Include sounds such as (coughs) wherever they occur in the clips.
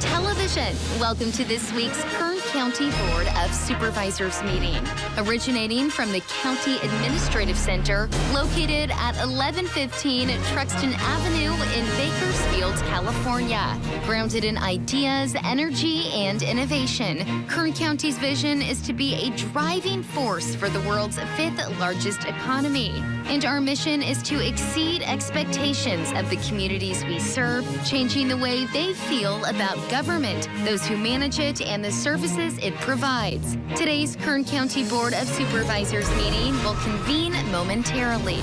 Television. Welcome to this week's Kern County Board of Supervisors meeting. Originating from the County Administrative Center, located at 1115 Truxton Avenue in Bakersfield, California. Grounded in ideas, energy, and innovation, Kern County's vision is to be a driving force for the world's fifth largest economy. And our mission is to exceed expectations of the communities we serve, changing the way they feel about government, those who manage it, and the services it provides. Today's Kern County Board of Supervisors meeting will convene momentarily.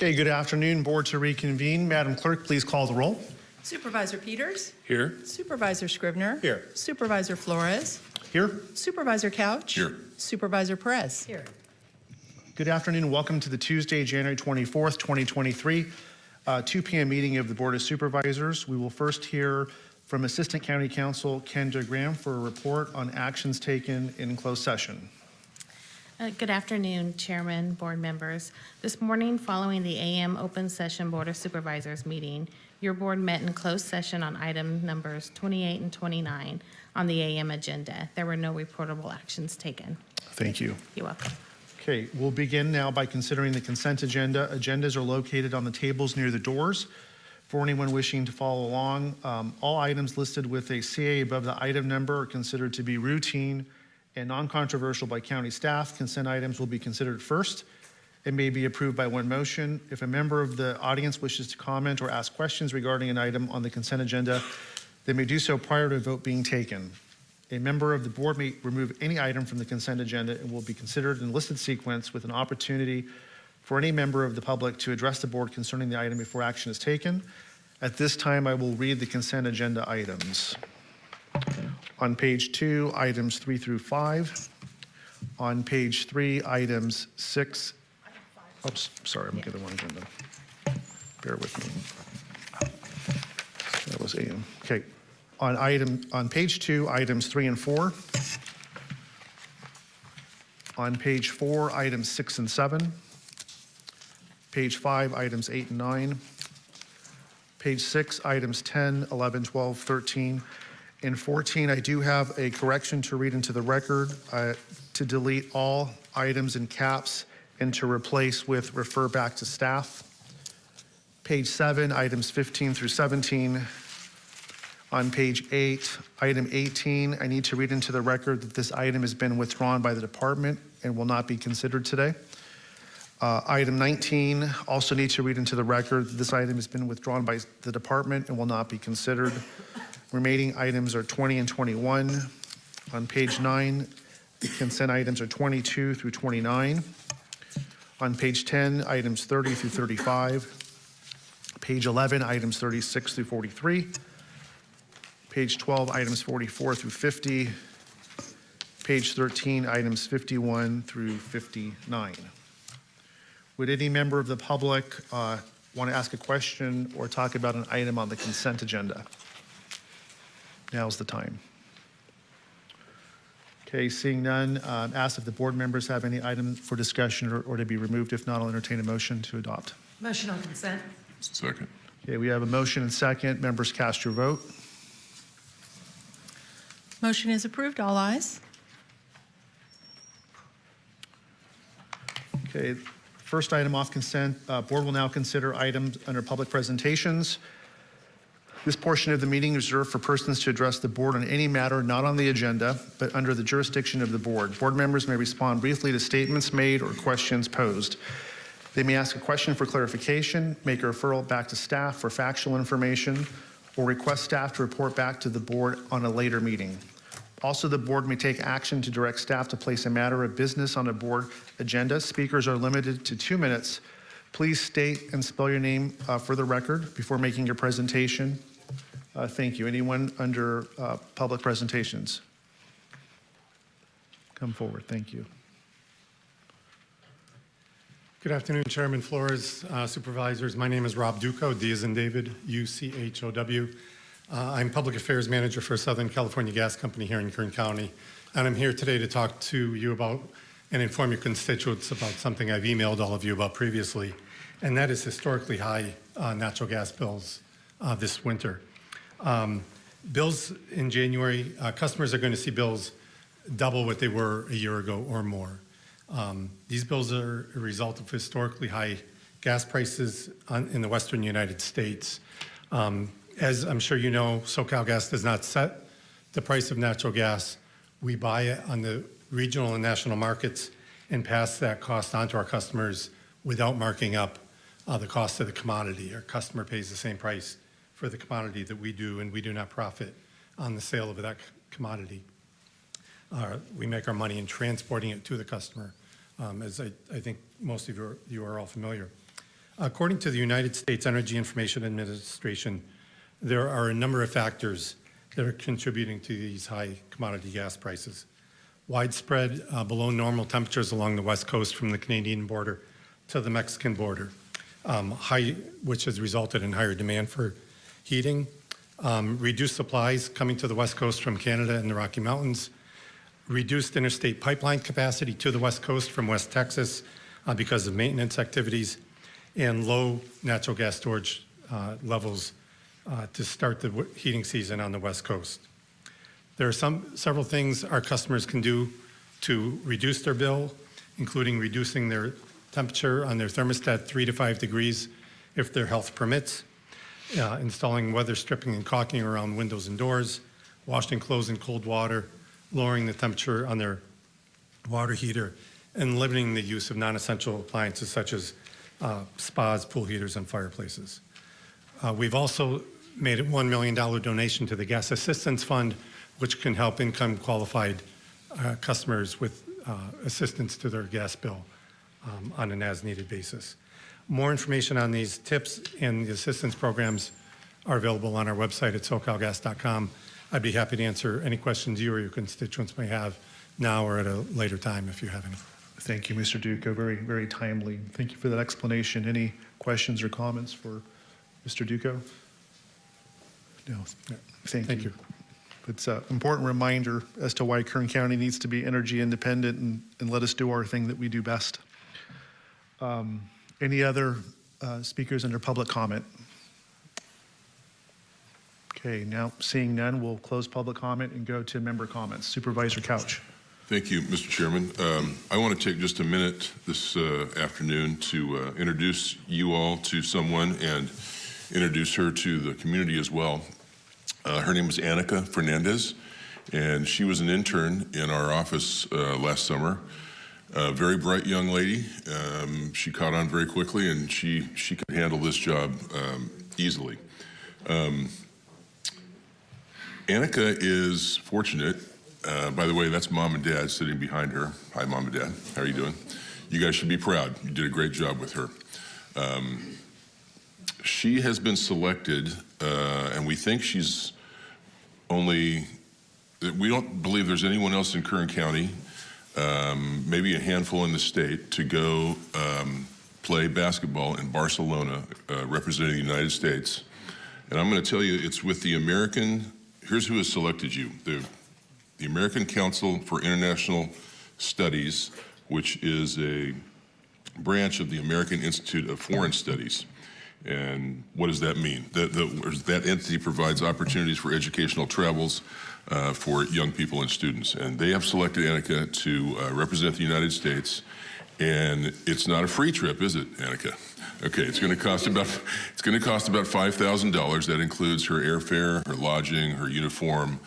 Okay, good afternoon. Board to reconvene. Madam Clerk, please call the roll. Supervisor Peters. Here. Supervisor Scrivener. Here. Supervisor Flores. Here. Supervisor Couch. Here. Supervisor Perez. Here. Good afternoon. Welcome to the Tuesday, January 24th, 2023, uh, 2 p.m. meeting of the Board of Supervisors. We will first hear from Assistant County Counsel Kendra Graham for a report on actions taken in closed session. Uh, Good afternoon, Chairman, board members. This morning, following the AM open session Board of Supervisors meeting, your board met in closed session on item numbers 28 and 29 on the AM agenda. There were no reportable actions taken. Thank you. You're welcome. Okay, we'll begin now by considering the consent agenda. Agendas are located on the tables near the doors. For anyone wishing to follow along, um, all items listed with a CA above the item number are considered to be routine and non-controversial by county staff. Consent items will be considered first and may be approved by one motion. If a member of the audience wishes to comment or ask questions regarding an item on the consent agenda, they may do so prior to a vote being taken. A member of the board may remove any item from the consent agenda and will be considered in listed sequence with an opportunity for any member of the public to address the board concerning the item before action is taken. At this time, I will read the consent agenda items. On page two, items three through five. On page three, items six. Oops, sorry, I'm the wrong agenda. Bear with me. That was AM. Okay. On item, on page two, items three and four. On page four, items six and seven. Page five, items eight and nine. Page six, items 10, 11, 12, 13, and 14. I do have a correction to read into the record uh, to delete all items in caps and to replace with refer back to staff. Page seven, items 15 through 17. On page eight, item 18, I need to read into the record that this item has been withdrawn by the department and will not be considered today. Uh, Item 19, also need to read into the record that this item has been withdrawn by the department and will not be considered. Remaining items are 20 and 21. On page nine, the consent items are 22 through 29. On page 10, items 30 through 35. Page 11, items 36 through 43. Page 12, items 44 through 50. Page 13, items 51 through 59. Would any member of the public uh, want to ask a question or talk about an item on the consent agenda? Now's the time. Okay, seeing none, um, ask if the board members have any item for discussion or, or to be removed. If not, I'll entertain a motion to adopt. Motion on consent. Second. Okay, we have a motion and second. Members cast your vote. Motion is approved. All ayes. Okay, first item off consent, uh, board will now consider items under public presentations. This portion of the meeting is reserved for persons to address the board on any matter not on the agenda, but under the jurisdiction of the board. Board members may respond briefly to statements made or questions posed. They may ask a question for clarification, make a referral back to staff for factual information, or request staff to report back to the board on a later meeting. Also, the board may take action to direct staff to place a matter of business on a board agenda. Speakers are limited to two minutes. Please state and spell your name uh, for the record before making your presentation. Uh, Thank you. Anyone under uh, public presentations? Come forward. Thank you. Good afternoon, Chairman Flores, uh, Supervisors. My name is Rob Duchow, D as in David, U-C-H-O-W. Uh, I'm Public Affairs Manager for Southern California Gas Company here in Kern County, and I'm here today to talk to you about and inform your constituents about something I've emailed all of you about previously, and that is historically high uh, natural gas bills uh, this winter. Um, Bills in January, uh, customers are going to see bills double what they were a year ago or more. Um, These bills are a result of historically high gas prices on- in the western United States. Um, As I'm sure you know, SoCal Gas does not set the price of natural gas. We buy it on the regional and national markets and pass that cost on to our customers without marking up uh, the cost of the commodity. Our customer pays the same price for the commodity that we do, and we do not profit on the sale of that commodity. Uh, We make our money in transporting it to the customer, um, as I I think most of you are- you are all familiar. According to the United States Energy Information Administration, there are a number of factors that are contributing to these high commodity gas prices. Widespread uh, below normal temperatures along the west coast from the Canadian border to the Mexican border, um, high, which has resulted in higher demand for heating, um, reduced supplies coming to the west coast from Canada and the Rocky Mountains, reduced interstate pipeline capacity to the west coast from West Texas uh, because of maintenance activities, and low natural gas storage uh, levels uh, to start the heating season on the west coast. There are some, several things our customers can do to reduce their bill, including reducing their temperature on their thermostat three to five degrees if their health permits, uh, installing weather stripping and caulking around windows and doors, washing clothes in cold water, lowering the temperature on their water heater, and limiting the use of non-essential appliances such as uh, spas, pool heaters, and fireplaces. Uh, We've also made a $1 million donation to the Gas Assistance Fund, which can help income-qualified uh, customers with uh, assistance to their gas bill um, on an as-needed basis. More information on these tips and the assistance programs are available on our website at socalgas.com. I'd be happy to answer any questions you or your constituents may have now or at a later time if you have any. Thank you, Mr. Duchow. Very, very timely. Thank you for that explanation. Any questions or comments for Mr. Duchow? No. Thank you. You. It's an important reminder as to why Kern County needs to be energy independent and, and let us do our thing that we do best. Um, Any other uh, speakers under public comment? Okay, now seeing none, we'll close public comment and go to member comments. Supervisor Couch. Thank you, Mr. Chairman. Um, I want to take just a minute this uh, afternoon to uh, introduce you all to someone and introduce her to the community as well. Uh, Her name is Annika Fernandez, and she was an intern in our office uh, last summer. A very bright young lady. Um, She caught on very quickly, and she, she could handle this job um, easily. Um, Annika is fortunate. Uh, by the way, that's mom and dad sitting behind her. Hi, mom and dad. How are you doing? You guys should be proud. You did a great job with her. Um, she has been selected, uh, and we think she's only. We don't believe there's anyone else in Kern County, um, maybe a handful in the state, to go um, play basketball in Barcelona, uh, representing the United States. And I'm going to tell you, it's with the American. Here's who has selected you: the the American Council for International Studies, which is a branch of the American Institute of Foreign Studies. And what does that mean? That, that, that entity provides opportunities for educational travels uh, for young people and students. And they have selected Annika to uh, represent the United States. And it's not a free trip, is it, Annika? Okay, it's going to cost about it's going to cost about five thousand dollars. That includes her airfare, her lodging, her uniform,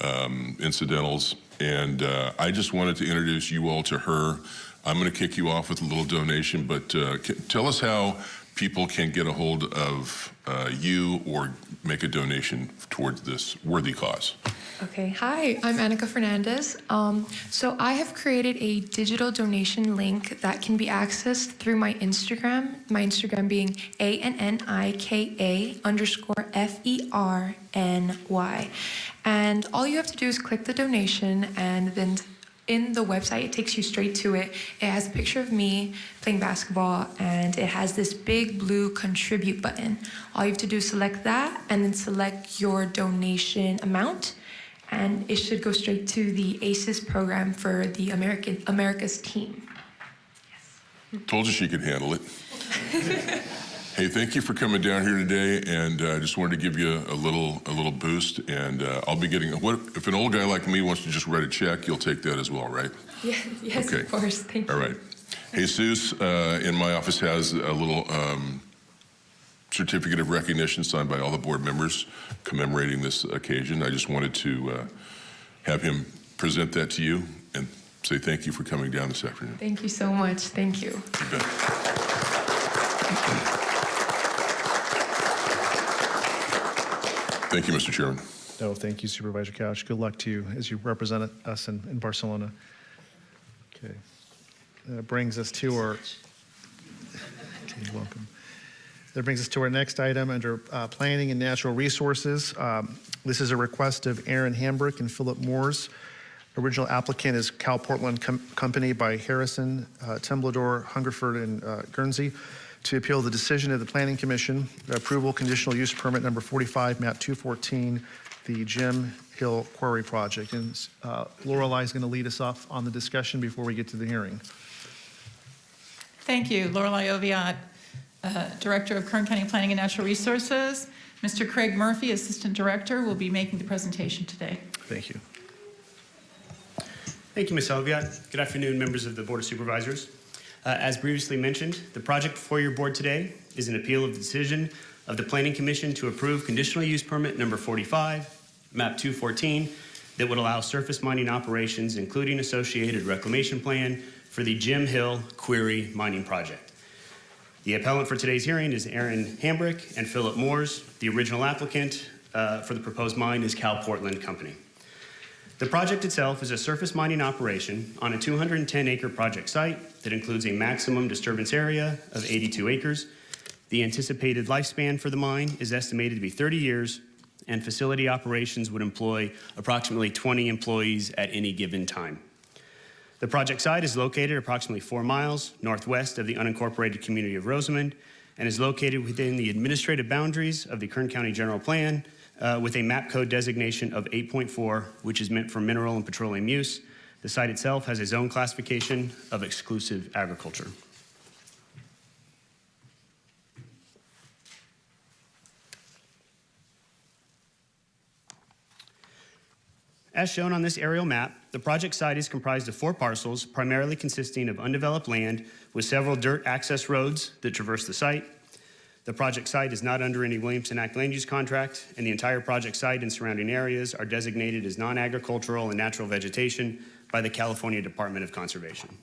um, incidentals. And uh, I just wanted to introduce you all to her. I'm going to kick you off with a little donation, but uh, tell us how people can get a hold of uh, you or make a donation towards this worthy cause. Okay, hi, I'm Annika Fernandez. Um, so I have created a digital donation link that can be accessed through my Instagram, my Instagram being A-N-N-I-K-A underscore F-E-R-N-Y. And all you have to do is click the donation and then in the website, it takes you straight to it. It has a picture of me playing basketball and it has this big blue contribute button. All you have to do is select that and then select your donation amount and it should go straight to the ACES program for the American America's team. Yes. Told you she could handle it. (laughs) hey, thank you for coming down here today, and I uh, just wanted to give you a little a little boost. And uh, I'll be getting what if an old guy like me wants to just write a check, you'll take that as well, right? (laughs) Yeah, yes, Okay. of course. Thank you. All right. Jesus uh, in my office has a little um, certificate of recognition signed by all the board members commemorating this occasion. I just wanted to uh, have him present that to you and say thank you for coming down this afternoon. Thank you so much. Thank you. You Thank you, Mr. Chairman. No, thank you Supervisor Couch. Good luck to you as you represent us in, in Barcelona. Okay. That brings us to our, you're welcome. That brings us to our next item under uh, Planning and Natural Resources. Um, This is a request of Aaron Hambrick and Philip Moores. Original applicant is Cal Portland Com- Company by Harrison, uh, Temblador, Hungerford, and uh, Guernsey to appeal the decision of the Planning Commission, approval conditional use permit number 45, map 214, the Jim Hill Quarry Project. And uh, Lorelei is going to lead us off on the discussion before we get to the hearing. Thank you. Lorelei Oviatt, uh, Director of Kern County Planning and Natural Resources. Mr. Craig Murphy, Assistant Director, will be making the presentation today. Thank you. Thank you, Ms. Oviatt. Good afternoon, members of the Board of Supervisors. Uh, As previously mentioned, the project before your board today is an appeal of the decision of the Planning Commission to approve conditional use permit number 45, map 214, that would allow surface mining operations, including associated reclamation plan, for the Jim Hill Quarry Mining Project. The appellant for today's hearing is Aaron Hambrick and Philip Moores. The original applicant uh, for the proposed mine is Cal Portland Company. The project itself is a surface mining operation on a 210-acre project site that includes a maximum disturbance area of 82 acres. The anticipated lifespan for the mine is estimated to be 30 years, and facility operations would employ approximately 20 employees at any given time. The project site is located approximately four miles northwest of the unincorporated community of Rosamond and is located within the administrative boundaries of the Kern County General Plan uh, with a map code designation of 8.4, which is meant for mineral and petroleum use. The site itself has a zone classification of exclusive agriculture. As shown on this aerial map, the project site is comprised of four parcels, primarily consisting of undeveloped land with several dirt access roads that traverse the site. The project site is not under any Williamson Act land use contract, and the entire project site and surrounding areas are designated as non-agricultural and natural vegetation by the California Department of Conservation.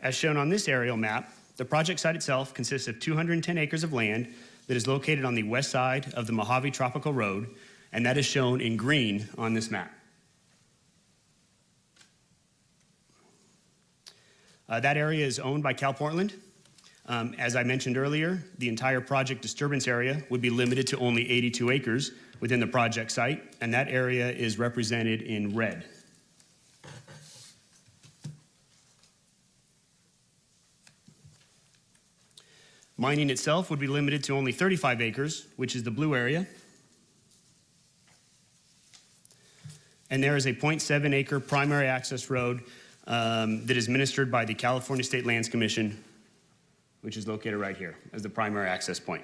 As shown on this aerial map, the project site itself consists of 210 acres of land that is located on the west side of the Mojave Tropico Road, and that is shown in green on this map. Uh, that area is owned by Cal Portland. Um, as I mentioned earlier, the entire project disturbance area would be limited to only 82 acres within the project site, and that area is represented in red. Mining itself would be limited to only 35 acres, which is the blue area. And there is a 0.7 acre primary access road um, that is administered by the California State Lands Commission, which is located right here as the primary access point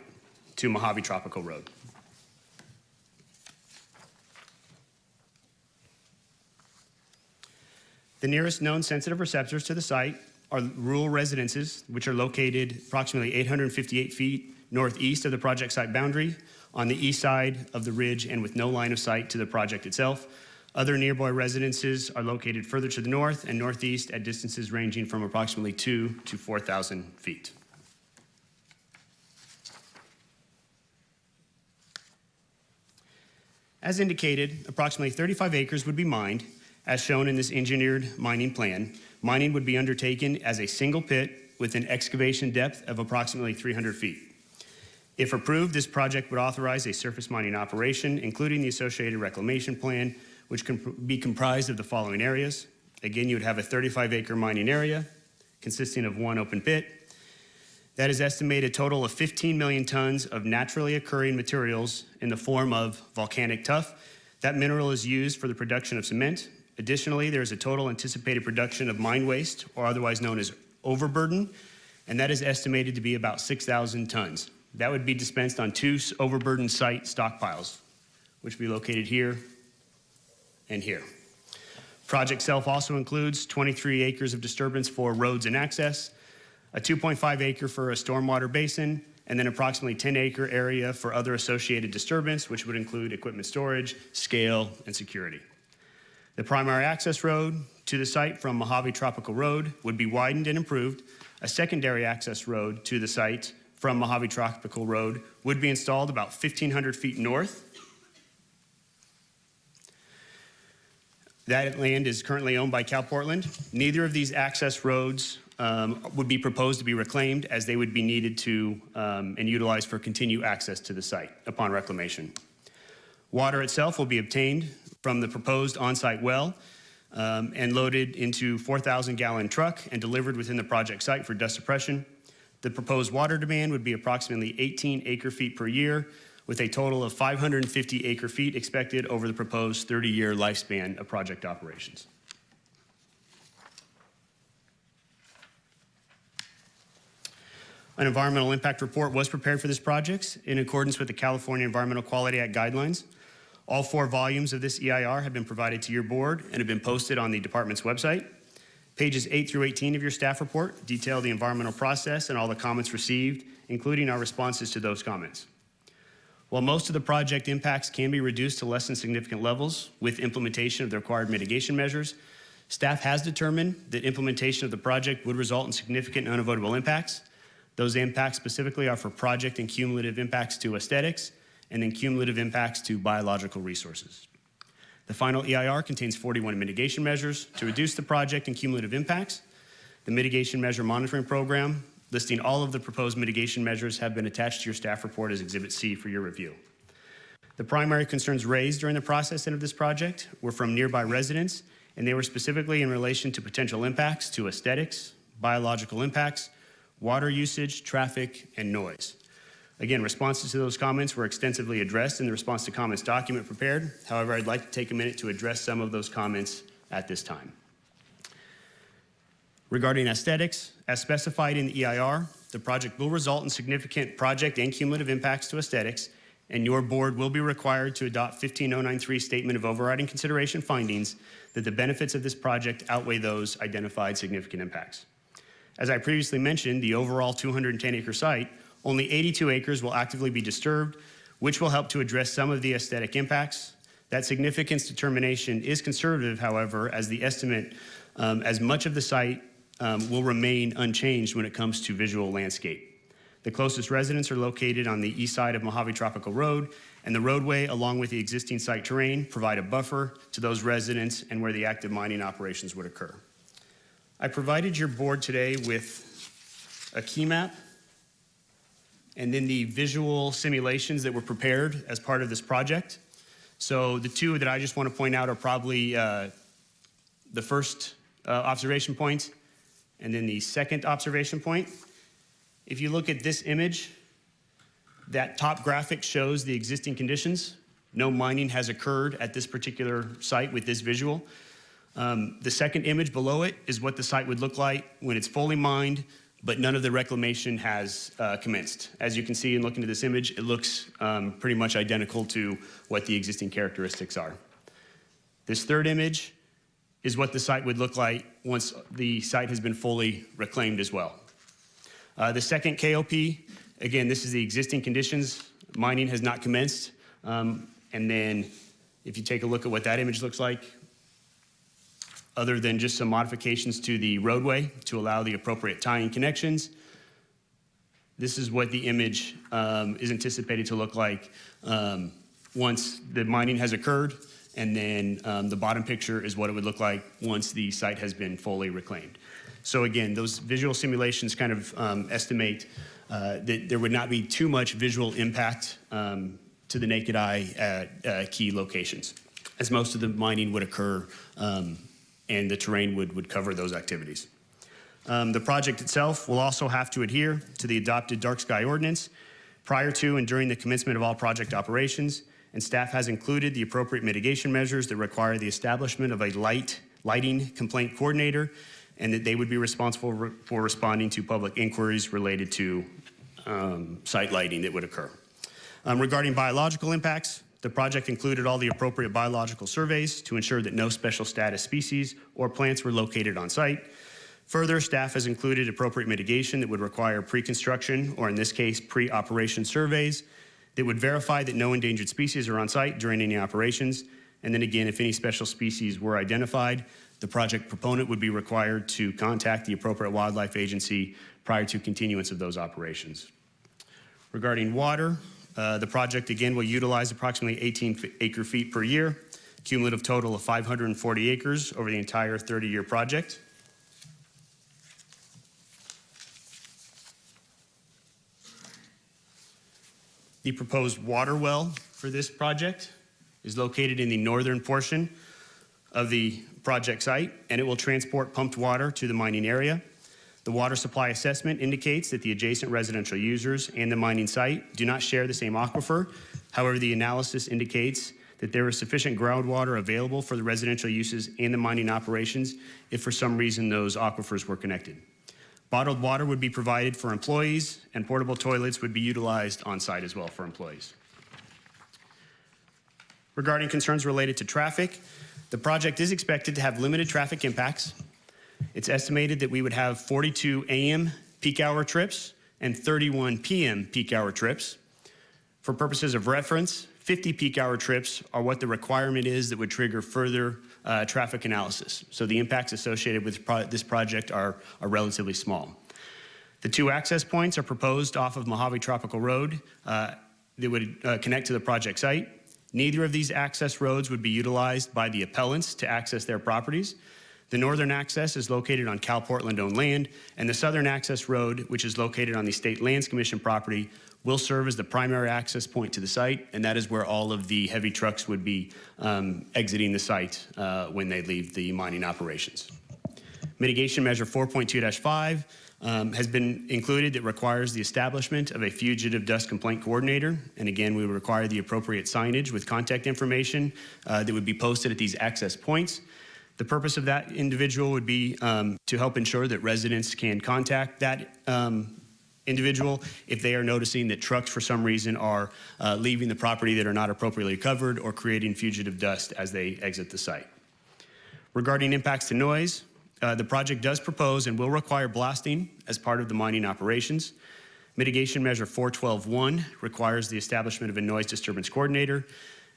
to Mojave Tropico Road. The nearest known sensitive receptors to the site are rural residences, which are located approximately 858 feet northeast of the project site boundary on the east side of the ridge and with no line of sight to the project itself. Other nearby residences are located further to the north and northeast at distances ranging from approximately two to 4,000 feet. As indicated, approximately 35 acres would be mined, as shown in this engineered mining plan. Mining would be undertaken as a single pit with an excavation depth of approximately 300 feet. If approved, this project would authorize a surface mining operation, including the associated reclamation plan, which can be comprised of the following areas. Again, you would have a 35 acre mining area consisting of one open pit, That is estimated a total of 15 million tons of naturally occurring materials in the form of volcanic tuff. That mineral is used for the production of cement. Additionally, there is a total anticipated production of mine waste, or otherwise known as overburden, and that is estimated to be about 6,000 tons. That would be dispensed on two overburden site stockpiles, which would be located here and here. Project itself also includes 23 acres of disturbance for roads and access, a 2.5 acre for a stormwater basin, and then approximately 10 acre area for other associated disturbance, which would include equipment storage, scale, and security. The primary access road to the site from Mojave Tropico Road would be widened and improved. A secondary access road to the site from Mojave Tropico Road would be installed about 1,500 feet north. That land is currently owned by Cal Portland. Neither of these access roads um, would be proposed to be reclaimed as they would be needed to um, and utilized for continued access to the site upon reclamation. Water itself will be obtained from the proposed on-site well um, and loaded into 4,000 gallon truck and delivered within the project site for dust suppression. The proposed water demand would be approximately 18 acre feet per year with a total of 550 acre feet expected over the proposed 30-year lifespan of project operations. An environmental impact report was prepared for this project in accordance with the California Environmental Quality Act guidelines. All four volumes of this EIR have been provided to your board and have been posted on the department's website. Pages 8 through 18 of your staff report detail the environmental process and all the comments received, including our responses to those comments. While most of the project impacts can be reduced to less than significant levels with implementation of the required mitigation measures, staff has determined that implementation of the project would result in significant unavoidable impacts. Those impacts specifically are for project and cumulative impacts to aesthetics and then cumulative impacts to biological resources. The final EIR contains 41 mitigation measures to reduce the project and cumulative impacts. The mitigation measure monitoring program listing all of the proposed mitigation measures have been attached to your staff report as Exhibit C for your review. The primary concerns raised during the processing of this project were from nearby residents, and they were specifically in relation to potential impacts to aesthetics, biological impacts, water usage, traffic, and noise. Again, responses to those comments were extensively addressed in the response to comments document prepared. However, I'd like to take a minute to address some of those comments at this time. Regarding aesthetics, as specified in the EIR, the project will result in significant project and cumulative impacts to aesthetics, and your board will be required to adopt 15093 Statement of Overriding Consideration findings that the benefits of this project outweigh those identified significant impacts. As I previously mentioned, the overall 210 acre site, only 82 acres will actively be disturbed, which will help to address some of the aesthetic impacts. That significance determination is conservative, however, as the estimate, um, as much of the site um, will remain unchanged when it comes to visual landscape. The closest residents are located on the east side of Mojave Tropico Road, and the roadway, along with the existing site terrain, provide a buffer to those residents and where the active mining operations would occur. I provided your board today with a key map and then the visual simulations that were prepared as part of this project. So the two that I just want to point out are probably uh, the first uh, observation point and then the second observation point. If you look at this image, that top graphic shows the existing conditions. No mining has occurred at this particular site with this visual. Um, the second image below it is what the site would look like when it's fully mined, but none of the reclamation has uh, commenced. As you can see in looking at this image, it looks um, pretty much identical to what the existing characteristics are. This third image is what the site would look like once the site has been fully reclaimed as well. Uh, the second KOP, again, this is the existing conditions. Mining has not commenced. Um, and then if you take a look at what that image looks like, other than just some modifications to the roadway to allow the appropriate tying connections. This is what the image um, is anticipated to look like um, once the mining has occurred, and then um, the bottom picture is what it would look like once the site has been fully reclaimed. So again, those visual simulations kind of um, estimate uh, that there would not be too much visual impact um, to the naked eye at uh, key locations, as most of the mining would occur um, and the terrain would, would cover those activities. Um, The project itself will also have to adhere to the adopted dark sky ordinance prior to and during the commencement of all project operations, and staff has included the appropriate mitigation measures that require the establishment of a light, lighting complaint coordinator, and that they would be responsible re- for responding to public inquiries related to um, site lighting that would occur. Um, Regarding biological impacts, the project included all the appropriate biological surveys to ensure that no special status species or plants were located on site. Further, staff has included appropriate mitigation that would require pre-construction, or in this case, pre-operation surveys that would verify that no endangered species are on site during any operations. And then again, if any special species were identified, the project proponent would be required to contact the appropriate wildlife agency prior to continuance of those operations. Regarding water, uh, the project again will utilize approximately 18 acre feet per year, cumulative total of 540 acres over the entire 30-year project. The proposed water well for this project is located in the northern portion of the project site, and it will transport pumped water to the mining area. The water supply assessment indicates that the adjacent residential users and the mining site do not share the same aquifer. However, the analysis indicates that there is sufficient groundwater available for the residential uses and the mining operations if for some reason those aquifers were connected. Bottled water would be provided for employees, and portable toilets would be utilized on site as well for employees. Regarding concerns related to traffic, the project is expected to have limited traffic impacts. It's estimated that we would have 42 AM peak hour trips and 31 PM peak hour trips. For purposes of reference, 50 peak hour trips are what the requirement is that would trigger further uh, traffic analysis. So the impacts associated with pro- this project are, are relatively small. The two access points are proposed off of Mojave Tropico Road uh, that would uh, connect to the project site. Neither of these access roads would be utilized by the appellants to access their properties. The northern access is located on Cal Portland owned land, and the southern access road, which is located on the State Lands Commission property, will serve as the primary access point to the site, and that is where all of the heavy trucks would be um, exiting the site uh, when they leave the mining operations. Mitigation measure 4.2-5 um, has been included that requires the establishment of a fugitive dust complaint coordinator. And again, we would require the appropriate signage with contact information uh, that would be posted at these access points. The purpose of that individual would be um, to help ensure that residents can contact that um, individual if they are noticing that trucks for some reason are uh, leaving the property that are not appropriately covered or creating fugitive dust as they exit the site. Regarding impacts to noise, uh, the project does propose and will require blasting as part of the mining operations. Mitigation measure 412.1 requires the establishment of a noise disturbance coordinator.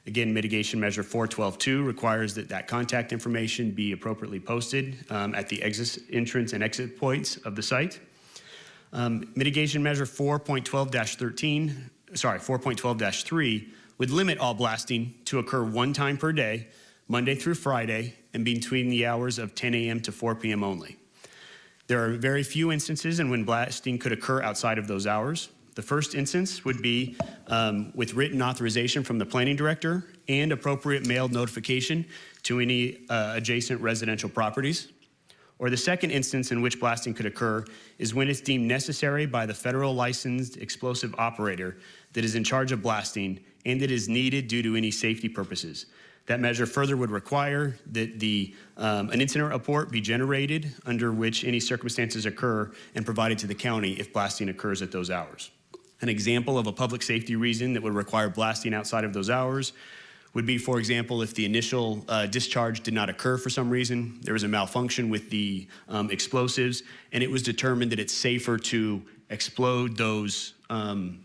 Again, mitigation measure 412.2 requires that that contact information be appropriately posted um, at the exit, entrance and exit points of the site. Um, mitigation measure 4.12-13, sorry, 4.12-3 would limit all blasting to occur one time per day, Monday through Friday, and between the hours of 10 a.m. to 4 p.m. only. There are very few instances in when blasting could occur outside of those hours. The first instance would be um, with written authorization from the planning director and appropriate mailed notification to any uh, adjacent residential properties. Or the second instance in which blasting could occur is when it's deemed necessary by the federal licensed explosive operator that is in charge of blasting and it is needed due to any safety purposes. That measure further would require that the, um, an incident report be generated under which any circumstances occur and provided to the county if blasting occurs at those hours. An example of a public safety reason that would require blasting outside of those hours would be, for example, if the initial uh, discharge did not occur for some reason, there was a malfunction with the um, explosives, and it was determined that it's safer to explode those um,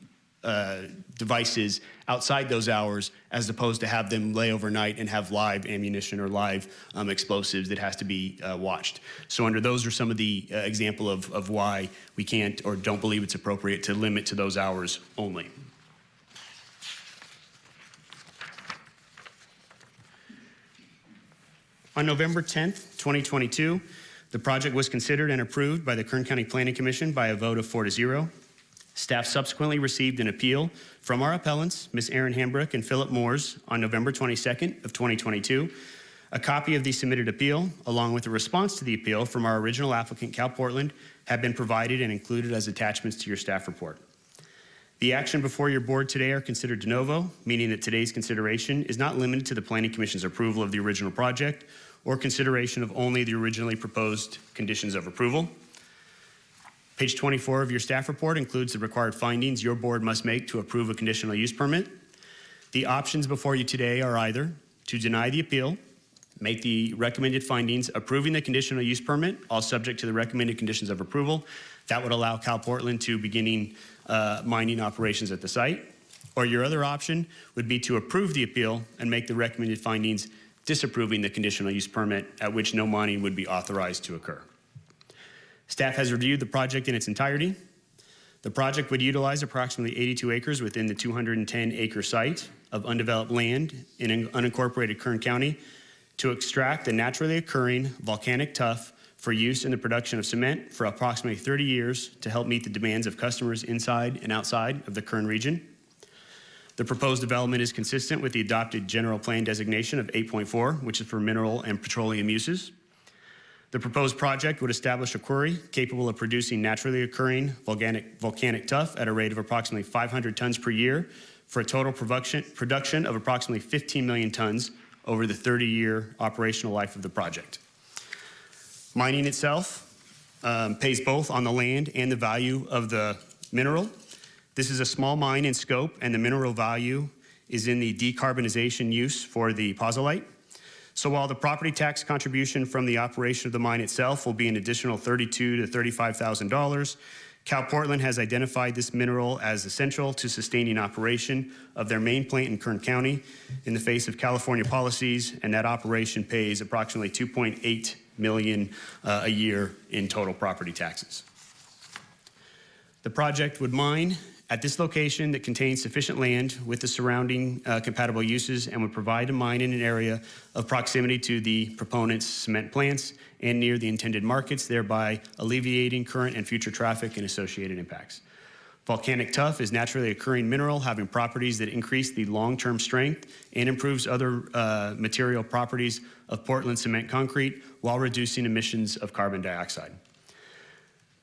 uh, devices outside those hours as opposed to have them lay overnight and have live ammunition or live um, explosives that has to be uh, watched. So under those are some of the uh, example of, of why we can't or don't believe it's appropriate to limit to those hours only. On November 10th, 2022, the project was considered and approved by the Kern County Planning Commission by a vote of four to zero. Staff subsequently received an appeal from our appellants, Ms. Erin Hambrick and Philip Moores, on November 22nd of 2022. A copy of the submitted appeal, along with a response to the appeal from our original applicant, Cal Portland, have been provided and included as attachments to your staff report. The action before your board today are considered de novo, meaning that today's consideration is not limited to the Planning Commission's approval of the original project or consideration of only the originally proposed conditions of approval. Page 24 of your staff report includes the required findings your board must make to approve a conditional use permit. The options before you today are either to deny the appeal, make the recommended findings approving the conditional use permit, all subject to the recommended conditions of approval. That would allow Cal Portland to beginning uh, mining operations at the site. Or your other option would be to approve the appeal and make the recommended findings disapproving the conditional use permit at which no mining would be authorized to occur. Staff has reviewed the project in its entirety. The project would utilize approximately 82 acres within the 210 acre site of undeveloped land in unincorporated Kern County to extract the naturally occurring volcanic tuff for use in the production of cement for approximately 30 years to help meet the demands of customers inside and outside of the Kern region. The proposed development is consistent with the adopted general plan designation of 8.4, which is for mineral and petroleum uses. The proposed project would establish a quarry capable of producing naturally occurring volcanic, volcanic tuff at a rate of approximately 500 tons per year for a total production, production of approximately 15 million tons over the 30-year operational life of the project. Mining itself um, pays both on the land and the value of the mineral. This is a small mine in scope, and the mineral value is in the decarbonization use for the pozolite. So while the property tax contribution from the operation of the mine itself will be an additional 32 to $35,000, Cal Portland has identified this mineral as essential to sustaining operation of their main plant in Kern County in the face of California policies, and that operation pays approximately 2.8 million uh, a year in total property taxes. The project would mine at this location that contains sufficient land with the surrounding uh, compatible uses and would provide a mine in an area of proximity to the proponent's cement plants and near the intended markets, thereby alleviating current and future traffic and associated impacts. Volcanic tuff is naturally occurring mineral having properties that increase the long-term strength and improves other uh, material properties of Portland cement concrete while reducing emissions of carbon dioxide.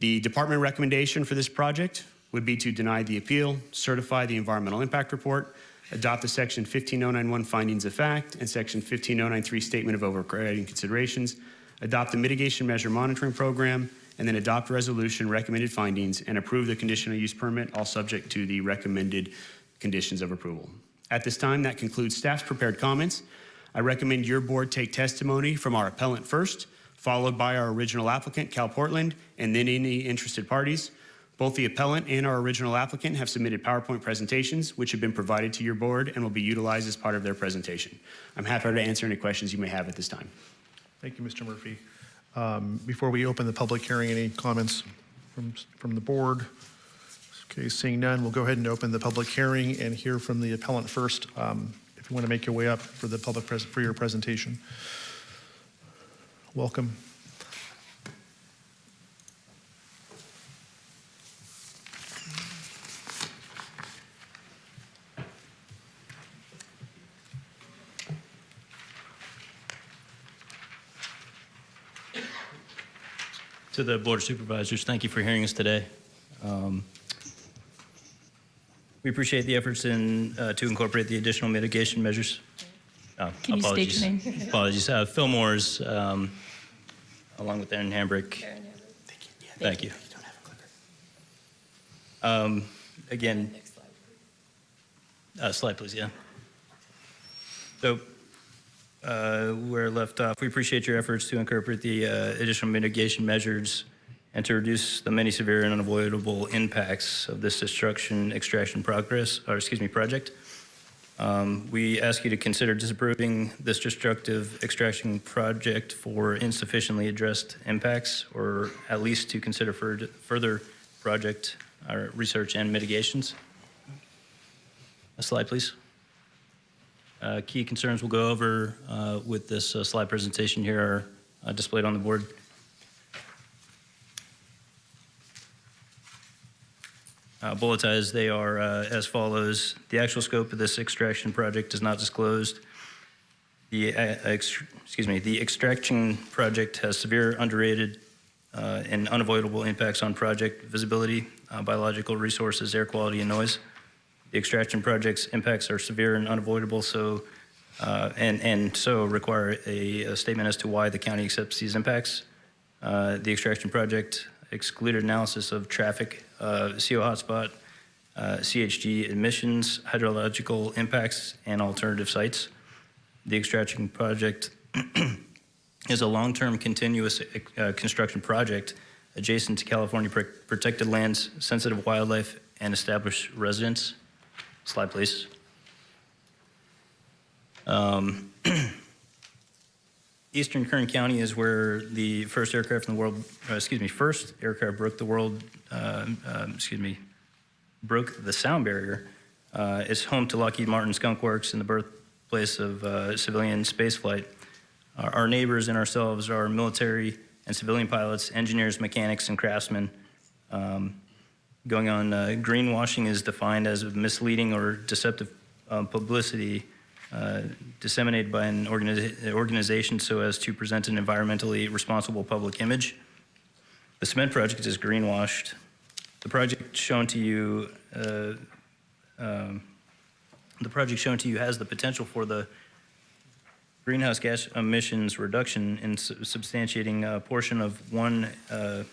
The department recommendation for this project would be to deny the appeal, certify the environmental impact report, adopt the section 15091 findings of fact and section 15093 statement of overriding considerations, adopt the mitigation measure monitoring program, and then adopt resolution recommended findings and approve the conditional use permit, all subject to the recommended conditions of approval. At this time, that concludes staff's prepared comments. I recommend your board take testimony from our appellant first, followed by our original applicant, Cal Portland, and then any interested parties. Both the appellant and our original applicant have submitted PowerPoint presentations, which have been provided to your board and will be utilized as part of their presentation. I'm happy to answer any questions you may have at this time. Thank you, Mr. Murphy. Um, Before we open the public hearing, any comments from, from the board? Okay, seeing none, we'll go ahead and open the public hearing and hear from the appellant first. Um, If you want to make your way up for the public, pres- for your presentation. Welcome. To the Board of Supervisors, thank you for hearing us today. Um, We appreciate the efforts in, uh, to incorporate the additional mitigation measures. Oh, Can you state your apologies. name? Apologies. Uh, Phil Moores, um, along with Aaron Hambrick. Thank you. Thank Um, Again, uh, slide, please, yeah. So uh, where left off, we appreciate your efforts to incorporate the uh, additional mitigation measures and to reduce the many severe and unavoidable impacts of this destruction extraction progress, or excuse me, project. Um, We ask you to consider disapproving this destructive extraction project for insufficiently addressed impacts, or at least to consider fur- further project or research and mitigations. A slide, please. Uh, Key concerns we'll go over uh, with this uh, slide presentation here are uh, displayed on the board. Uh, Bulletized, they are uh, as follows. The actual scope of this extraction project is not disclosed. The, uh, excuse me, the extraction project has severe underrated uh, and unavoidable impacts on project visibility, uh, biological resources, air quality, and noise. The extraction project's impacts are severe and unavoidable, so, uh, and, and so require a, a statement as to why the county accepts these impacts. The extraction project excluded analysis of traffic, uh, CO hotspot, uh, GHG emissions, hydrological impacts, and alternative sites. The extraction project (clears throat) is a long-term continuous uh, construction project adjacent to California pr- protected lands, sensitive wildlife, and established residents. Slide, please. Um, (clears throat) Eastern Kern County is where the first aircraft in the world, uh, excuse me, first aircraft broke the world, um, excuse me, broke the sound barrier. Uh, It's home to Lockheed Martin Skunk Works and the birthplace of uh, civilian spaceflight. Our our neighbors and ourselves are military and civilian pilots, engineers, mechanics, and craftsmen. Um, Going on, uh, greenwashing is defined as misleading or deceptive um, publicity uh, disseminated by an organi- organization so as to present an environmentally responsible public image. The cement project is greenwashed. The project shown to you, uh, um, the project shown to you has the potential for the greenhouse gas emissions reduction in su- substantiating a portion of one uh,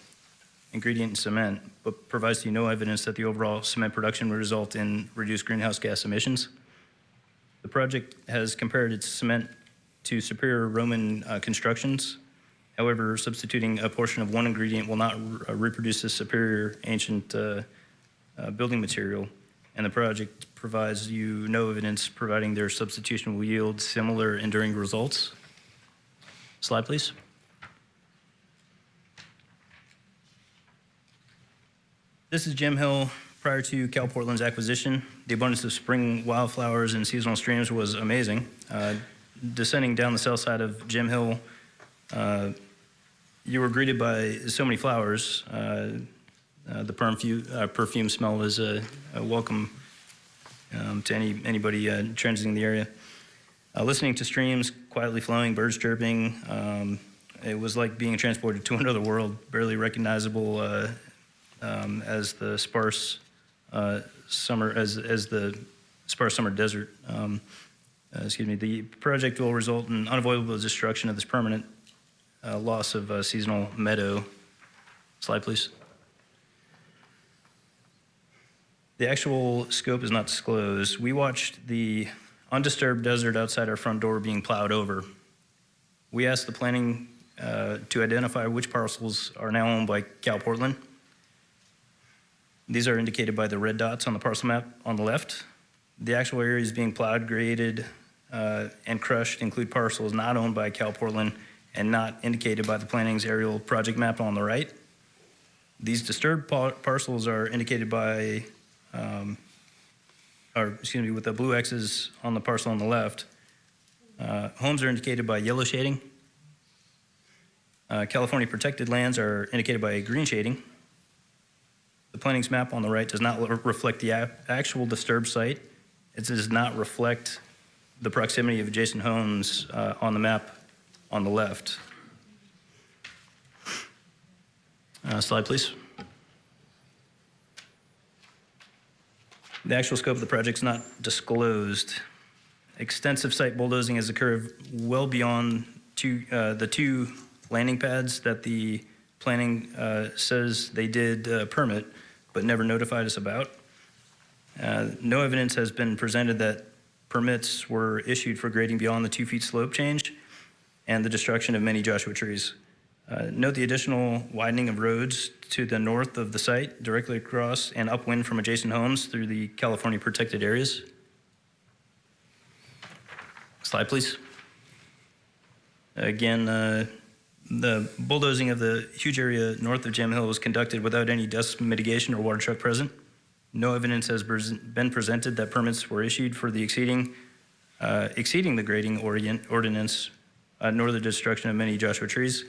ingredient in cement, but provides you no evidence that the overall cement production would result in reduced greenhouse gas emissions. The project has compared its cement to superior Roman uh, constructions. However, substituting a portion of one ingredient will not uh, reproduce the superior ancient uh, uh, building material, and the project provides you no evidence providing their substitution will yield similar enduring results. Slide, please. This is Jim Hill prior to Cal Portland's acquisition. The abundance of spring wildflowers and seasonal streams was amazing. Uh, descending down the south side of Jim Hill, uh, you were greeted by so many flowers. Uh, uh, the perfume, uh, perfume smell was a, a welcome um, to any anybody uh, transiting the area. Uh, listening to streams quietly flowing, birds chirping, um, it was like being transported to (laughs) another world, barely recognizable uh, um, as the sparse summer, as as the sparse summer desert. Um, excuse me. The project will result in unavoidable destruction of this permanent uh, loss of uh, seasonal meadow. Slide, please. The actual scope is not disclosed. We watched the undisturbed desert outside our front door being plowed over. We asked the planning uh, to identify which parcels are now owned by Cal Portland. These are indicated by the red dots on the parcel map on the left. The actual areas being plowed, graded, uh, and crushed include parcels not owned by Cal Portland and not indicated by the planning's aerial project map on the right. These disturbed par- parcels are indicated by, um, or excuse me, with the blue X's on the parcel on the left. Uh, homes are indicated by yellow shading. Uh, California protected lands are indicated by green shading. The planning's map on the right does not le- reflect the actual disturbed site. It does not reflect the proximity of adjacent homes uh, on the map on the left. Uh, Slide, please. The actual scope of the project is not disclosed. Extensive site bulldozing has occurred well beyond two, uh, the two landing pads that the planning uh, says they did uh, permit, but never notified us about. Uh, No evidence has been presented that permits were issued for grading beyond the two feet slope change and the destruction of many Joshua trees. Uh, Note the additional widening of roads to the north of the site, directly across and upwind from adjacent homes through the California protected areas. Slide, please. Again, uh, the bulldozing of the huge area north of Jim Hill was conducted without any dust mitigation or water truck present. No evidence has been presented that permits were issued for the exceeding, uh, exceeding the grading ordinance, nor the destruction of many Joshua trees.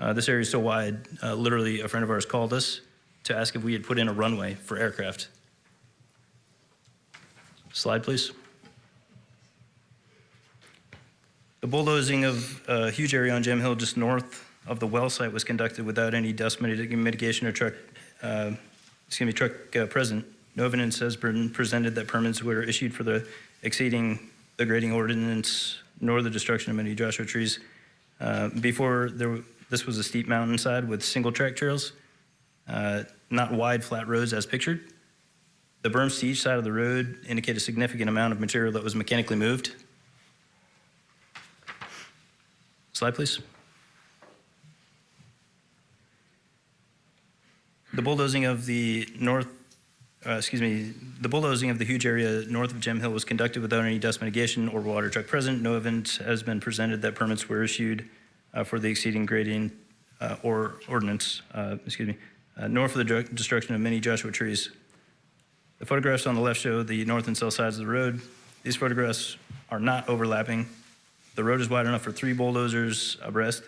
Uh, This area is so wide, uh, literally, a friend of ours called us to ask if we had put in a runway for aircraft. Slide, please. The bulldozing of a huge area on Jim Hill just north of the well site was conducted without any dust mitigation or truck, uh, excuse me, truck uh, present. No evidence has been presented that permits were issued for the exceeding the grading ordinance nor the destruction of many Joshua trees. Uh, Before, there, this was a steep mountainside with single track trails, uh, not wide flat roads as pictured. The berms to each side of the road indicate a significant amount of material that was mechanically moved. Slide, please. The bulldozing of the north, uh, excuse me, the bulldozing of the huge area north of Jim Hill was conducted without any dust mitigation or water truck present. No evidence has been presented that permits were issued uh, for the exceeding grading uh, or ordinance, uh, excuse me, uh, nor for the destruction of many Joshua trees. The photographs on the left show the north and south sides of the road. These photographs are not overlapping. The road is wide enough for three bulldozers abreast.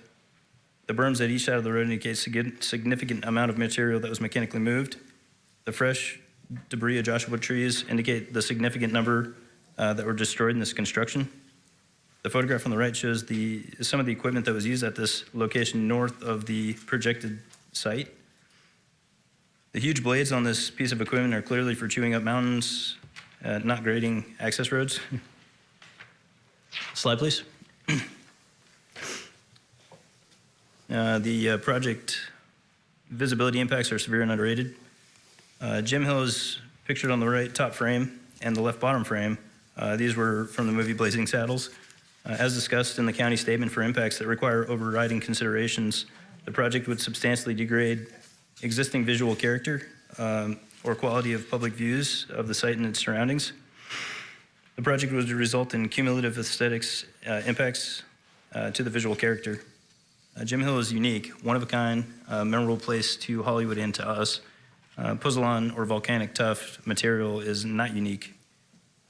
The berms at each side of the road indicate sig- significant amount of material that was mechanically moved. The fresh debris of Joshua trees indicate the significant number uh, that were destroyed in this construction. The photograph on the right shows the, some of the equipment that was used at this location north of the projected site. The huge blades on this piece of equipment are clearly for chewing up mountains, uh, not grading access roads. Slide, please. Uh, The uh, project visibility impacts are severe and underrated. Uh, Jim Hill is pictured on the right top frame and the left bottom frame. Uh, These were from the movie Blazing Saddles. Uh, As discussed in the county statement for impacts that require overriding considerations, the project would substantially degrade existing visual character um, or quality of public views of the site and its surroundings. The project would result in cumulative aesthetics uh, impacts uh, to the visual character. Uh, Jim Hill is unique, one of a kind, memorable place to Hollywood and to us. Uh, or volcanic tuff material is not unique.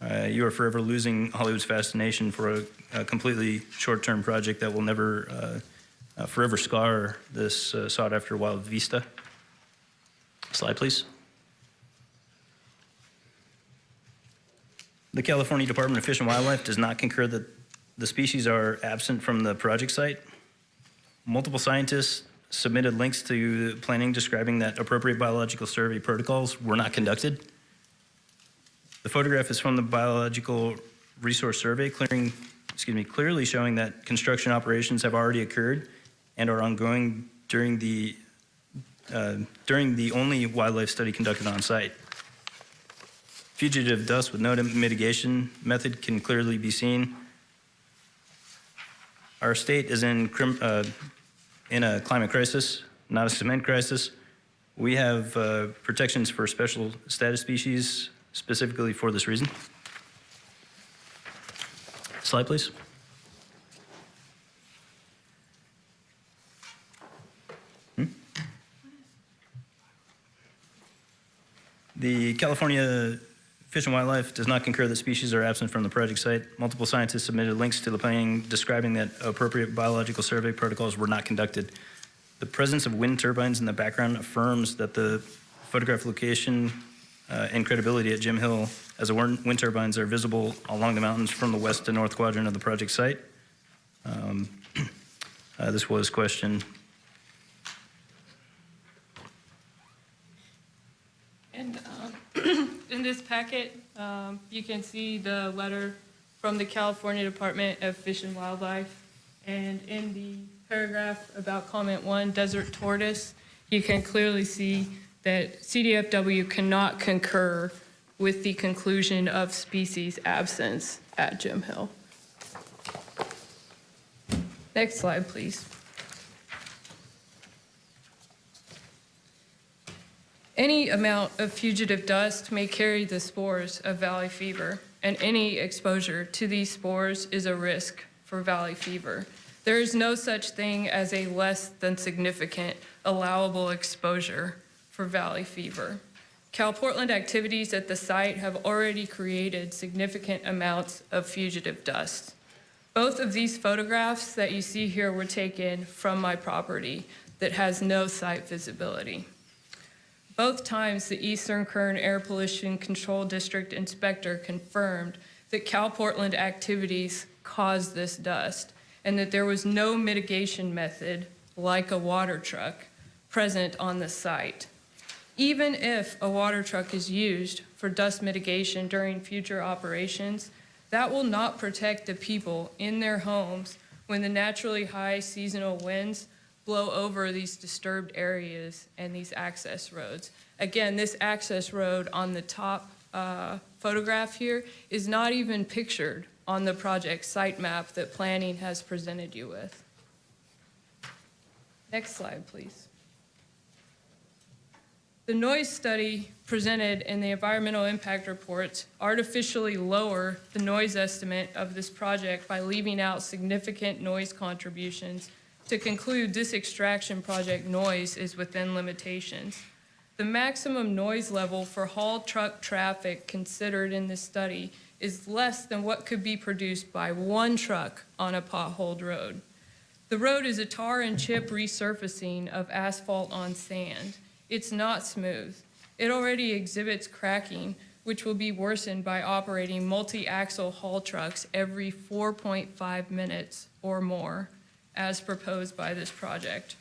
Uh, you are forever losing Hollywood's fascination for a, a completely short-term project that will never uh, uh, forever scar this uh, sought-after wild vista. Slide, please. The California Department of Fish and Wildlife does not concur that the species are absent from the project site. Multiple scientists submitted links to planning describing that appropriate biological survey protocols were not conducted. The photograph is from the Biological Resource Survey, clearing, excuse me, clearly showing that construction operations have already occurred and are ongoing during the uh, during the only wildlife study conducted on site. Fugitive dust with no mitigation method can clearly be seen. Our state is in, uh, in a climate crisis, not a cement crisis. We have uh, protections for special status species specifically for this reason. Slide, please. Hmm? The California Fish and Wildlife does not concur that species are absent from the project site. Multiple scientists submitted links to the planning describing that appropriate biological survey protocols were not conducted. The presence of wind turbines in the background affirms that the photograph location uh, and credibility at Jim Hill as the wind turbines are visible along the mountains from the west to north quadrant of the project site. Um, (clears throat) uh, This was question. And um, (clears throat) in this packet, um, you can see the letter from the California Department of Fish and Wildlife. And in the paragraph about comment one, desert tortoise, you can clearly see that CDFW cannot concur with the conclusion of species absence at Jim Hill. Next slide, please. Any amount of fugitive dust may carry the spores of valley fever, and any exposure to these spores is a risk for valley fever. There is no such thing as a less than significant allowable exposure for valley fever. CalPortland activities at the site have already created significant amounts of fugitive dust. Both of these photographs that you see here were taken from my property that has no site visibility. Both times, the Eastern Kern Air Pollution Control District inspector confirmed that CalPortland activities caused this dust and that there was no mitigation method like a water truck present on the site. Even if a water truck is used for dust mitigation during future operations, that will not protect the people in their homes when the naturally high seasonal winds blow over these disturbed areas and these access roads. Again, this access road on the top uh, photograph here is not even pictured on the project site map that planning has presented you with. Next slide, please. The noise study presented in the environmental impact reports artificially lower the noise estimate of this project by leaving out significant noise contributions to conclude this extraction project noise is within limitations. The maximum noise level for haul truck traffic considered in this study is less than what could be produced by one truck on a potholed road. The road is a tar and chip resurfacing of asphalt on sand. It's not smooth. It already exhibits cracking, which will be worsened by operating multi-axle haul trucks every 4.5 minutes or more, as proposed by this project.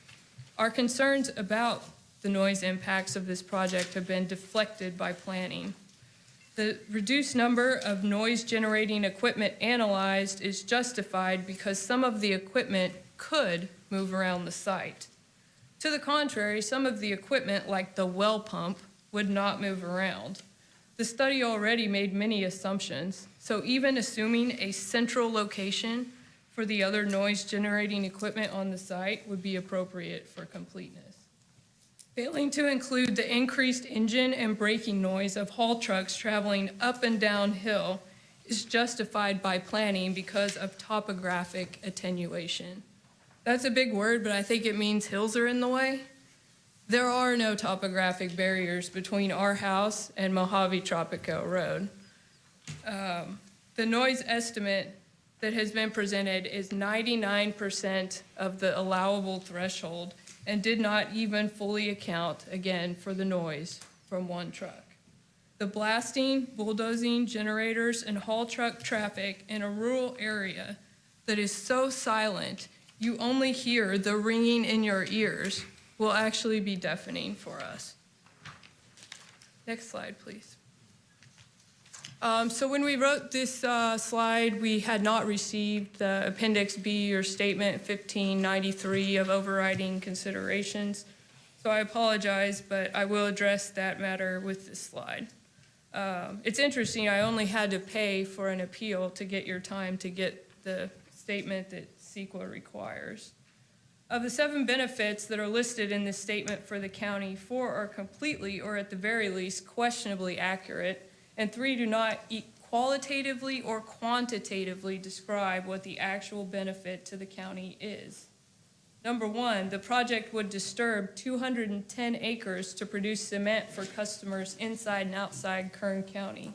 Our concerns about the noise impacts of this project have been deflected by planning. The reduced number of noise-generating equipment analyzed is justified because some of the equipment could move around the site. To the contrary, some of the equipment, like the well pump, would not move around. The study already made many assumptions, so even assuming a central location for the other noise-generating equipment on the site would be appropriate for completeness. Failing to include the increased engine and braking noise of haul trucks traveling up and down hill is justified by planning because of topographic attenuation. That's a big word, but I think it means hills are in the way. There are no topographic barriers between our house and Mojave Tropico Road. Um, the noise estimate that has been presented is 99% of the allowable threshold and did not even fully account, again, for the noise from one truck. The blasting, bulldozing, generators, and haul truck traffic in a rural area that is so silent you only hear the ringing in your ears will actually be deafening for us. Next slide, please. Um, so when we wrote this uh, slide, we had not received the Appendix B or Statement 1593 of overriding considerations. So I apologize, but I will address that matter with this slide. Um, it's interesting, I only had to pay for an appeal to get your time to get the statement that CEQA requires. Of the seven benefits that are listed in this statement for the county, four are completely, or at the very least, questionably accurate, and three do not qualitatively or quantitatively describe what the actual benefit to the county is. Number one, the project would disturb 210 acres to produce cement for customers inside and outside Kern County.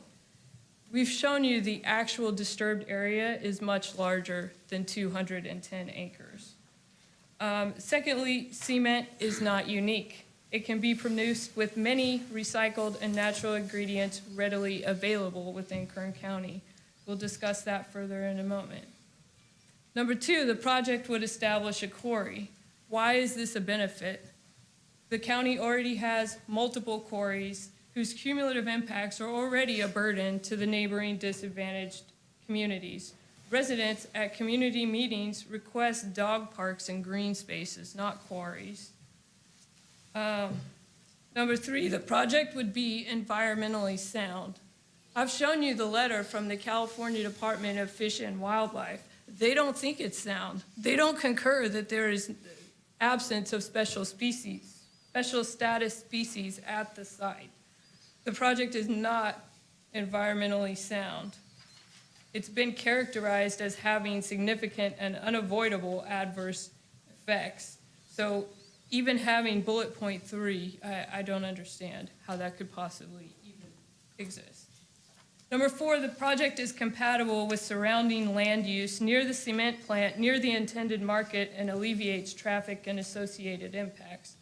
We've shown you the actual disturbed area is much larger than 210 acres. Um, secondly, cement is not unique. It can be produced with many recycled and natural ingredients readily available within Kern County. We'll discuss that further in a moment. Number two, the project would establish a quarry. Why is this a benefit? The county already has multiple quarries whose cumulative impacts are already a burden to the neighboring disadvantaged communities. Residents at community meetings request dog parks and green spaces, not quarries. Um, Number three, the project would be environmentally sound. I've shown you the letter from the California Department of Fish and Wildlife. They don't think it's sound. They don't concur that there is absence of special species, special status species at the site. The project is not environmentally sound. It's been characterized as having significant and unavoidable adverse effects. So even having bullet point three, I, I don't understand how that could possibly even exist. Number four, the project is compatible with surrounding land use near the cement plant, near the intended market, and alleviates traffic and associated impacts.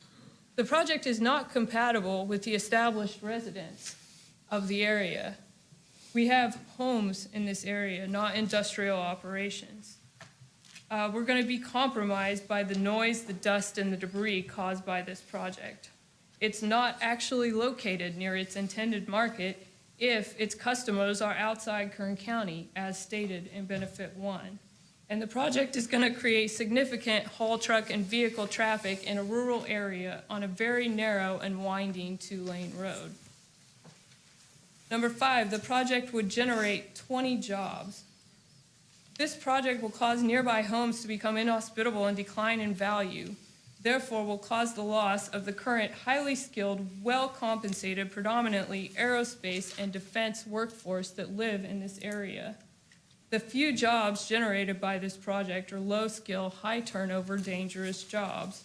The project is not compatible with the established residents of the area. We have homes in this area, not industrial operations. Uh, We're going to be compromised by the noise, the dust, and the debris caused by this project. It's not actually located near its intended market if its customers are outside Kern County, as stated in Benefit One. And the project is going to create significant haul truck and vehicle traffic in a rural area on a very narrow and winding two-lane road. Number five, the project would generate 20 jobs. This project will cause nearby homes to become inhospitable and decline in value, therefore will cause the loss of the current highly skilled, well-compensated, predominantly aerospace and defense workforce that live in this area. The few jobs generated by this project are low-skill, high-turnover, dangerous jobs.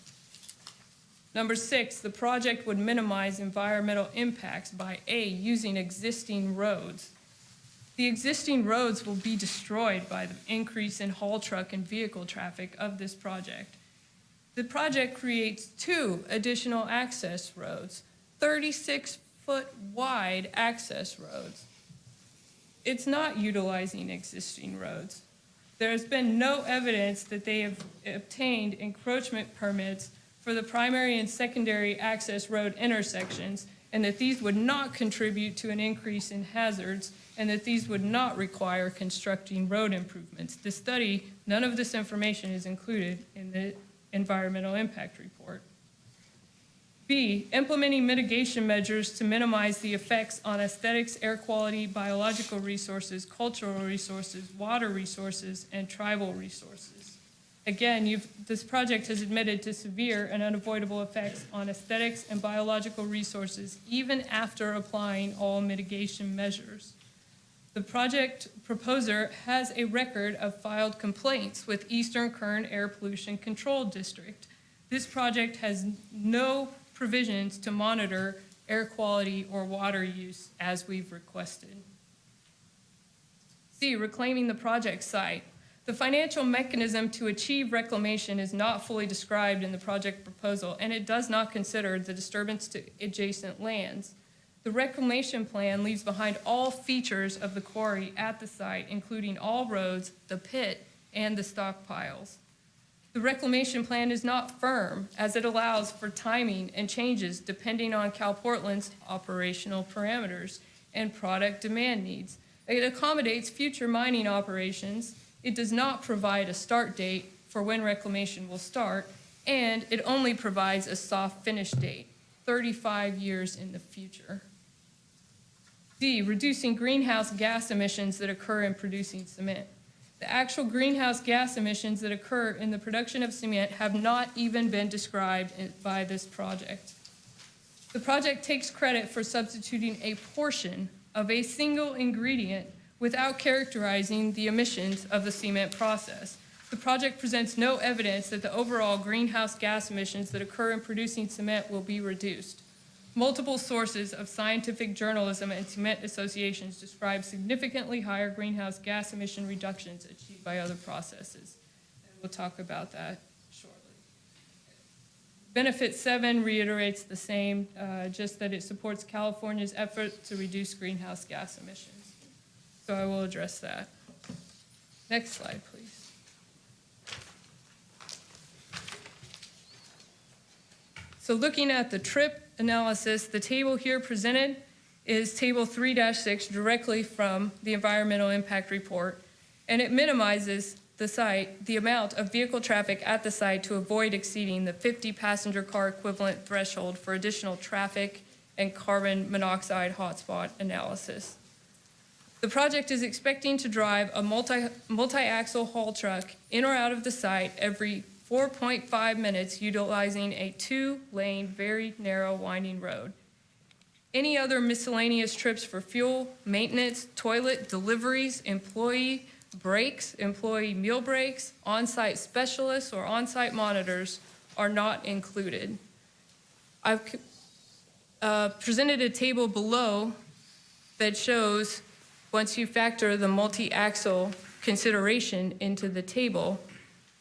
Number six, the project would minimize environmental impacts by A, using existing roads. The existing roads will be destroyed by the increase in haul truck and vehicle traffic of this project. The project creates two additional access roads, 36-foot wide access roads. It's not utilizing existing roads. There has been no evidence that they have obtained encroachment permits for the primary and secondary access road intersections, and that these would not contribute to an increase in hazards, and that these would not require constructing road improvements. The study, none of this information is included in the environmental impact report. B, implementing mitigation measures to minimize the effects on aesthetics, air quality, biological resources, cultural resources, water resources, and tribal resources. Again, this project has admitted to severe and unavoidable effects on aesthetics and biological resources even after applying all mitigation measures. The project proposer has a record of filed complaints with Eastern Kern Air Pollution Control District. This project has no provisions to monitor air quality or water use as we've requested. C, reclaiming the project site. The financial mechanism to achieve reclamation is not fully described in the project proposal, and it does not consider the disturbance to adjacent lands. The reclamation plan leaves behind all features of the quarry at the site, including all roads, the pit, and the stockpiles. The reclamation plan is not firm, as it allows for timing and changes depending on CalPortland's operational parameters and product demand needs. It accommodates future mining operations. It does not provide a start date for when reclamation will start, and it only provides a soft finish date, 35 years in the future. D, reducing greenhouse gas emissions that occur in producing cement. The actual greenhouse gas emissions that occur in the production of cement have not even been described by this project. The project takes credit for substituting a portion of a single ingredient without characterizing the emissions of the cement process. The project presents no evidence that the overall greenhouse gas emissions that occur in producing cement will be reduced. Multiple sources of scientific journalism and cement associations describe significantly higher greenhouse gas emission reductions achieved by other processes. And we'll talk about that shortly. Benefit seven reiterates the same, uh, just that it supports California's effort to reduce greenhouse gas emissions. So I will address that. Next slide, please. So looking at the trip analysis, the table here presented is Table 3-6 directly from the Environmental Impact Report, and it minimizes the site, the amount of vehicle traffic at the site to avoid exceeding the 50 passenger car equivalent threshold for additional traffic and carbon monoxide hotspot analysis. The project is expecting to drive a multi, multi-axle haul truck in or out of the site every 4.5 minutes utilizing a two-lane, very narrow winding road. Any other miscellaneous trips for fuel, maintenance, toilet, deliveries, employee breaks, employee meal breaks, on-site specialists, or on-site monitors are not included. I've uh, presented a table below that shows, once you factor the multi-axle consideration into the table,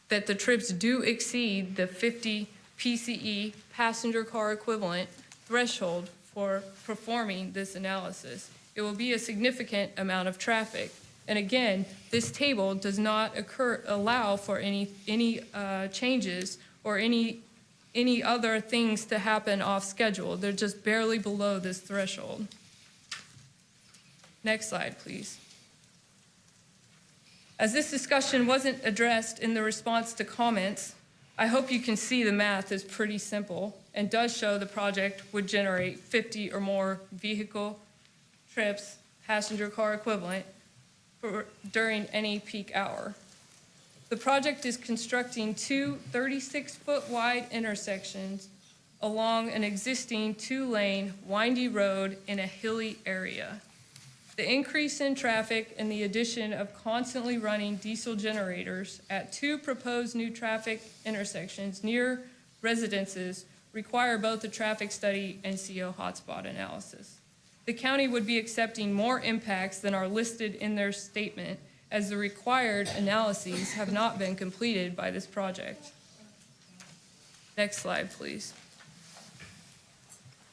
that the trips do exceed the 50 PCE passenger car equivalent threshold for performing this analysis. it will be a significant amount of traffic. And again, this table does not occur, allow for any, any uh, changes or any, any other things to happen off schedule. They're just barely below this threshold. Next slide, please. As this discussion wasn't addressed in the response to comments, I hope you can see the math is pretty simple and does show the project would generate 50 or more vehicle trips, passenger car equivalent, for, during any peak hour. The project is constructing two 36-foot wide intersections along an existing two-lane windy road in a hilly area. The increase in traffic and the addition of constantly running diesel generators at two proposed new traffic intersections near residences require both a traffic study and CO hotspot analysis. The county would be accepting more impacts than are listed in their statement as the required analyses have not been completed by this project. Next slide, please.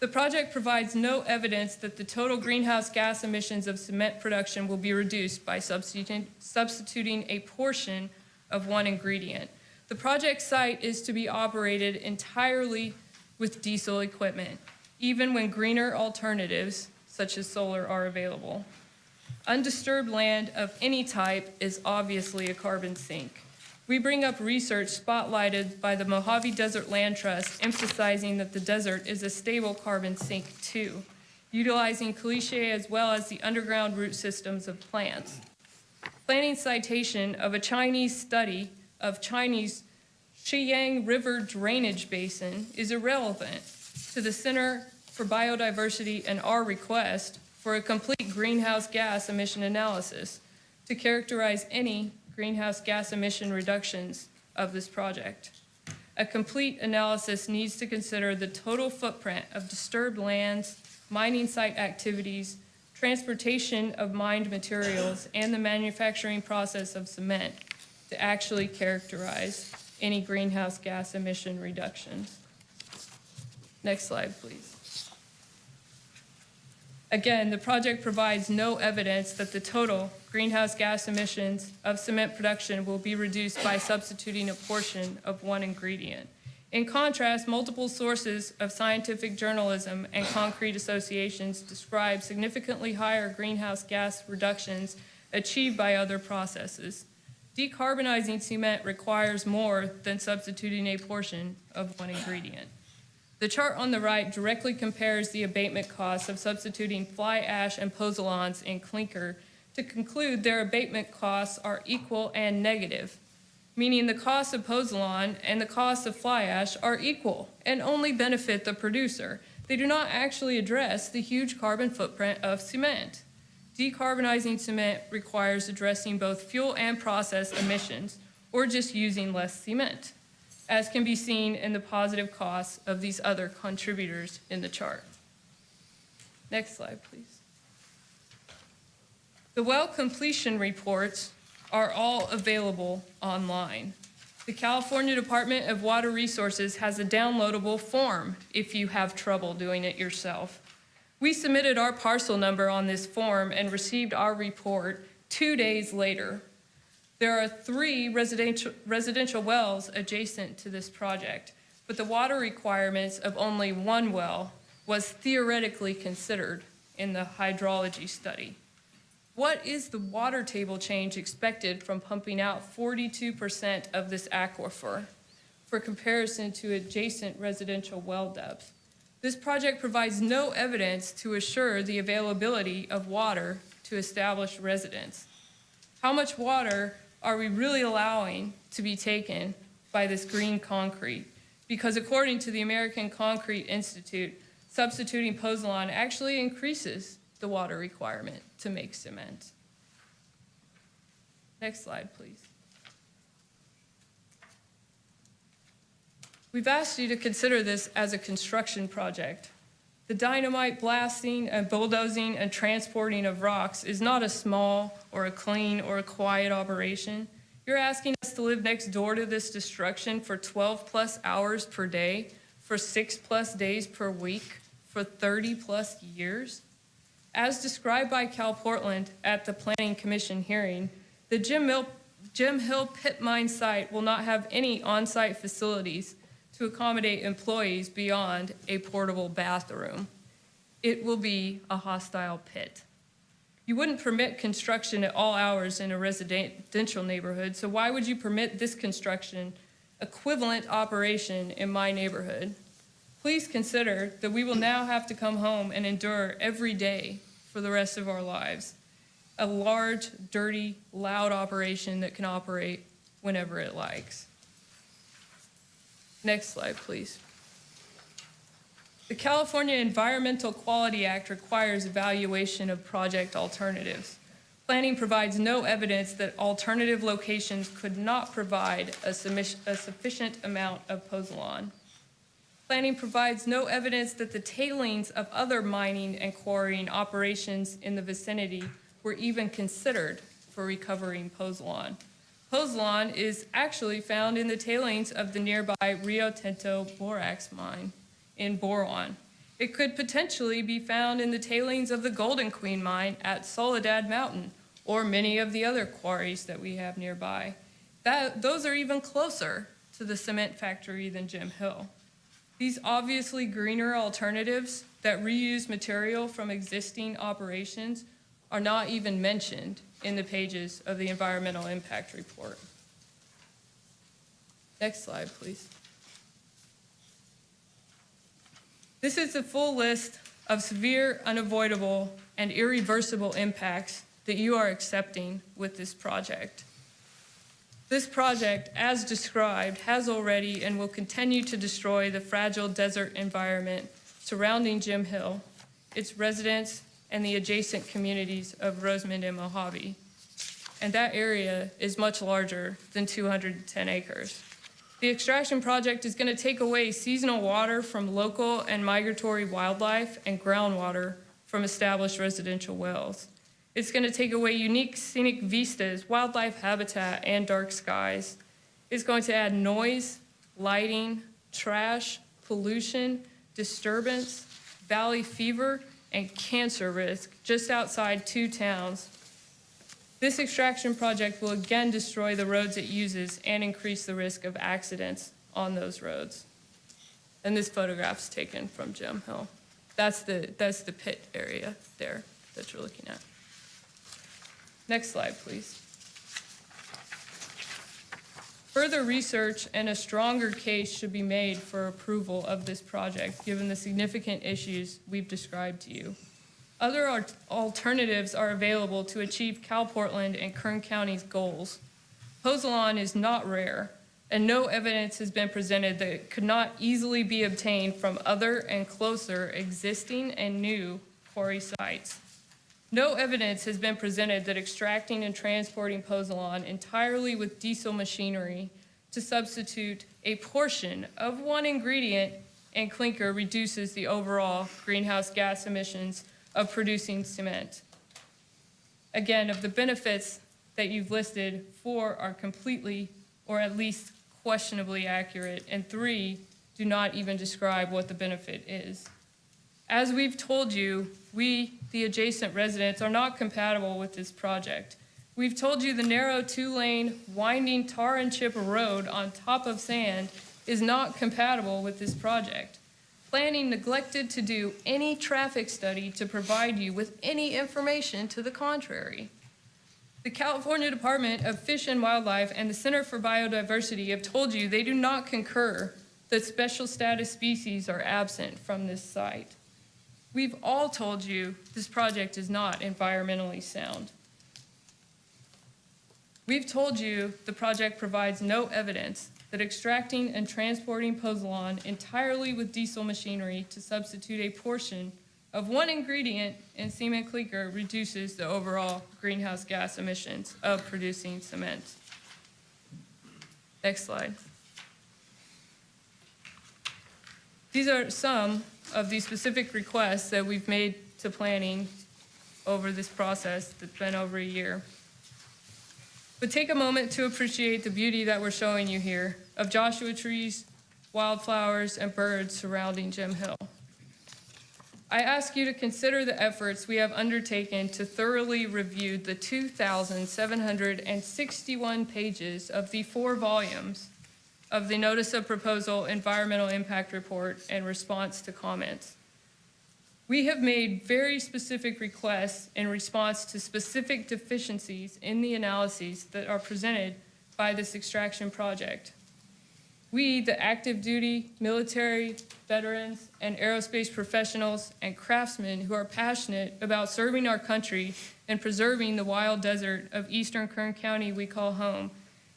The project provides no evidence that the total greenhouse gas emissions of cement production will be reduced by substituting, a portion of one ingredient. The project site is to be operated entirely with diesel equipment, even when greener alternatives, such as solar, are available. Undisturbed land of any type is obviously a carbon sink. We bring up research spotlighted by the Mojave Desert Land Trust emphasizing that the desert is a stable carbon sink too, utilizing caliche as well as the underground root systems of plants. Planning citation of a Chinese study of Chinese Xiyang River drainage basin is irrelevant to the Center for Biodiversity and our request for a complete greenhouse gas emission analysis to characterize any greenhouse gas emission reductions of this project. A complete analysis needs to consider the total footprint of disturbed lands, mining site activities, transportation of mined materials, and the manufacturing process of cement to actually characterize any greenhouse gas emission reductions. Next slide, please. Again, the project provides no evidence that the total greenhouse gas emissions of cement production will be reduced by substituting a portion of one ingredient. In contrast, multiple sources of scientific journalism and concrete associations describe significantly higher greenhouse gas reductions achieved by other processes. Decarbonizing cement requires more than substituting a portion of one ingredient. The chart on the right directly compares the abatement costs of substituting fly ash and pozzolans in clinker to conclude their abatement costs are equal and negative, meaning the cost of pozzolan and the cost of fly ash are equal and only benefit the producer. They do not actually address the huge carbon footprint of cement. Decarbonizing cement requires addressing both fuel and process emissions, or just using less cement as can be seen in the positive costs of these other contributors in the chart. Next slide, please. The well completion reports are all available online. The California Department of Water Resources has a downloadable form if you have trouble doing it yourself. We submitted our parcel number on this form and received our report two days later. There are three residential, residential wells adjacent to this project, but the water requirements of only one well was theoretically considered in the hydrology study. What is the water table change expected from pumping out 42% of this aquifer for comparison to adjacent residential well depth? This project provides no evidence to assure the availability of water to established residents. How much water are we really allowing to be taken by this green concrete? Because according to the American Concrete Institute, substituting pozzolan actually increases the water requirement to make cement. Next slide, please. We've asked you to consider this as a construction project. The dynamite blasting and bulldozing and transporting of rocks is not a small or a clean or a quiet operation. You're asking us to live next door to this destruction for 12 plus hours per day, for six plus days per week, for 30 plus years? as described by Cal Portland at the Planning Commission hearing, the Jim Jim Hill Pit Mine site will not have any on-site facilities to accommodate employees beyond a portable bathroom. It will be a hostile pit. You wouldn't permit construction at all hours in a residential neighborhood, so why would you permit this construction equivalent operation in my neighborhood? Please consider that we will now have to come home and endure every day for the rest of our lives. A large, dirty, loud operation that can operate whenever it likes. Next slide, please. The California Environmental Quality Act requires evaluation of project alternatives. Planning provides no evidence that alternative locations could not provide a a sufficient amount of pozzolan. Planning provides no evidence that the tailings of other mining and quarrying operations in the vicinity were even considered for recovering pozzolan. Pozzolan is actually found in the tailings of the nearby Rio Tinto borax mine in Boron. It could potentially be found in the tailings of the Golden Queen mine at Soledad Mountain or many of the other quarries that we have nearby. That, those are even closer to the cement factory than Jim Hill. These obviously greener alternatives that reuse material from existing operations are not even mentioned in the pages of the environmental impact report. Next slide, please. This is the full list of severe, unavoidable, and irreversible impacts that you are accepting with this project. This project, as described, has already and will continue to destroy the fragile desert environment surrounding Jim Hill, its residents, and the adjacent communities of Rosamond and Mojave. And that area is much larger than 210 acres. The extraction project is going to take away seasonal water from local and migratory wildlife and groundwater from established residential wells. It's going to take away unique scenic vistas, wildlife habitat, and dark skies. It's going to add noise, lighting, trash, pollution, disturbance, valley fever, and cancer risk just outside two towns. This extraction project will again destroy the roads it uses and increase the risk of accidents on those roads. And this photograph's taken from Jim Hill. That's the, that's the pit area there that you're looking at. Next slide, please. Further research and a stronger case should be made for approval of this project, given the significant issues we've described to you. Other alternatives are available to achieve CalPortland and Kern County's goals. Pozzolan is not rare, and no evidence has been presented that it could not easily be obtained from other and closer existing and new quarry sites. No evidence has been presented that extracting and transporting pozzolan entirely with diesel machinery to substitute a portion of one ingredient and clinker reduces the overall greenhouse gas emissions of producing cement. Again, of the benefits that you've listed, four are completely or at least questionably accurate, and three do not even describe what the benefit is. As we've told you, we, the adjacent residents, are not compatible with this project. We've told you the narrow two-lane winding tar and chip road on top of sand is not compatible with this project. Planning neglected to do any traffic study to provide you with any information to the contrary. The California Department of Fish and Wildlife and the Center for Biodiversity have told you they do not concur that special status species are absent from this site. We've all told you this project is not environmentally sound. We've told you the project provides no evidence that extracting and transporting pozzolan entirely with diesel machinery to substitute a portion of one ingredient in cement clinker reduces the overall greenhouse gas emissions of producing cement. Next slide. These are some of the specific requests that we've made to planning over this process that's been over a year. But take a moment to appreciate the beauty that we're showing you here of Joshua trees, wildflowers, and birds surrounding Jim Hill. I ask you to consider the efforts we have undertaken to thoroughly review the 2,761 pages of the four volumes of the Notice of Proposal Environmental Impact Report and response to comments. We have made very specific requests in response to specific deficiencies in the analyses that are presented by this extraction project. We, the active duty, military, veterans, and aerospace professionals and craftsmen who are passionate about serving our country and preserving the wild desert of eastern Kern County we call home,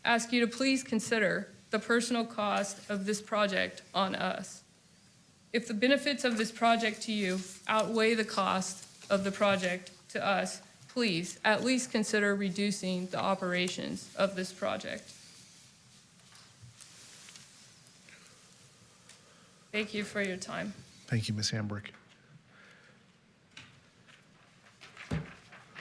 ask you to please consider the personal cost of this project on us. If the benefits of this project to you outweigh the cost of the project to us, please at least consider reducing the operations of this project. Thank you for your time. Thank you, Ms. Hambrick.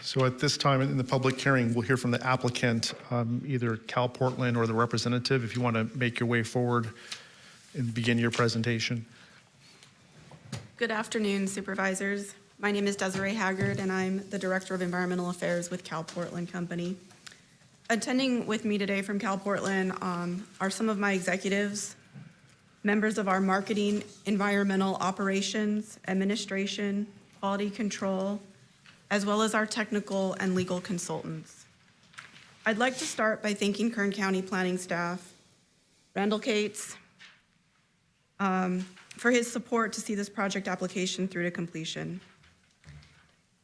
So at this time in the public hearing, we'll hear from the applicant, um, either Cal Portland or the representative, if you want to make your way forward and begin your presentation. Good afternoon, supervisors. My name is Desiree Haggard, and I'm the Director of Environmental Affairs with Cal Portland Company. Attending with me today from Cal Portland um, are some of my executives, members of our marketing, environmental operations, administration, quality control, as well as our technical and legal consultants. I'd like to start by thanking Kern County planning staff, Randall Cates, um, for his support to see this project application through to completion.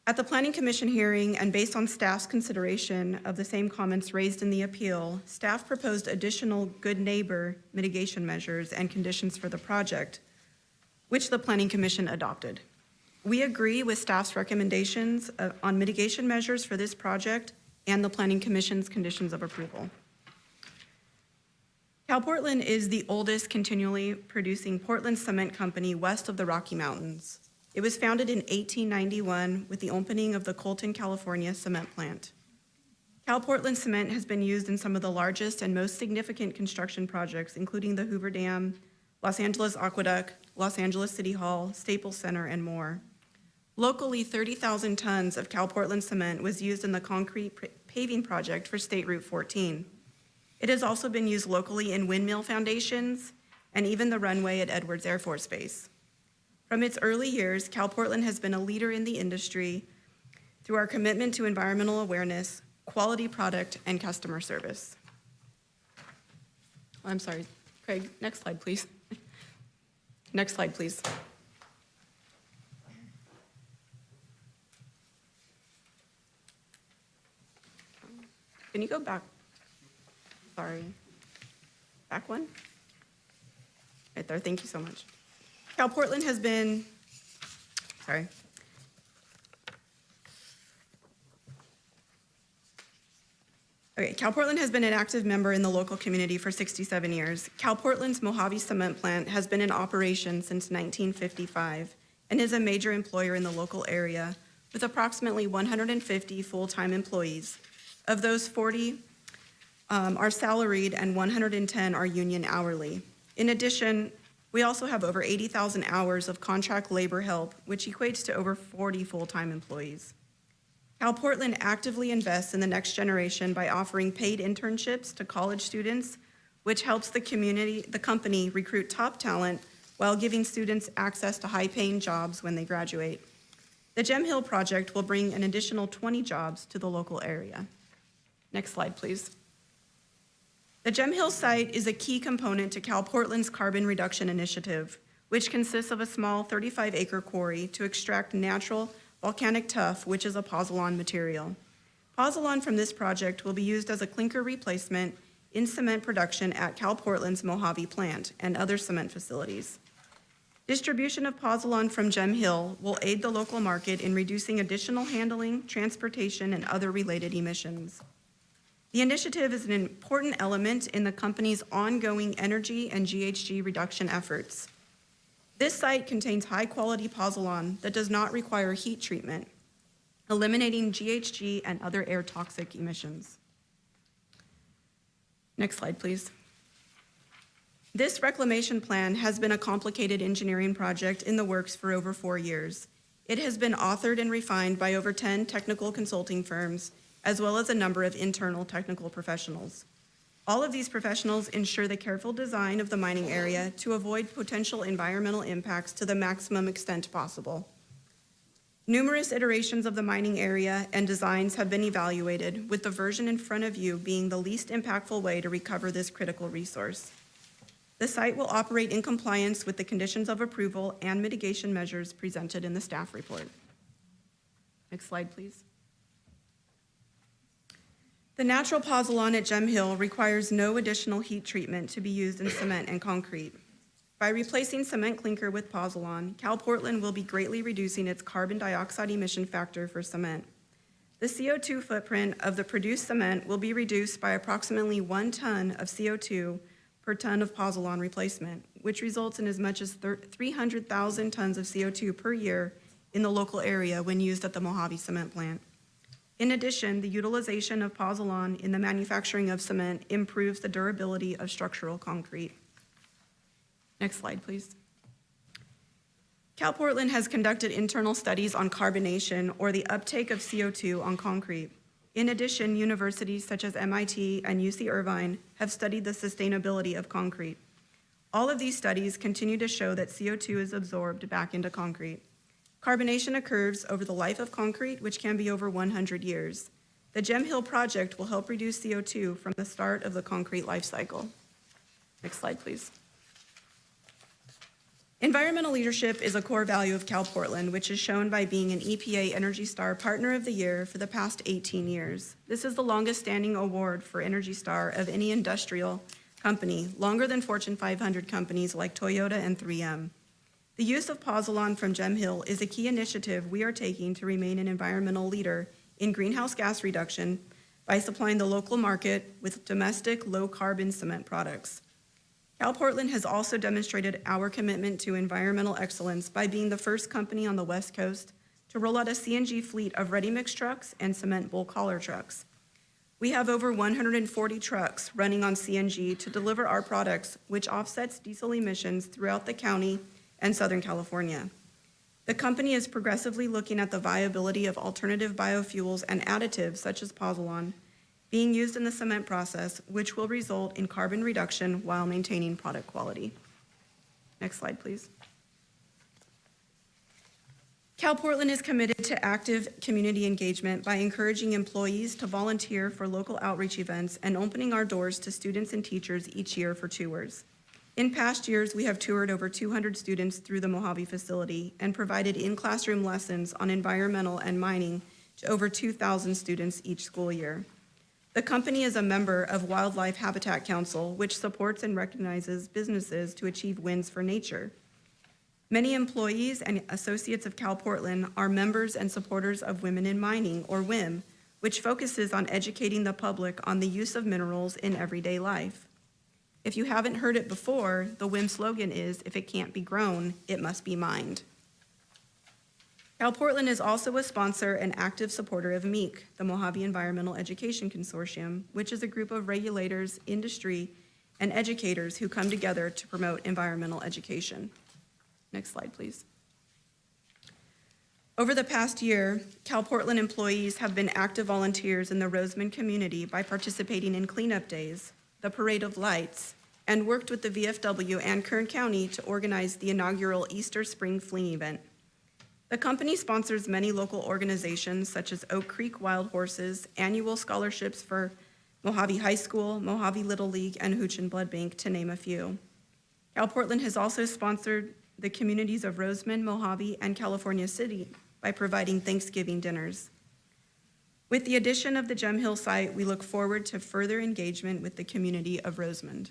At the Planning Commission hearing and based on staff's consideration of the same comments raised in the appeal, staff proposed additional good neighbor mitigation measures and conditions for the project, which the Planning Commission adopted. We agree with staff's recommendations uh, on mitigation measures for this project and the Planning Commission's conditions of approval. CalPortland is the oldest continually producing Portland cement company west of the Rocky Mountains. It was founded in 1891 with the opening of the Colton, California cement plant. CalPortland cement has been used in some of the largest and most significant construction projects, including the Hoover Dam, Los Angeles Aqueduct, Los Angeles City Hall, Staples Center, and more. Locally, 30,000 tons of CalPortland cement was used in the concrete paving project for State Route 14. It has also been used locally in windmill foundations and even the runway at Edwards Air Force Base. From its early years, CalPortland has been a leader in the industry through our commitment to environmental awareness, quality product, and customer service. Oh, I'm sorry, Craig, next slide, please. (laughs) Next slide, please. Can you go back? Sorry. Back one? Right there, thank you so much. Cal Portland has been, sorry. Okay, Cal Portland has been an active member in the local community for 67 years. Cal Portland's Mojave Cement Plant has been in operation since 1955 and is a major employer in the local area with approximately 150 full-time employees. Of those, 40 um, are salaried and 110 are union hourly. In addition, we also have over 80,000 hours of contract labor help, which equates to over 40 full-time employees. Cal Portland actively invests in the next generation by offering paid internships to college students, which helps the community, the company recruit top talent while giving students access to high-paying jobs when they graduate. The Jim Hill project will bring an additional 20 jobs to the local area. Next slide, please. The Jim Hill site is a key component to Cal Portland's carbon reduction initiative, which consists of a small 35-acre quarry to extract natural volcanic tuff, which is a pozzolan material. Pozzolan from this project will be used as a clinker replacement in cement production at Cal Portland's Mojave plant and other cement facilities. Distribution of pozzolan from Jim Hill will aid the local market in reducing additional handling, transportation, and other related emissions. The initiative is an important element in the company's ongoing energy and GHG reduction efforts. This site contains high-quality pozzolan that does not require heat treatment, eliminating GHG and other air toxic emissions. Next slide, please. This reclamation plan has been a complicated engineering project in the works for over four years. It has been authored and refined by over 10 technical consulting firms, as well as a number of internal technical professionals. All of these professionals ensure the careful design of the mining area to avoid potential environmental impacts to the maximum extent possible. Numerous iterations of the mining area and designs have been evaluated, with the version in front of you being the least impactful way to recover this critical resource. The site will operate in compliance with the conditions of approval and mitigation measures presented in the staff report. Next slide, please. The natural pozzolan at Jim Hill requires no additional heat treatment to be used in cement and concrete. By replacing cement clinker with pozzolan, Cal Portland will be greatly reducing its carbon dioxide emission factor for cement. The CO2 footprint of the produced cement will be reduced by approximately one ton of CO2 per ton of pozzolan replacement, which results in as much as 300,000 tons of CO2 per year in the local area when used at the Mojave Cement Plant. In addition, the utilization of pozzolan in the manufacturing of cement improves the durability of structural concrete. Next slide, please. CalPortland has conducted internal studies on carbonation or the uptake of CO2 on concrete. In addition, universities such as MIT and UC Irvine have studied the sustainability of concrete. All of these studies continue to show that CO2 is absorbed back into concrete. Carbonation occurs over the life of concrete, which can be over 100 years. The Jim Hill project will help reduce CO2 from the start of the concrete life cycle. Next slide, please. Environmental leadership is a core value of Cal Portland, which is shown by being an EPA Energy Star Partner of the Year for the past 18 years. This is the longest standing award for Energy Star of any industrial company, longer than Fortune 500 companies like Toyota and 3M. The use of pozzolan from Jim Hill is a key initiative we are taking to remain an environmental leader in greenhouse gas reduction by supplying the local market with domestic low-carbon cement products. Cal Portland has also demonstrated our commitment to environmental excellence by being the first company on the West Coast to roll out a CNG fleet of ready-mix trucks and cement bulk hauler trucks. We have over 140 trucks running on CNG to deliver our products, which offsets diesel emissions throughout the county and Southern California. The company is progressively looking at the viability of alternative biofuels and additives such as pozzolan being used in the cement process, which will result in carbon reduction while maintaining product quality. Next slide, please. Cal Portland is committed to active community engagement by encouraging employees to volunteer for local outreach events and opening our doors to students and teachers each year for tours. In past years, we have toured over 200 students through the Mojave facility and provided in-classroom lessons on environmental and mining to over 2,000 students each school year. The company is a member of Wildlife Habitat Council, which supports and recognizes businesses to achieve wins for nature. Many employees and associates of Cal Portland are members and supporters of Women in Mining, or WIM, which focuses on educating the public on the use of minerals in everyday life. If you haven't heard it before, the WIM slogan is, if it can't be grown, it must be mined. Cal Portland is also a sponsor and active supporter of MEEC, the Mojave Environmental Education Consortium, which is a group of regulators, industry, and educators who come together to promote environmental education. Next slide, please. Over the past year, Cal Portland employees have been active volunteers in the Rosamond community by participating in cleanup days, the Parade of Lights, and worked with the VFW and Kern County to organize the inaugural Easter Spring Fling event. The company sponsors many local organizations such as Oak Creek Wild Horses, annual scholarships for Mojave High School, Mojave Little League, and Houchin Blood Bank, to name a few. Cal Portland has also sponsored the communities of Rosamond, Mojave, and California City by providing Thanksgiving dinners. With the addition of the Jim Hill site, we look forward to further engagement with the community of Rosamond.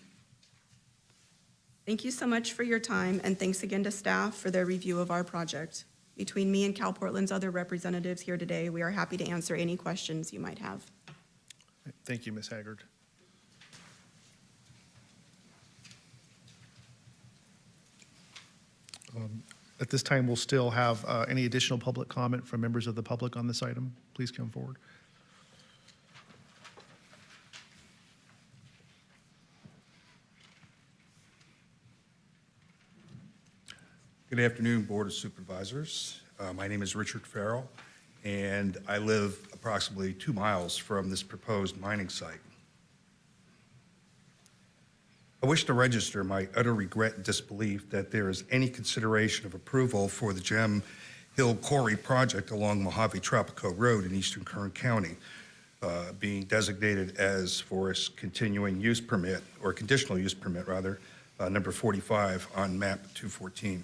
Thank you so much for your time, and thanks again to staff for their review of our project. Between me and Cal Portland's other representatives here today, we are happy to answer any questions you might have. Thank you, Ms. Haggard. Um, At this time, we'll still have uh, any additional public comment from members of the public on this item. Please come forward. Good afternoon, Board of Supervisors. Uh, My name is Richard Farrell, and I live approximately two miles from this proposed mining site. I wish to register my utter regret and disbelief that there is any consideration of approval for the Jim Hill Quarry project along Mojave Tropico Road in eastern Kern County, uh, being designated as forest continuing use permit, or conditional use permit, rather, uh, number 45 on map 214.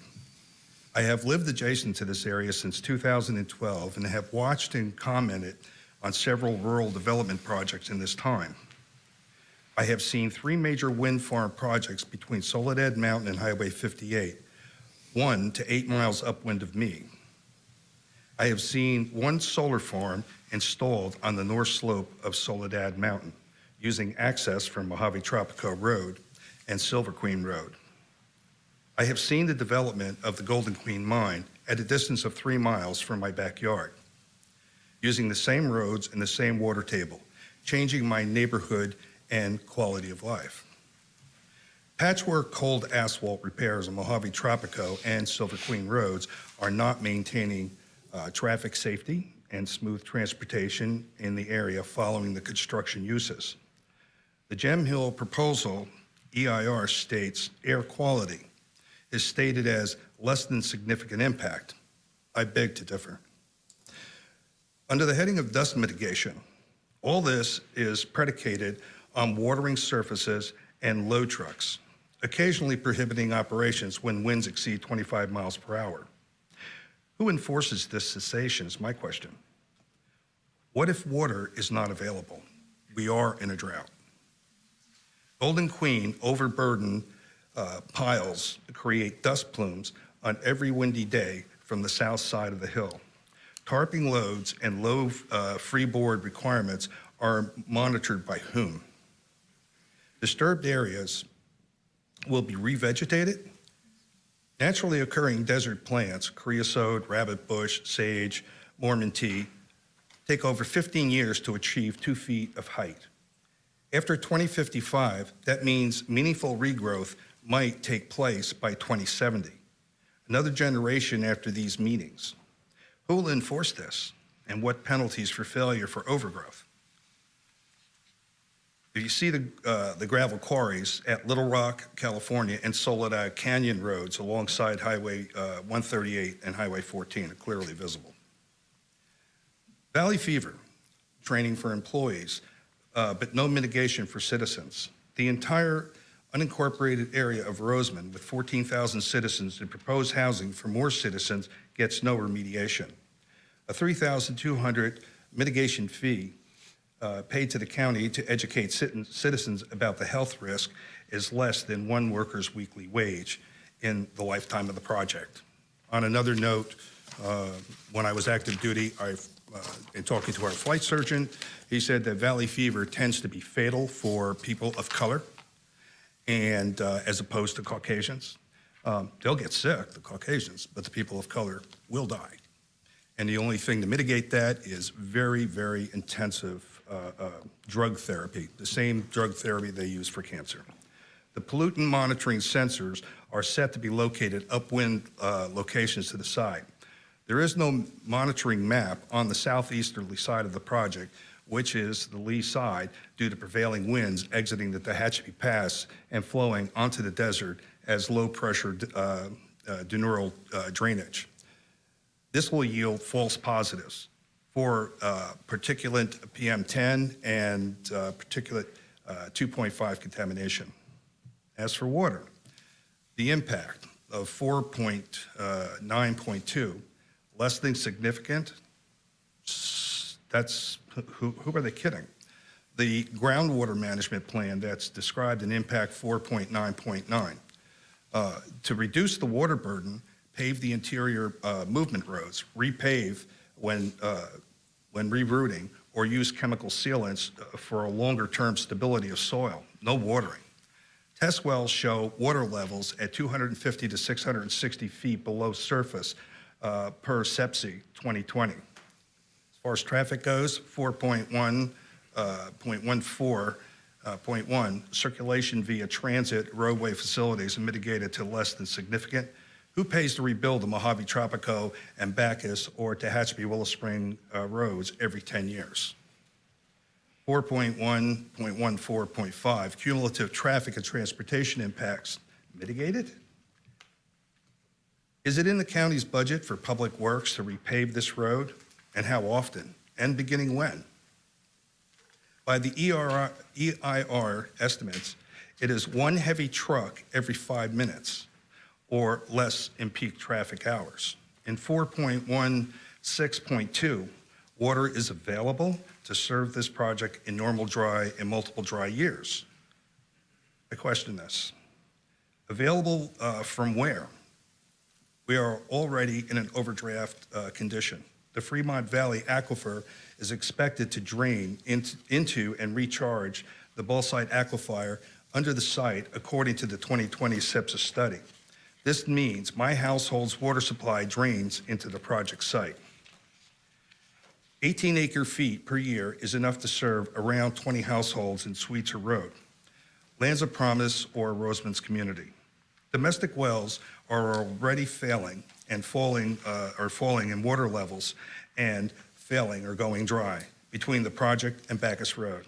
I have lived adjacent to this area since 2012 and have watched and commented on several rural development projects in this time. I have seen three major wind farm projects between Soledad Mountain and Highway 58, one to eight miles upwind of me. I have seen one solar farm installed on the north slope of Soledad Mountain using access from Mojave Tropico Road and Silver Queen Road. I have seen the development of the Golden Queen mine at a distance of three miles from my backyard, using the same roads and the same water table, changing my neighborhood and quality of life. Patchwork cold asphalt repairs on Mojave Tropico and Silver Queen roads are not maintaining uh, traffic safety and smooth transportation in the area following the construction uses. The Jim Hill proposal, EIR states air quality is stated as less than significant impact. I beg to differ. Under the heading of dust mitigation, all this is predicated on watering surfaces and load trucks, occasionally prohibiting operations when winds exceed 25 miles per hour. Who enforces this cessation is my question. What if water is not available? We are in a drought. Golden Queen overburdened uh, piles create dust plumes on every windy day from the south side of the hill. Tarping loads and low uh, freeboard requirements are monitored by whom? Disturbed areas will be revegetated. Naturally occurring desert plants, creosote, rabbit bush, sage, Mormon tea, take over 15 years to achieve two feet of height. After 2055, that means meaningful regrowth might take place by 2070, another generation after these meetings. Who will enforce this, and what penalties for failure for overgrowth? If you see the, uh, the gravel quarries at Little Rock, California, and Soledad Canyon roads alongside Highway uh, 138 and Highway 14 are clearly visible. Valley fever, training for employees, uh, but no mitigation for citizens. The entire unincorporated area of Rosamond with 14,000 citizens and proposed housing for more citizens gets no remediation. A 3,200 mitigation fee uh, paid to the county to educate citizens about the health risk is less than one worker's weekly wage in the lifetime of the project. On another note, uh, when I was active duty, I, uh, in talking to our flight surgeon, he said that valley fever tends to be fatal for people of color and uh, as opposed to Caucasians. Um, they'll get sick, the Caucasians, but the people of color will die. And the only thing to mitigate that is very, very intensive uh, uh, drug therapy, the same drug therapy they use for cancer. The pollutant monitoring sensors are set to be located upwind uh, locations to the side. There is no monitoring map on the southeasterly side of the project, which is the lee side, due to prevailing winds exiting the Tehachapi Pass and flowing onto the desert as low-pressure uh, uh, diurnal uh, drainage. This will yield false positives for uh, particulate PM10 and uh, particulate uh, 2.5 contamination. As for water, the impact of 4.9.2, less than significant, that's who, who are they kidding? The groundwater management plan that's described in impact 4.9.9. Uh, to reduce the water burden, pave the interior uh, movement roads, repave when, uh, when rerouting, or use chemical sealants uh, for a longer term stability of soil, no watering. Test wells show water levels at 250 to 660 feet below surface uh, per SEPSI 2020 far as traffic goes, 4.1, uh, 0.14, uh, point one, circulation via transit roadway facilities mitigated to less than significant. Who pays to rebuild the Mojave Tropico and Backus or Tehachapi Willow Spring uh, roads every 10 years? 4.1.14.5, cumulative traffic and transportation impacts mitigated? Is it in the county's budget for public works to repave this road? And how often? And beginning when? By the EIR, EIR estimates, it is one heavy truck every five minutes or less in peak traffic hours. In 4.16.2, water is available to serve this project in normal dry and multiple dry years. I question this. Available uh, from where? We are already in an overdraft uh, condition. The Fremont Valley Aquifer is expected to drain into, and recharge the Bullside Aquifer under the site according to the 2020 SIPSA study. This means my household's water supply drains into the project site. 18 acre feet per year is enough to serve around 20 households in Sweetser Road, Lands of Promise, or Rosamond's community. Domestic wells are already failing and falling, uh, are falling in water levels and failing or going dry between the project and Backus Road.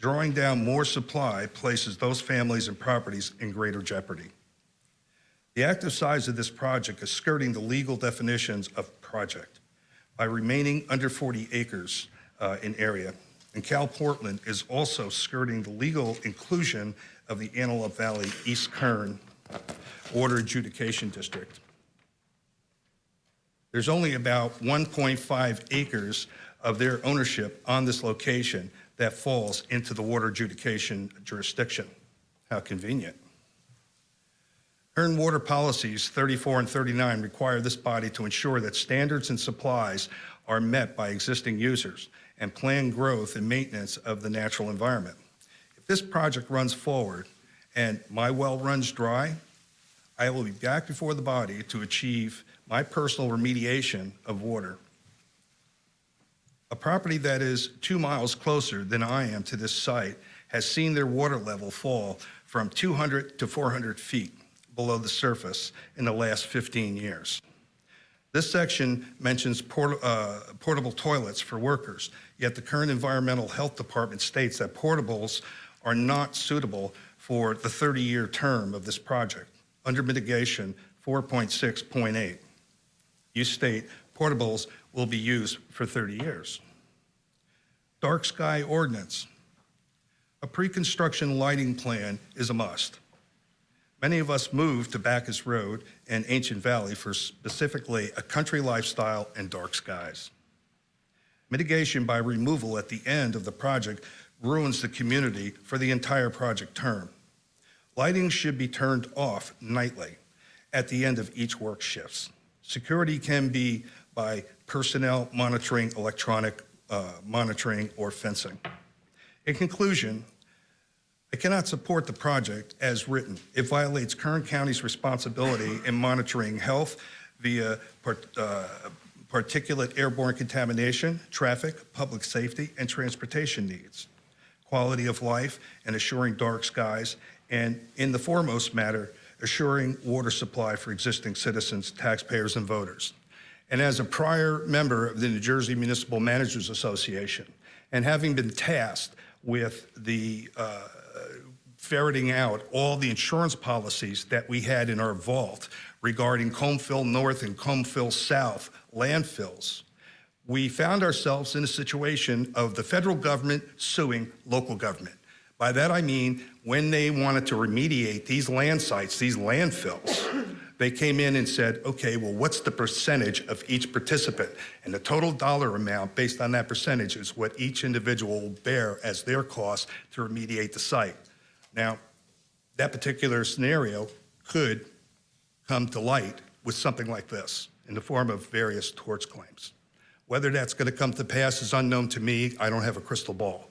Drawing down more supply places those families and properties in greater jeopardy. The active size of this project is skirting the legal definitions of project by remaining under 40 acres uh, in area. And Cal Portland is also skirting the legal inclusion of the Antelope Valley East Kern Water Adjudication District. There's only about 1.5 acres of their ownership on this location that falls into the water adjudication jurisdiction. How convenient. Kern water policies 34 and 39 require this body to ensure that standards and supplies are met by existing users and plan growth and maintenance of the natural environment. If this project runs forward and my well runs dry, I will be back before the body to achieve my personal remediation of water. A property that is two miles closer than I am to this site has seen their water level fall from 200 to 400 feet below the surface in the last 15 years. This section mentions port, uh, portable toilets for workers, yet the current Environmental Health Department states that portables are not suitable for the 30-year term of this project. Under mitigation 4.6.8, you state portables will be used for 30 years. Dark sky ordinance. A pre-construction lighting plan is a must. Many of us moved to Backus Road and Ancient Valley for specifically a country lifestyle and dark skies. Mitigation by removal at the end of the project ruins the community for the entire project term. Lighting should be turned off nightly at the end of each work shifts. Security can be by personnel monitoring, electronic uh, monitoring, or fencing. In conclusion, I cannot support the project as written. It violates Kern County's responsibility in monitoring health via part, uh, particulate airborne contamination, traffic, public safety, and transportation needs, quality of life, and assuring dark skies, and in the foremost matter, assuring water supply for existing citizens, taxpayers, and voters. And as a prior member of the New Jersey Municipal Managers Association, and having been tasked with the uh, ferreting out all the insurance policies that we had in our vault regarding Comeville North and Comeville South landfills, we found ourselves in a situation of the federal government suing local government. By that I mean when they wanted to remediate these land sites, these landfills, they came in and said, okay, well, what's the percentage of each participant? And the total dollar amount based on that percentage is what each individual will bear as their cost to remediate the site. Now, that particular scenario could come to light with something like this in the form of various torts claims. Whether that's going to come to pass is unknown to me. I don't have a crystal ball.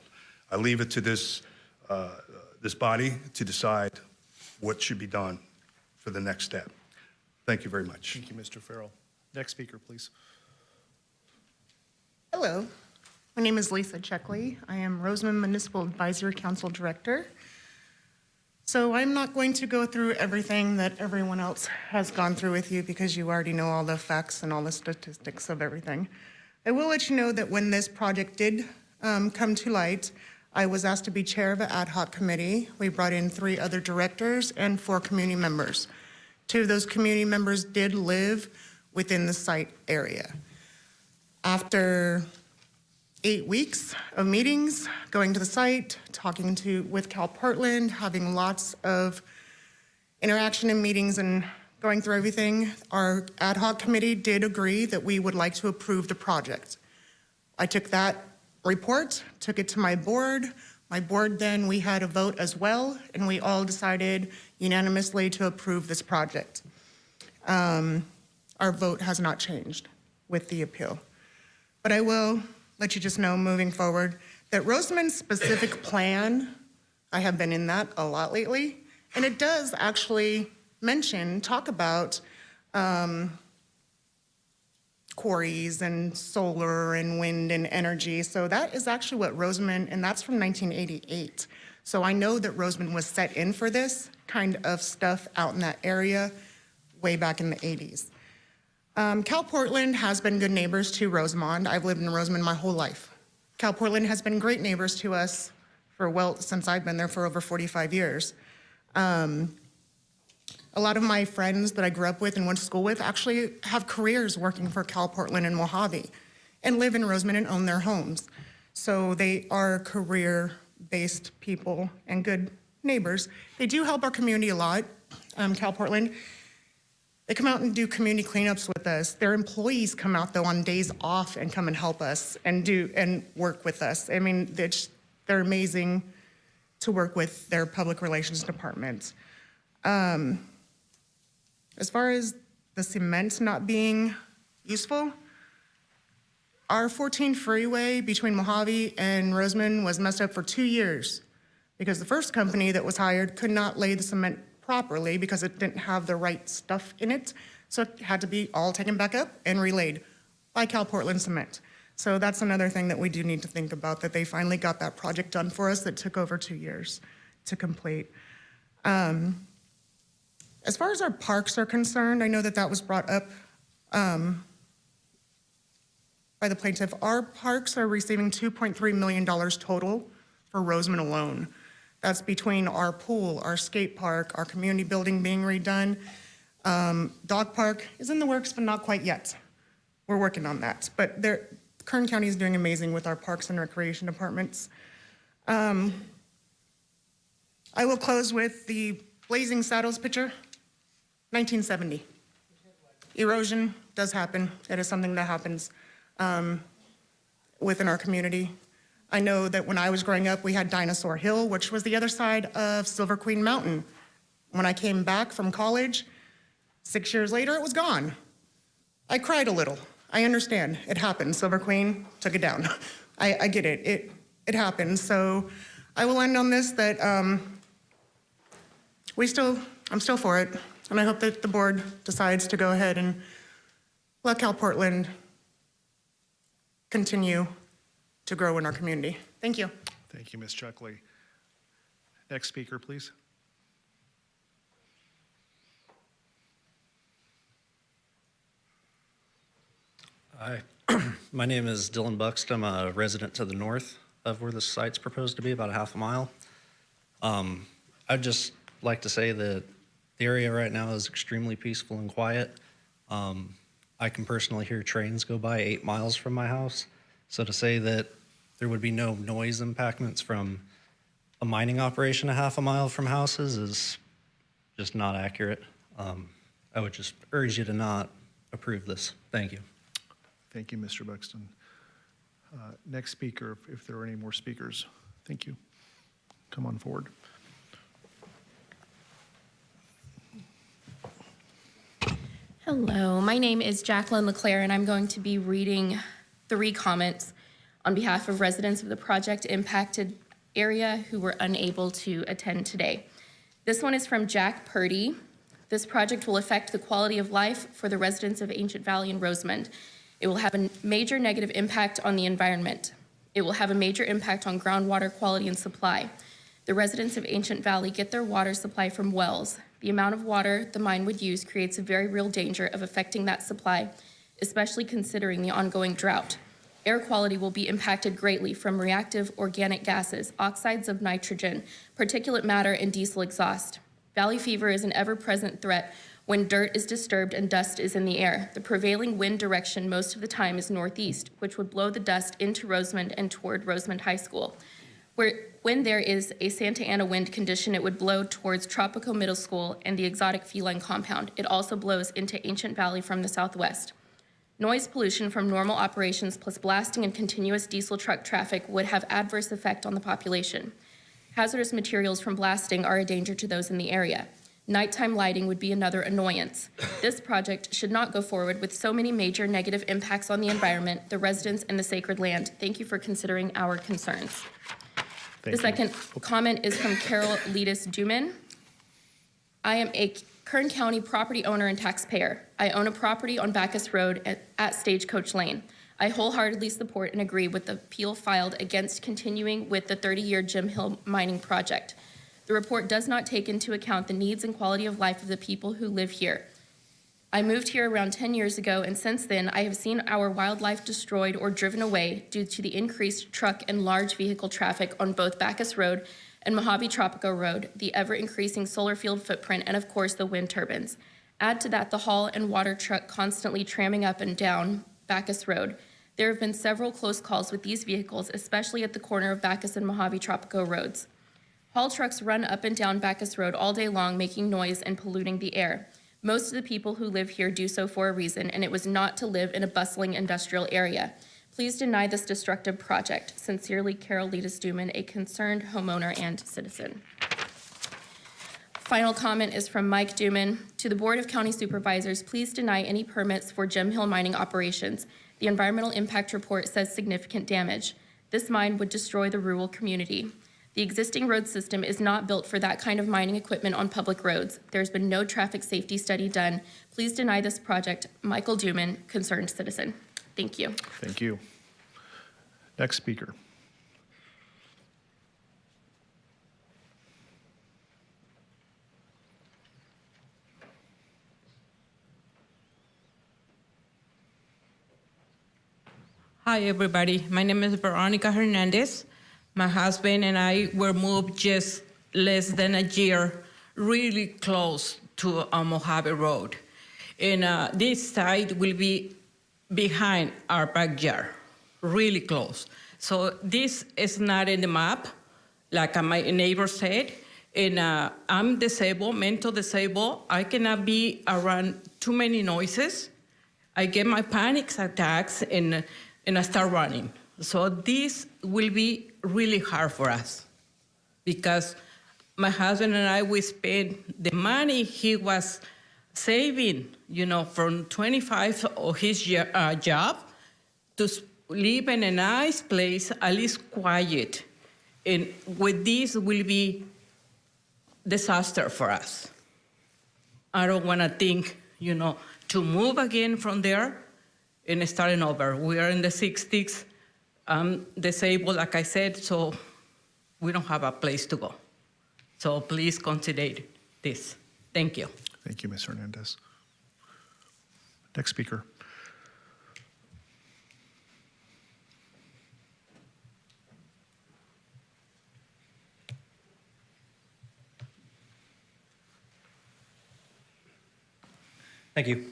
I leave it to this, uh, this body to decide what should be done for the next step. Thank you very much. Thank you, Mr. Farrell. Next speaker, please. Hello, my name is Lisa Checkley. I am Rosamond Municipal Advisory Council Director. So I'm not going to go through everything that everyone else has gone through with you because you already know all the facts and all the statistics of everything. I will let you know that when this project did um, come to light, I was asked to be chair of an ad hoc committee. We brought in three other directors and four community members. Two of those community members did live within the site area. After eight weeks of meetings, going to the site, talking to with Cal Portland, having lots of interaction and meetings and going through everything, our ad hoc committee did agree that we would like to approve the project. I took that report, took it to my board. My board then, we had a vote as well, and we all decided unanimously to approve this project. Um, Our vote has not changed with the appeal. But I will let you just know moving forward that Rosamond's specific (coughs) plan, I have been in that a lot lately, and it does actually mention, talk about um, quarries and solar and wind and energy. So that is actually what Rosamond, and that's from 1988. So I know that Rosamond was set in for this kind of stuff out in that area way back in the 80s. Um, Cal Portland has been good neighbors to Rosamond. I've lived in Rosamond my whole life. Cal Portland has been great neighbors to us for, well, since I've been there for over 45 years. Um, a lot of my friends that I grew up with and went to school with actually have careers working for Cal Portland and Mojave and live in Rosamond and own their homes. So they are career-based people and good neighbors. They do help our community a lot, um, Cal Portland. They come out and do community cleanups with us. Their employees come out though on days off and come and help us and do and work with us. I mean, they're, just, they're amazing to work with their public relations department. Um, as far as the cement not being useful, our 14 freeway between Mojave and Rosamond was messed up for two years because the first company that was hired could not lay the cement properly because it didn't have the right stuff in it. So it had to be all taken back up and relayed by Cal Portland Cement. So that's another thing that we do need to think about, that they finally got that project done for us that took over two years to complete. Um, as far as our parks are concerned, I know that that was brought up um, by the plaintiff. Our parks are receiving $2.3 million total for Rosamond alone. That's between our pool, our skate park, our community building being redone. Um, dog park is in the works, but not quite yet. We're working on that. But Kern County is doing amazing with our parks and recreation departments. Um, I will close with the Blazing Saddles picture, 1970. Erosion does happen. It is something that happens um, within our community. I know that when I was growing up, we had Dinosaur Hill, which was the other side of Silver Queen Mountain. When I came back from college, six years later, it was gone. I cried a little. I understand. It happened. Silver Queen took it down. (laughs) I, I get it. It, it happened. So I will end on this that um, we still, I'm still for it. And I hope that the board decides to go ahead and let Cal Portland continue to grow in our community. Thank you. Thank you, Ms. Chuckley. Next speaker, please. Hi, (clears throat) my name is Dylan Buxt. I'm a resident to the north of where the site's proposed to be, about a half a mile. Um, I'd just like to say that the area right now is extremely peaceful and quiet. Um, I can personally hear trains go by eight miles from my house. So to say that there would be no noise impactments from a mining operation a half a mile from houses is just not accurate. Um, I would just urge you to not approve this. Thank you. Thank you, Mr. Buxton. Uh, Next speaker, if- if there are any more speakers. Thank you. Come on forward. Hello, my name is Jacqueline LeClaire, and I'm going to be reading three comments on behalf of residents of the project impacted area who were unable to attend today. This one is from Jack Purdy. This project will affect the quality of life for the residents of Ancient Valley and Rosamond. It will have a major negative impact on the environment. It will have a major impact on groundwater quality and supply. The residents of Ancient Valley get their water supply from wells. The amount of water the mine would use creates a very real danger of affecting that supply, especially considering the ongoing drought. Air quality will be impacted greatly from reactive organic gases, oxides of nitrogen, particulate matter, and diesel exhaust. Valley fever is an ever-present threat when dirt is disturbed and dust is in the air. The prevailing wind direction most of the time is northeast, which would blow the dust into Rosamond and toward Rosamond High School. Where, when there is a Santa Ana wind condition, it would blow towards Tropico Middle School and the exotic feline compound. It also blows into Ancient Valley from the southwest. Noise pollution from normal operations plus blasting and continuous diesel truck traffic would have adverse effect on the population. Hazardous materials from blasting are a danger to those in the area. Nighttime lighting would be another annoyance. This project should not go forward with so many major negative impacts on the environment, the residents, and the sacred land. Thank you for considering our concerns. The Thank you. second comment is from Carol Letus Duman. I am a Kern County property owner and taxpayer. I own a property on Backus Road at, at Stagecoach Lane. I wholeheartedly support and agree with the appeal filed against continuing with the 30-year Jim Hill mining project. The report does not take into account the needs and quality of life of the people who live here. I moved here around 10 years ago, and since then, I have seen our wildlife destroyed or driven away due to the increased truck and large vehicle traffic on both Backus Road and Mojave Tropico Road, the ever-increasing solar field footprint, and of course, the wind turbines. Add to that the haul and water truck constantly tramming up and down Backus Road. There have been several close calls with these vehicles, especially at the corner of Backus and Mojave Tropico Roads. Haul trucks run up and down Backus Road all day long, making noise and polluting the air. Most of the people who live here do so for a reason, and it was not to live in a bustling industrial area. Please deny this destructive project. Sincerely, Carol Letus Duman, a concerned homeowner and citizen. Final comment is from Mike Duman. To the Board of County Supervisors, please deny any permits for Jim Hill mining operations. The environmental impact report says significant damage. This mine would destroy the rural community. The existing road system is not built for that kind of mining equipment on public roads. There's been no traffic safety study done. Please deny this project. Michael Duman, concerned citizen. Thank you. Thank you. Next speaker. Hi, everybody. My name is Veronica Hernandez. My husband and I were moved just less than a year, really close to uh, Mojave Road. And uh, this site will be behind our backyard, really close. So this is not in the map, like uh, my neighbor said. And uh, I'm disabled, mental disabled. I cannot be around too many noises. I get my panic attacks and, and I start running. So this will be really hard for us because my husband and I, we spent the money he was saving, you know, from 25 of his uh, job to live in a nice place, at least quiet. And with this will be disaster for us. I don't want to think, you know, to move again from there and starting over. We are in the 60s. I'm disabled, like I said, so we don't have a place to go. So please consider this. Thank you. Thank you, Ms. Hernandez. Next speaker. Thank you.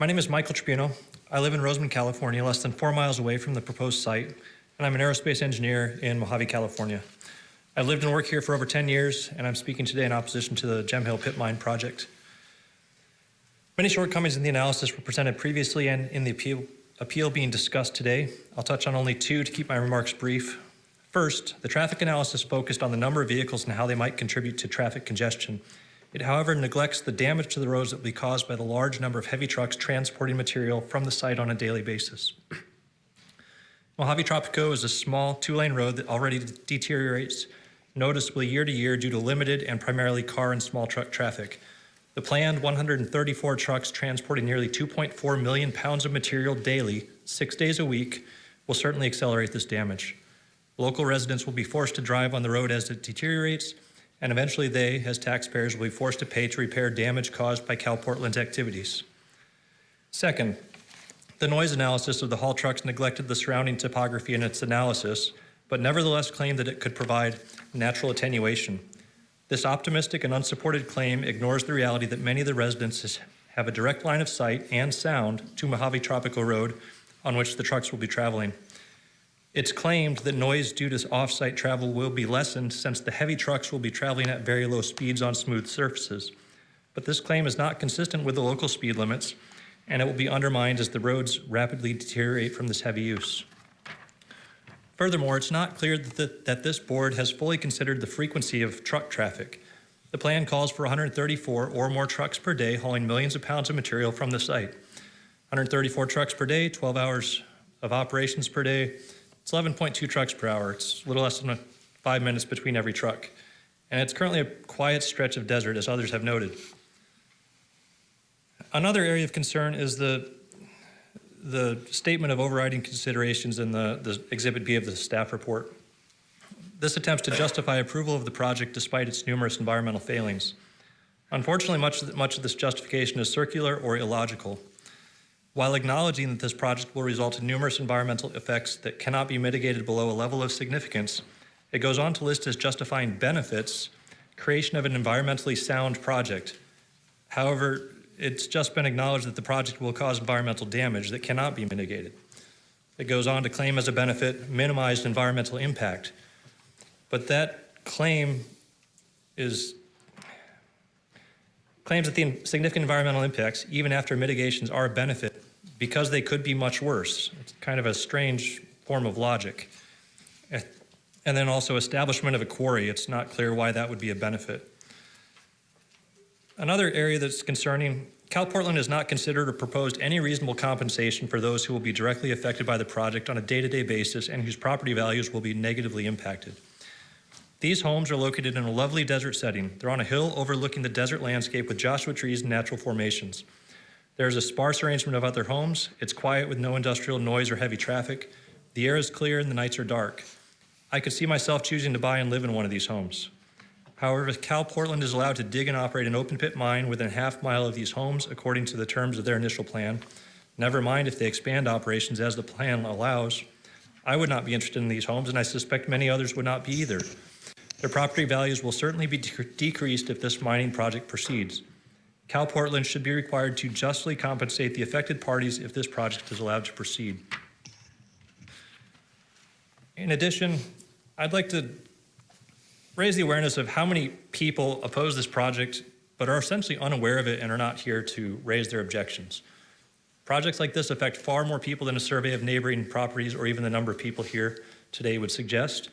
My name is Michael Tribuno. I live in Rosamond, California, less than four miles away from the proposed site, and I'm an aerospace engineer in Mojave, California. I've lived and worked here for over 10 years, and I'm speaking today in opposition to the Jim Hill Pit Mine project. Many shortcomings in the analysis were presented previously and in the appeal, appeal being discussed today. I'll touch on only two to keep my remarks brief. First, the traffic analysis focused on the number of vehicles and how they might contribute to traffic congestion. It, however, neglects the damage to the roads that will be caused by the large number of heavy trucks transporting material from the site on a daily basis. Mojave Tropico is a small two-lane road that already deteriorates noticeably year to year due to limited and primarily car and small truck traffic. The planned 134 trucks transporting nearly 2.4 million pounds of material daily, six days a week, will certainly accelerate this damage. Local residents will be forced to drive on the road as it deteriorates, and eventually they, as taxpayers, will be forced to pay to repair damage caused by Cal Portland's activities. Second, the noise analysis of the haul trucks neglected the surrounding topography in its analysis, but nevertheless claimed that it could provide natural attenuation. This optimistic and unsupported claim ignores the reality that many of the residents have a direct line of sight and sound to Mojave Tropico Road on which the trucks will be traveling. It's claimed that noise due to off-site travel will be lessened since the heavy trucks will be traveling at very low speeds on smooth surfaces. But this claim is not consistent with the local speed limits, and it will be undermined as the roads rapidly deteriorate from this heavy use. Furthermore, it's not clear that, the, that this board has fully considered the frequency of truck traffic. The plan calls for 134 or more trucks per day hauling millions of pounds of material from the site. 134 trucks per day, 12 hours of operations per day. It's 11.2 trucks per hour. It's a little less than five minutes between every truck. And it's currently a quiet stretch of desert, as others have noted. Another area of concern is the, the statement of overriding considerations in the, the Exhibit B of the staff report. This attempts to justify approval of the project despite its numerous environmental failings. Unfortunately, much, much of this justification is circular or illogical. While acknowledging that this project will result in numerous environmental effects that cannot be mitigated below a level of significance, it goes on to list as justifying benefits creation of an environmentally sound project. However, it's just been acknowledged that the project will cause environmental damage that cannot be mitigated. It goes on to claim as a benefit minimized environmental impact. But that claim is claims that the significant environmental impacts, even after mitigations, are a benefit because they could be much worse. It's kind of a strange form of logic. And then also establishment of a quarry. It's not clear why that would be a benefit. Another area that's concerning, Cal Portland has not considered or proposed any reasonable compensation for those who will be directly affected by the project on a day-to-day basis and whose property values will be negatively impacted. These homes are located in a lovely desert setting. They're on a hill overlooking the desert landscape with Joshua trees and natural formations. There's a sparse arrangement of other homes. It's quiet with no industrial noise or heavy traffic. The air is clear and the nights are dark. I could see myself choosing to buy and live in one of these homes. However, if Cal Portland is allowed to dig and operate an open pit mine within a half mile of these homes according to the terms of their initial plan, never mind if they expand operations as the plan allows, I would not be interested in these homes and I suspect many others would not be either. Their property values will certainly be decreased if this mining project proceeds. Cal Portland should be required to justly compensate the affected parties if this project is allowed to proceed. In addition, I'd like to raise the awareness of how many people oppose this project but are essentially unaware of it and are not here to raise their objections. Projects like this affect far more people than a survey of neighboring properties or even the number of people here today would suggest.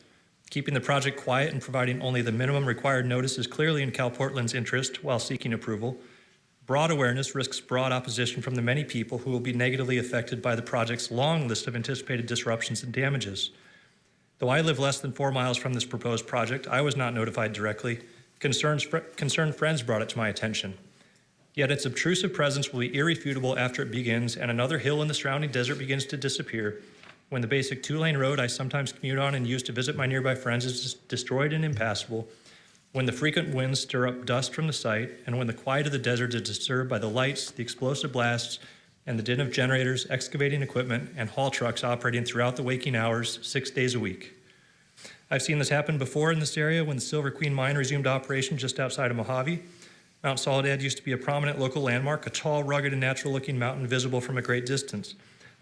Keeping the project quiet and providing only the minimum required notice is clearly in Cal Portland's interest while seeking approval. Broad awareness risks broad opposition from the many people who will be negatively affected by the project's long list of anticipated disruptions and damages. Though I live less than four miles from this proposed project, I was not notified directly. Concerns, fr concerned friends brought it to my attention. Yet its obtrusive presence will be irrefutable after it begins and another hill in the surrounding desert begins to disappear when the basic two-lane road I sometimes commute on and use to visit my nearby friends is destroyed and impassable, when the frequent winds stir up dust from the site, and when the quiet of the desert is disturbed by the lights, the explosive blasts, and the din of generators, excavating equipment, and haul trucks operating throughout the waking hours, six days a week. I've seen this happen before in this area when the Silver Queen mine resumed operation just outside of Mojave. Mount Soledad used to be a prominent local landmark, a tall, rugged, and natural-looking mountain visible from a great distance.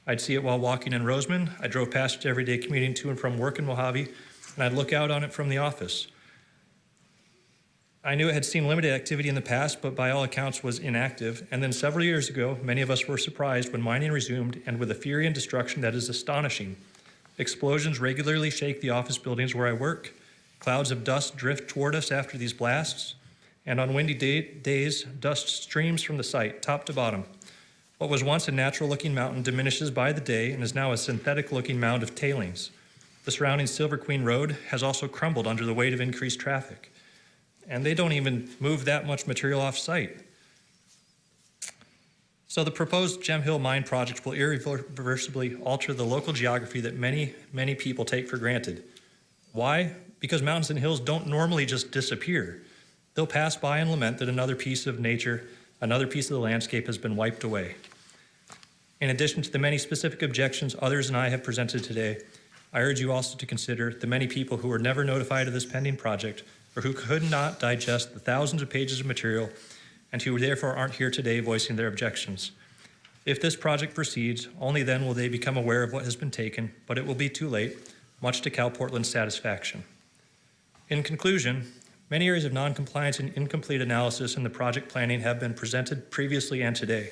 I'd see it while walking in Rosamond. I drove past it every day commuting to and from work in Mojave, and I'd look out on it from the office. I knew it had seen limited activity in the past, but by all accounts was inactive. And then several years ago, many of us were surprised when mining resumed and with a fury and destruction that is astonishing. Explosions regularly shake the office buildings where I work. Clouds of dust drift toward us after these blasts. And on windy day days, dust streams from the site, top to bottom. What was once a natural looking mountain diminishes by the day and is now a synthetic looking mound of tailings. The surrounding Silver Queen Road has also crumbled under the weight of increased traffic. And they don't even move that much material off site. So the proposed Jim Hill mine project will irreversibly alter the local geography that many, many people take for granted. Why? Because mountains and hills don't normally just disappear. They'll pass by and lament that another piece of nature, another piece of the landscape has been wiped away. In addition to the many specific objections others and I have presented today, I urge you also to consider the many people who were never notified of this pending project or who could not digest the thousands of pages of material and who therefore aren't here today voicing their objections. If this project proceeds, only then will they become aware of what has been taken, but it will be too late, much to Cal Portland's satisfaction. In conclusion, many areas of noncompliance and incomplete analysis in the project planning have been presented previously and today.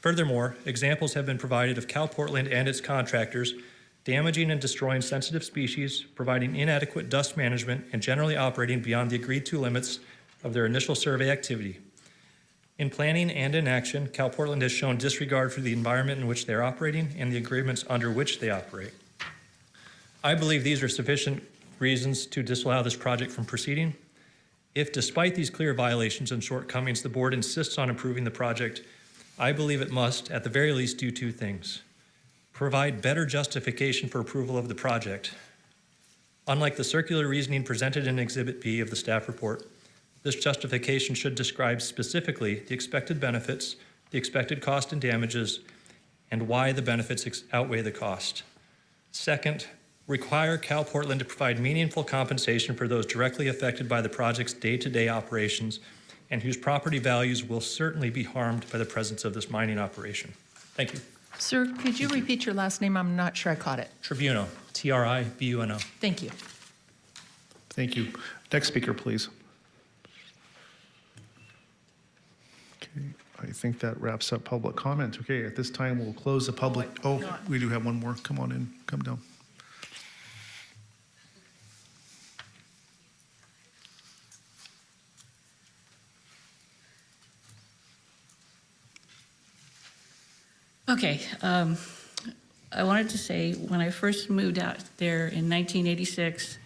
Furthermore, examples have been provided of Cal Portland and its contractors damaging and destroying sensitive species, providing inadequate dust management, and generally operating beyond the agreed to limits of their initial survey activity. In planning and in action, Cal Portland has shown disregard for the environment in which they're operating and the agreements under which they operate. I believe these are sufficient reasons to disallow this project from proceeding. If despite these clear violations and shortcomings, the board insists on approving the project, I believe it must, at the very least, do two things. Provide better justification for approval of the project. Unlike the circular reasoning presented in Exhibit B of the staff report, this justification should describe specifically the expected benefits, the expected cost and damages, and why the benefits outweigh the cost. Second, require Cal Portland to provide meaningful compensation for those directly affected by the project's day-to-day operations and whose property values will certainly be harmed by the presence of this mining operation. Thank you. Sir, could you repeat your last name? I'm not sure I caught it. Tribuno, T-R-I-B-U-N-O. Thank you. Thank you. Next speaker, please. Okay, I think that wraps up public comment. Okay, at this time, we'll close the public, oh, we do have one more. Come on in, come down. Okay, um, I wanted to say, when I first moved out there in 1986,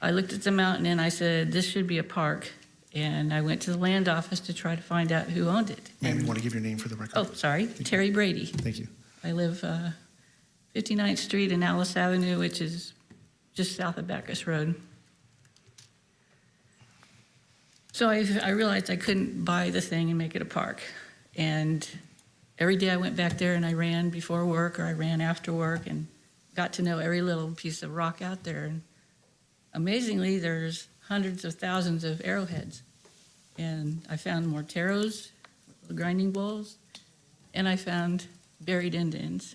I looked at the mountain and I said, this should be a park. And I went to the land office to try to find out who owned it. Ma'am, you want to give your name for the record? Oh, sorry, Terry Brady. Thank you. I live uh, 59th Street and Alice Avenue, which is just south of Backus Road. So I, I realized I couldn't buy the thing and make it a park. And every day I went back there and I ran before work or I ran after work and got to know every little piece of rock out there. And amazingly, there's hundreds of thousands of arrowheads. And I found morteros, grinding bowls, and I found buried Indians.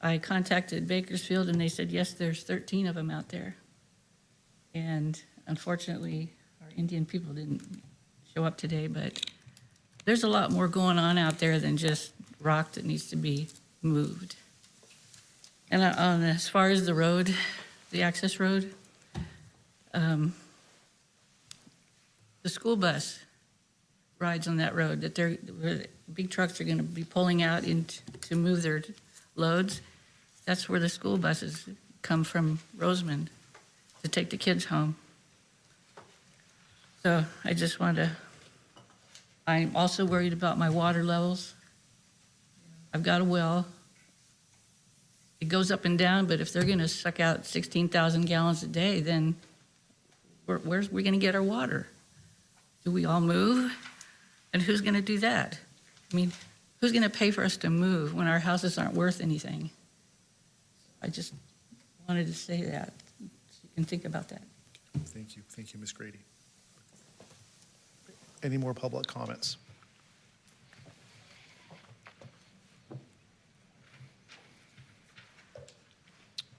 I contacted Bakersfield and they said, yes, there's 13 of them out there. And unfortunately, our Indian people didn't show up today, but there's a lot more going on out there than just rock that needs to be moved. And uh, on, as far as the road, the access road, um, the school bus rides on that road, that they're, big trucks are gonna be pulling out in to move their loads. That's where the school buses come from Rosamond to take the kids home. So I just wanted to, I'm also worried about my water levels. I've got a well. It goes up and down, but if they're gonna suck out 16,000 gallons a day, then where, where's we gonna get our water? Do we all move? And who's gonna do that? I mean, who's gonna pay for us to move when our houses aren't worth anything? I just wanted to say that, so you can think about that. Thank you, thank you, Ms. Grady. Any more public comments?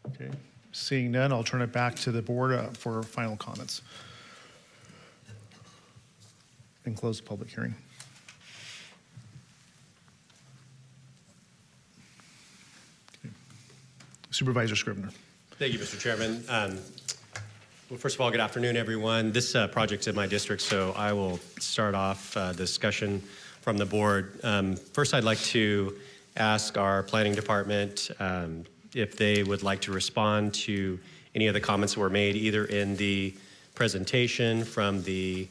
Okay, seeing none, I'll turn it back to the board uh, for final comments. And close the public hearing. Okay. Supervisor Scrivner. Thank you, Mr. Chairman. Um, Well, first of all, good afternoon, everyone. This uh, project's in my district, so I will start off uh, discussion from the board. Um, First, I'd like to ask our planning department um, if they would like to respond to any of the comments that were made, either in the presentation from the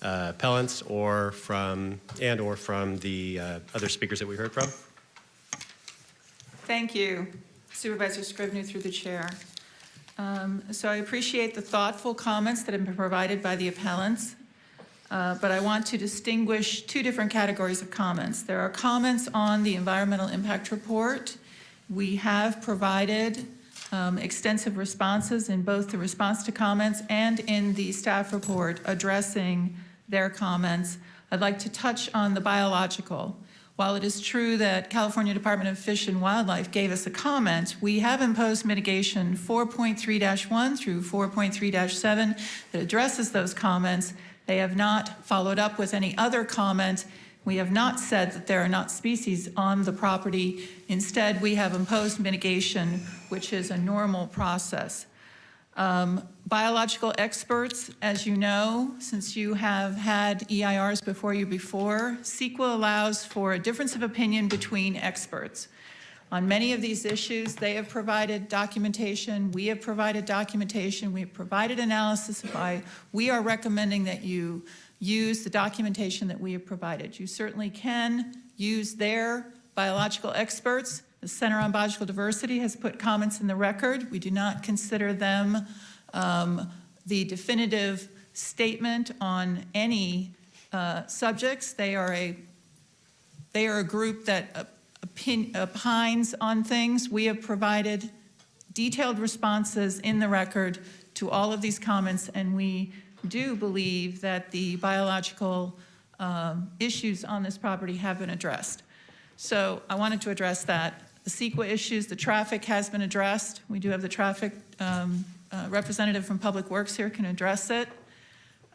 uh, appellants or from, and/or from the uh, other speakers that we heard from. Thank you, Supervisor Scrivner through the chair. Um, So I appreciate the thoughtful comments that have been provided by the appellants, uh, but I want to distinguish two different categories of comments. There are comments on the environmental impact report. We have provided um, extensive responses in both the response to comments and in the staff report addressing their comments. I'd like to touch on the biological. While it is true that California Department of Fish and Wildlife gave us a comment, we have imposed mitigation 4.3-1 through 4.3-7 that addresses those comments. They have not followed up with any other comment. We have not said that there are not species on the property. Instead, we have imposed mitigation, which is a normal process. Um, Biological experts, as you know, since you have had EIRs before you before, CEQA allows for a difference of opinion between experts. On many of these issues, they have provided documentation, we have provided documentation, we have provided analysis by, we are recommending that you use the documentation that we have provided. You certainly can use their biological experts. The Center on Biological Diversity has put comments in the record. We do not consider them um, the definitive statement on any uh, subjects. They are a, they are a group that opin- opines on things. We have provided detailed responses in the record to all of these comments, and we do believe that the biological um, issues on this property have been addressed. So I wanted to address that. The CEQA issues, the traffic has been addressed. We do have the traffic um, uh, representative from Public Works here can address it.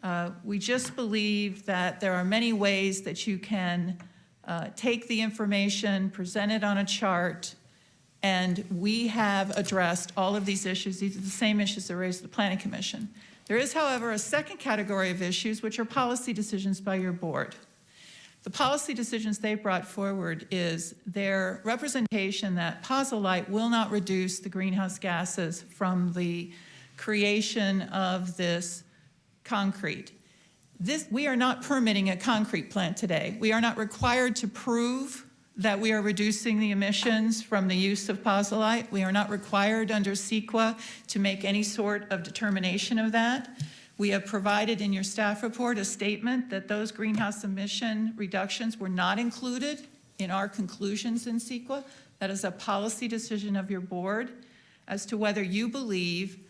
Uh, We just believe that there are many ways that you can uh, take the information, present it on a chart, and we have addressed all of these issues. These are the same issues that raised the Planning Commission. There is, however, a second category of issues, which are policy decisions by your board. The policy decisions they brought forward is their representation that Pozolite will not reduce the greenhouse gases from the creation of this concrete. This, we are not permitting a concrete plant today. We are not required to prove that we are reducing the emissions from the use of pozolite. We are not required under CEQA to make any sort of determination of that. We have provided in your staff report a statement that those greenhouse emission reductions were not included in our conclusions in CEQA. That is a policy decision of your board as to whether you believe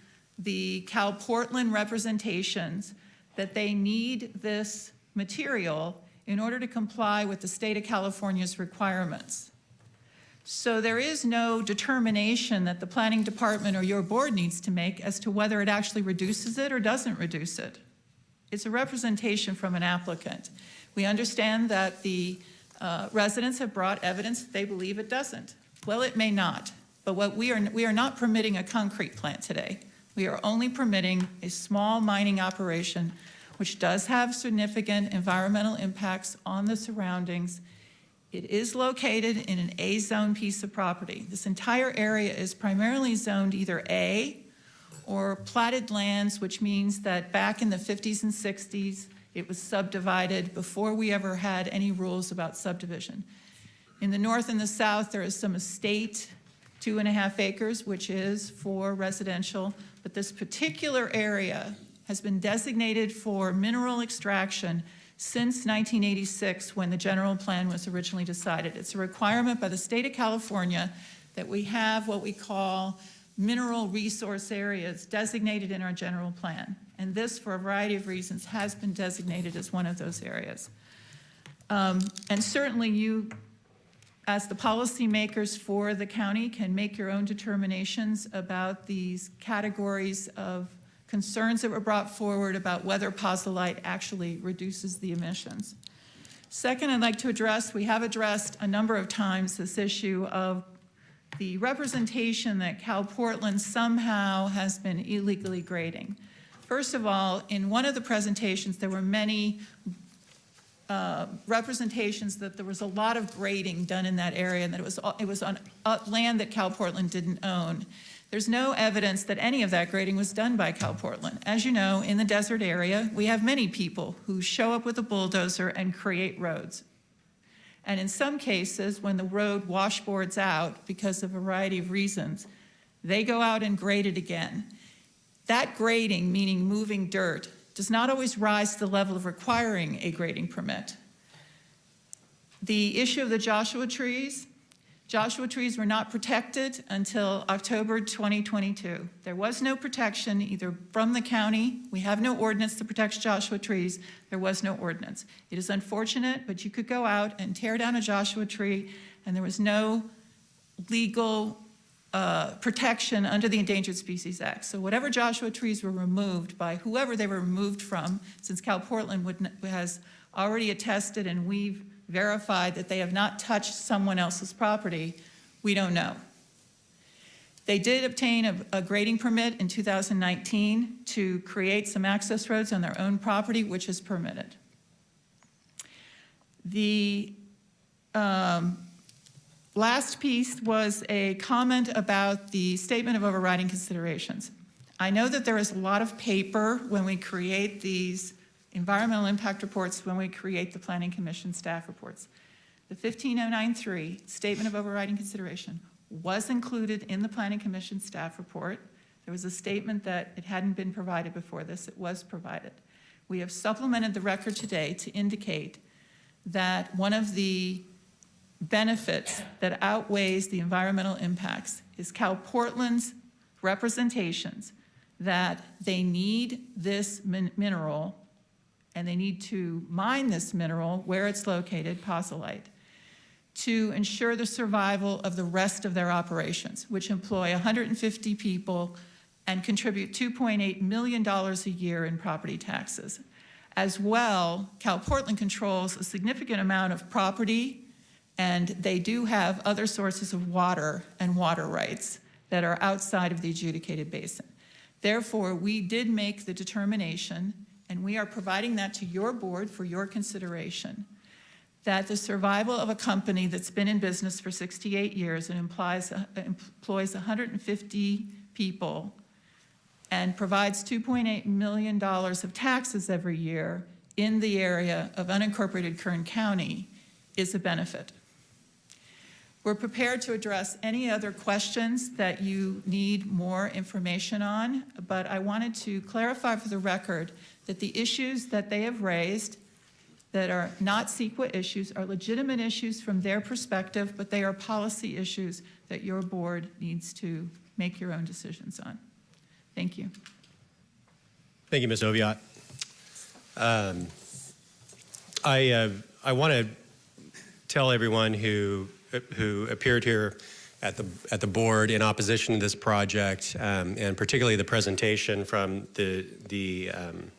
the Cal Portland representations that they need this material in order to comply with the state of California's requirements. So there is no determination that the planning department or your board needs to make as to whether it actually reduces it or doesn't reduce it. It's a representation from an applicant. We understand that the uh, residents have brought evidence that they believe it doesn't. Well, it may not, but what we are, we are not permitting a concrete plant today. We are only permitting a small mining operation which does have significant environmental impacts on the surroundings it is located in an A-zone piece of property. This entire area is primarily zoned either A or platted lands, which means that back in the 50s and 60s, it was subdivided before we ever had any rules about subdivision. In the north and the south, there is some estate, two and a half acres, which is for residential, but this particular area has been designated for mineral extraction since 1986 when the general plan was originally decided. It's a requirement by the state of California that we have what we call mineral resource areas designated in our general plan. And this, for a variety of reasons, has been designated as one of those areas. Um, and certainly you, as the policymakers for the county, can make your own determinations about these categories of concerns that were brought forward about whether pozolite actually reduces the emissions. Second, I'd like to address, we have addressed a number of times this issue of the representation that Cal Portland somehow has been illegally grading. First of all, in one of the presentations, there were many uh, representations that there was a lot of grading done in that area and that it was, it was on uh, land that Cal Portland didn't own. There's no evidence that any of that grading was done by Cal Portland. As you know, in the desert area, we have many people who show up with a bulldozer and create roads. And in some cases, when the road washboards out because of a variety of reasons, They go out and grade it again. That grading, meaning moving dirt, does not always rise to the level of requiring a grading permit. The issue of the Joshua trees, Joshua trees were not protected until October 2022. There was no protection either from the county, we have no ordinance that protects Joshua trees, there was no ordinance. It is unfortunate, but you could go out and tear down a Joshua tree and there was no legal uh, protection under the Endangered Species Act. So whatever Joshua trees were removed by whoever they were removed from, since Cal Portland would, has already attested and we've verified that they have not touched someone else's property, we don't know. They did obtain a, a grading permit in 2019 to create some access roads on their own property, which is permitted. The um, last piece was a comment about the statement of overriding considerations. I know that there is a lot of paper when we create these environmental impact reports, when we create the Planning Commission staff reports. The 15093 Statement of Overriding Consideration was included in the Planning Commission staff report. There was a statement that it hadn't been provided before this, it was provided. We have supplemented the record today to indicate that one of the benefits that outweighs the environmental impacts is Cal Portland's representations that they need this min- mineral and they need to mine this mineral where it's located, posolite, to ensure the survival of the rest of their operations, which employ 150 people and contribute $2.8 million a year in property taxes. As well, Cal Portland controls a significant amount of property, and they do have other sources of water and water rights that are outside of the adjudicated basin. Therefore, we did make the determination, and we are providing that to your board for your consideration, that the survival of a company that's been in business for 68 years and implies, uh, employs 150 people and provides $2.8 million of taxes every year in the area of unincorporated Kern County is a benefit. We're prepared to address any other questions that you need more information on, but I wanted to clarify for the record that the issues that they have raised that are not CEQA issues are legitimate issues from their perspective, but they are policy issues that your board needs to make your own decisions on. Thank you. Thank you, Ms. Oviatt. Um, I, uh, I want to tell everyone who, who appeared here at the, at the board in opposition to this project, um, and particularly the presentation from the, the um,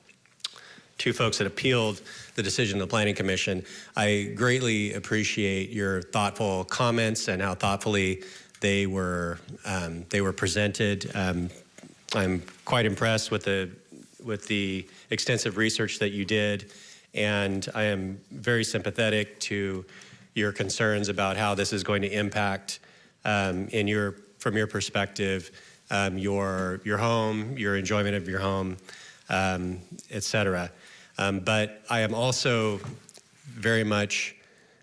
two folks that appealed the decision of the Planning Commission. I greatly appreciate your thoughtful comments and how thoughtfully they were, um, they were presented. Um, I'm quite impressed with the, with the extensive research that you did, and I am very sympathetic to your concerns about how this is going to impact, um, in your, from your perspective, um, your, your home, your enjoyment of your home, um, et cetera. Um, but I am also very much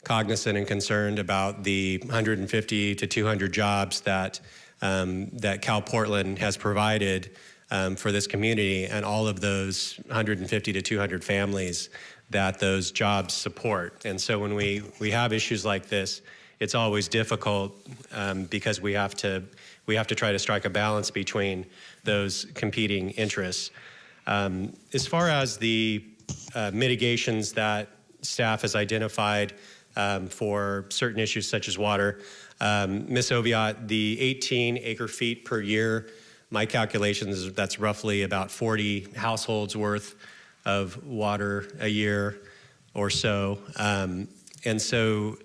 cognizant and concerned about the 150 to 200 jobs that um, that Cal Portland has provided um, for this community and all of those 150 to 200 families that those jobs support. And so when we, we have issues like this, it's always difficult um, because we have to we have to try to strike a balance between those competing interests. Um, as far as the uh, mitigations that staff has identified um, for certain issues such as water, um, Ms. Oviatt, the 18 acre feet per year, my calculations, that's roughly about 40 households worth of water a year or so. Um, and so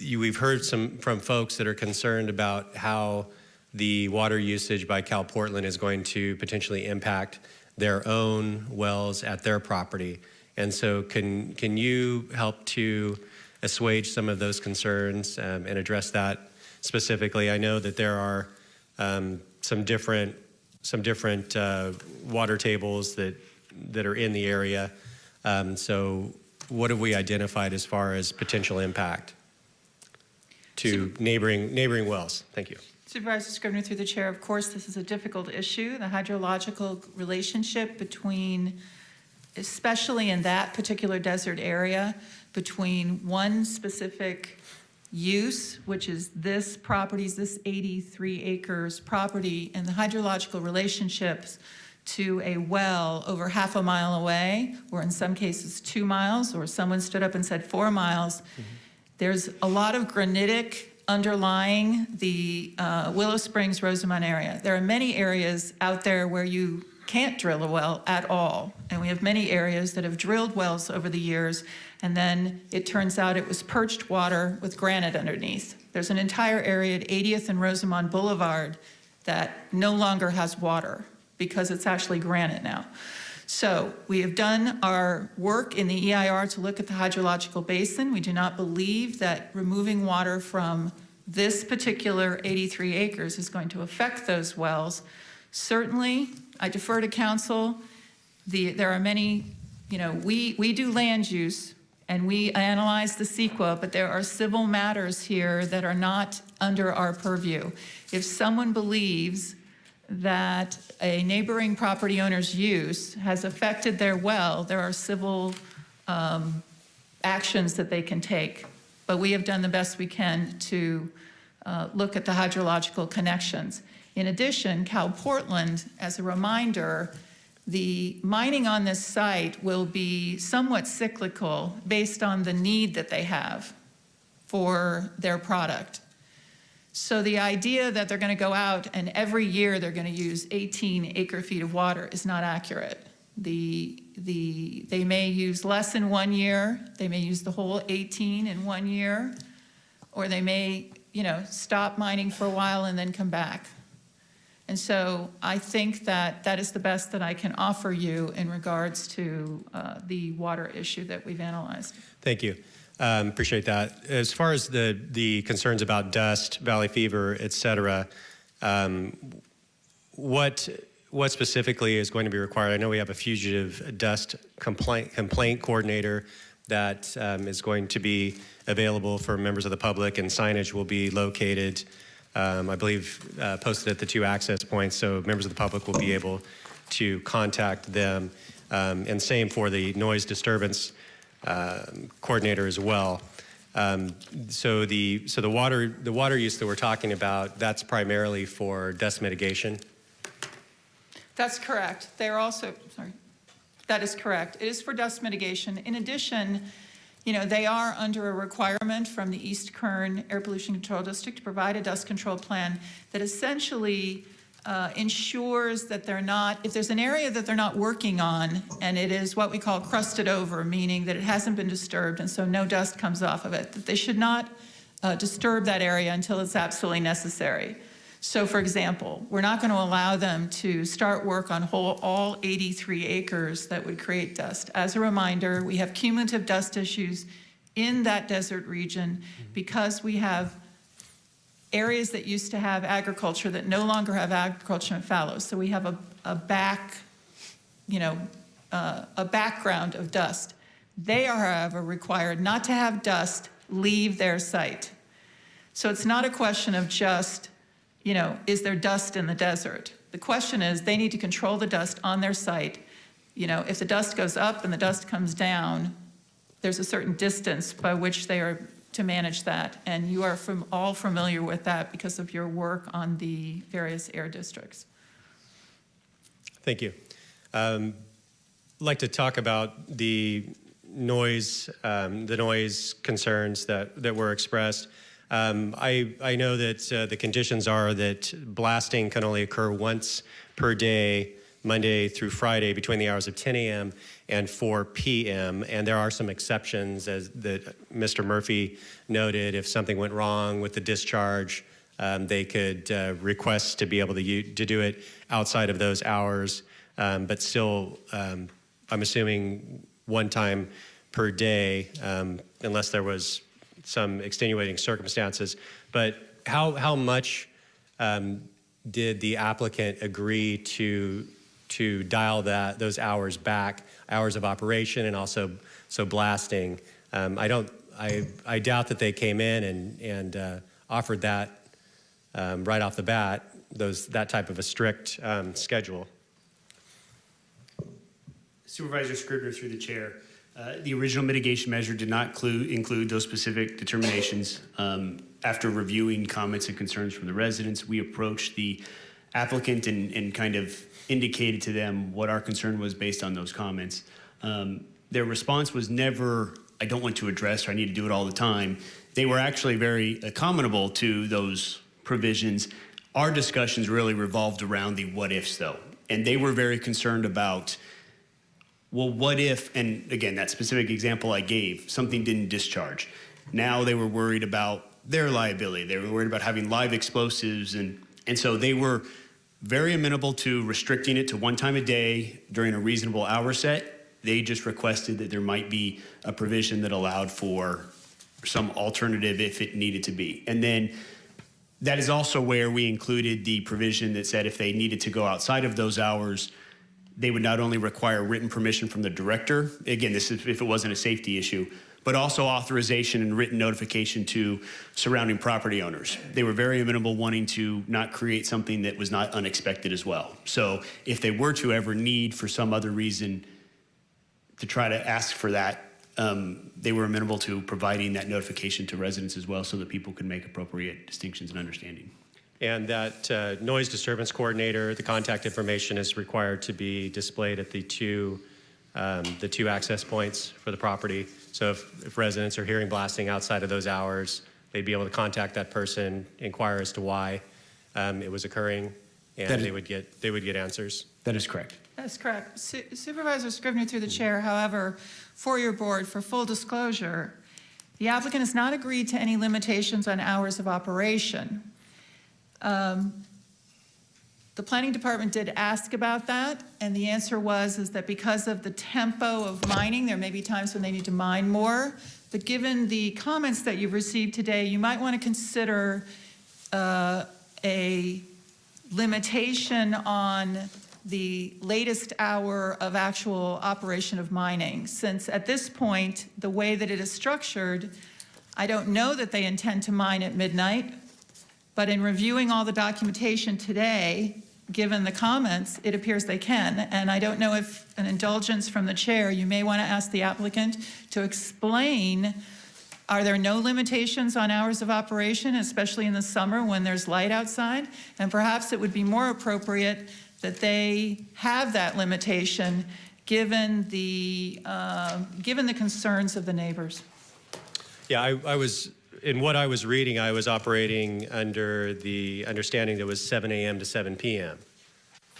you, we've heard some from folks that are concerned about how the water usage by Cal Portland is going to potentially impact their own wells at their property. And so can, can you help to assuage some of those concerns um, and address that specifically? I know that there are um, some different, some different uh, water tables that, that are in the area. Um, so what have we identified as far as potential impact to neighboring, neighboring wells? Thank you. Supervisor Scrivner, through the chair, of course, this is a difficult issue. The hydrological relationship between, especially in that particular desert area, between one specific use, which is this property's, this 83 acres property, and the hydrological relationships to a well over half a mile away, or in some cases two miles, or someone stood up and said four miles. There's a lot of granitic underlying the uh, Willow Springs, Rosamond area. There are many areas out there where you can't drill a well at all. And we have many areas that have drilled wells over the years, and then it turns out it was perched water with granite underneath. There's an entire area at 80th and Rosamond Boulevard that no longer has water because it's actually granite now. So we have done our work in the EIR to look at the hydrological basin. We do not believe that removing water from this particular 83 acres is going to affect those wells. Certainly, I defer to council. The, there are many, you know, we, we do land use and we analyze the CEQA, but there are civil matters here that are not under our purview. If someone believes that a neighboring property owner's use has affected their well, there are civil um, actions that they can take. But we have done the best we can to uh, look at the hydrological connections. In addition, Cal Portland, as a reminder, the mining on this site will be somewhat cyclical based on the need that they have for their product. So the idea that they're going to go out and every year they're going to use 18 acre feet of water is not accurate. The, the, they may use less in one year, they may use the whole 18 in one year, or they may, you know, stop mining for a while and then come back. And so I think that that is the best that I can offer you in regards to uh, the water issue that we've analyzed. Thank you. Um, appreciate that. As far as the, the concerns about dust, valley fever, et cetera, um, what, what specifically is going to be required? I know we have a fugitive dust complaint, complaint coordinator that um, is going to be available for members of the public and signage will be located, um, I believe, uh, posted at the two access points so members of the public will be able to contact them. Um, and same for the noise disturbance coordinator as well. Um, so the so the water the water use that we're talking about that's primarily for dust mitigation. That's correct. They're also sorry. That is correct. It is for dust mitigation. In addition, you know, they are under a requirement from the East Kern Air Pollution Control District to provide a dust control plan that essentially uh, ensures that they're not, if there's an area that they're not working on, and it is what we call crusted over, meaning that it hasn't been disturbed and so no dust comes off of it, that they should not uh, disturb that area until it's absolutely necessary. So for example, we're not going to allow them to start work on whole, all 83 acres that would create dust. As a reminder, we have cumulative dust issues in that desert region because we have areas that used to have agriculture that no longer have agriculture and fallows. So we have a, a back, you know, uh, a background of dust. They are, however, required not to have dust leave their site. So it's not a question of just, you know, is there dust in the desert? The question is they need to control the dust on their site. You know, if the dust goes up and the dust comes down, there's a certain distance by which they are to manage that. And you are from, all familiar with that because of your work on the various air districts. Thank you. Um, I'd like to talk about the noise, um, the noise concerns that, that were expressed. Um, I, I know that uh, the conditions are that blasting can only occur once per day, Monday through Friday, between the hours of 10 a.m. and 4 p.m. And there are some exceptions, as that Mr. Murphy noted. If something went wrong with the discharge, um, they could uh, request to be able to, to do it outside of those hours. Um, but still, um, I'm assuming one time per day, um, unless there was some extenuating circumstances. But how, how much um, did the applicant agree to, to dial that, those hours back, hours of operation and also so blasting? Um, I, don't, I, I doubt that they came in and, and uh, offered that um, right off the bat, those, that type of a strict um, schedule. Supervisor Scrivner through the chair. Uh, The original mitigation measure did not clue- include those specific determinations. Um, After reviewing comments and concerns from the residents, we approached the applicant and and kind of indicated to them what our concern was based on those comments. Um, Their response was never, I don't want to address, or I need to do it all the time. They were actually very accommodable to those provisions. Our discussions really revolved around the what-ifs, though. And they were very concerned about well, what if, and again, that specific example I gave, something didn't discharge. Now they were worried about their liability. They were worried about having live explosives. And, and so they were very amenable to restricting it to one time a day during a reasonable hour set. They just requested that there might be a provision that allowed for some alternative if it needed to be. And then that is also where we included the provision that said if they needed to go outside of those hours, they would not only require written permission from the director, again, this is if it wasn't a safety issue, but also authorization and written notification to surrounding property owners. They were very amenable wanting to not create something that was not unexpected as well. So if they were to ever need for some other reason to try to ask for that, um, they were amenable to providing that notification to residents as well so that people could make appropriate distinctions and understanding. And that uh, noise disturbance coordinator, the contact information is required to be displayed at the two, um, the two access points for the property. So if, if residents are hearing blasting outside of those hours, they'd be able to contact that person, inquire as to why um, it was occurring, and is- they would get, they would get answers. That is correct. That's correct. Su- Supervisor Scrivner through the chair, however, for your board, for full disclosure, the applicant has not agreed to any limitations on hours of operation. Um, The planning department did ask about that, and the answer was, is that because of the tempo of mining, there may be times when they need to mine more. But given the comments that you've received today, you might want to consider uh, a limitation on the latest hour of actual operation of mining, since at this point, the way that it is structured, I don't know that they intend to mine at midnight, but in reviewing all the documentation today, given the comments, it appears they can. And I don't know if an indulgence from the chair, you may want to ask the applicant to explain, are there no limitations on hours of operation, especially in the summer when there's light outside? And perhaps it would be more appropriate that they have that limitation, given the, uh, given the concerns of the neighbors. Yeah, I, I was, in what I was reading, I was operating under the understanding that was 7 AM to 7 PM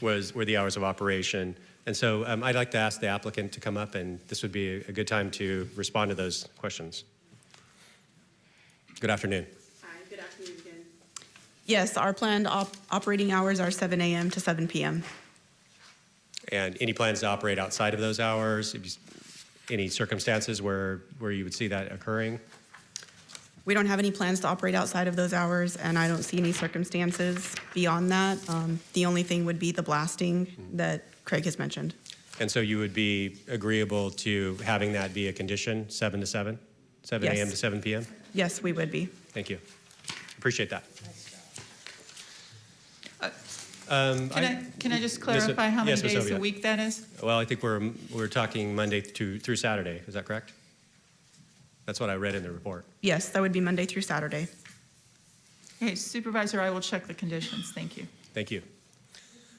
was, were the hours of operation. And so um, I'd like to ask the applicant to come up, and this would be a, a good time to respond to those questions. Good afternoon. Hi, good afternoon again. Yes, our planned op- operating hours are 7 AM to 7 PM. And any plans to operate outside of those hours? Any circumstances where, where you would see that occurring? We don't have any plans to operate outside of those hours, and I don't see any circumstances beyond that. Um, The only thing would be the blasting that Craig has mentioned. And so you would be agreeable to having that be a condition, 7 to 7? 7 Yes. AM to 7 PM? Yes, we would be. Thank you. Appreciate that. Um, Uh, Can I, can I just Ms. clarify how many yes, Ms. days a week that is? Well, I think we're, we're talking Monday to, through Saturday, is that correct? That's what I read in the report. Yes, that would be Monday through Saturday. Okay, Supervisor, I will check the conditions. Thank you. Thank you.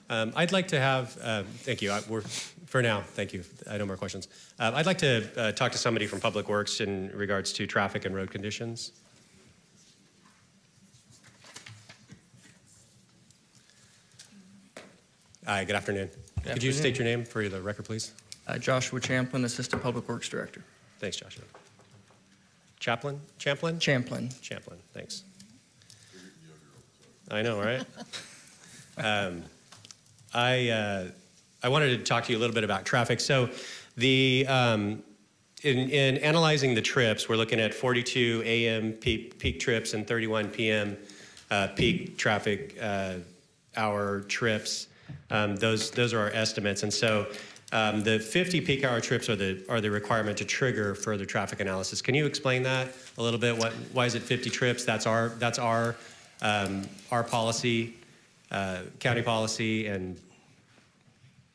Um, I'd like to have, uh, thank you, I- we're, for now, thank you, I no more questions. Uh, I'd like to uh, talk to somebody from Public Works in regards to traffic and road conditions. Hi, good afternoon. Could you state your name for the record, please? Uh, Joshua Champlin, Assistant Public Works Director. Thanks, Joshua. Chaplain? Champlin? Champlin. Champlin, thanks. I know, right? (laughs) um, I, uh, I wanted to talk to you a little bit about traffic. So the, um, in, in analyzing the trips, we're looking at 42 AM peak, peak trips and 31 PM uh, peak traffic uh, hour trips. Um, those, those are our estimates. And so um, the 50 peak hour trips are the, are the requirement to trigger further traffic analysis. Can you explain that a little bit? What, why is it 50 trips? That's our, that's our um, our policy, uh, county policy, and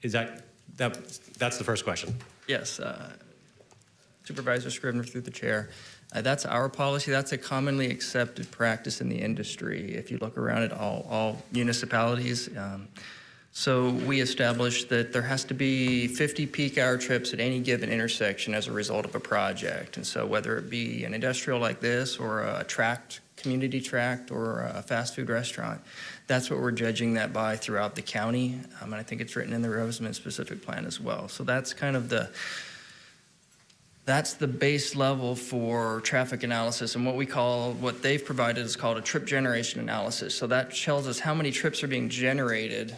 is that, that, that's the first question? Yes, uh, Supervisor Scrivner through the chair. Uh, That's our policy. That's a commonly accepted practice in the industry. If you look around at all, all municipalities. um, So we established that there has to be 50 peak hour trips at any given intersection as a result of a project. And so whether it be an industrial like this or a tract, community tract or a fast food restaurant, that's what we're judging that by throughout the county. Um, And I think it's written in the Rosamond specific plan as well. So that's kind of the, that's the base level for traffic analysis and what we call, what they've provided is called a trip generation analysis. So that tells us how many trips are being generated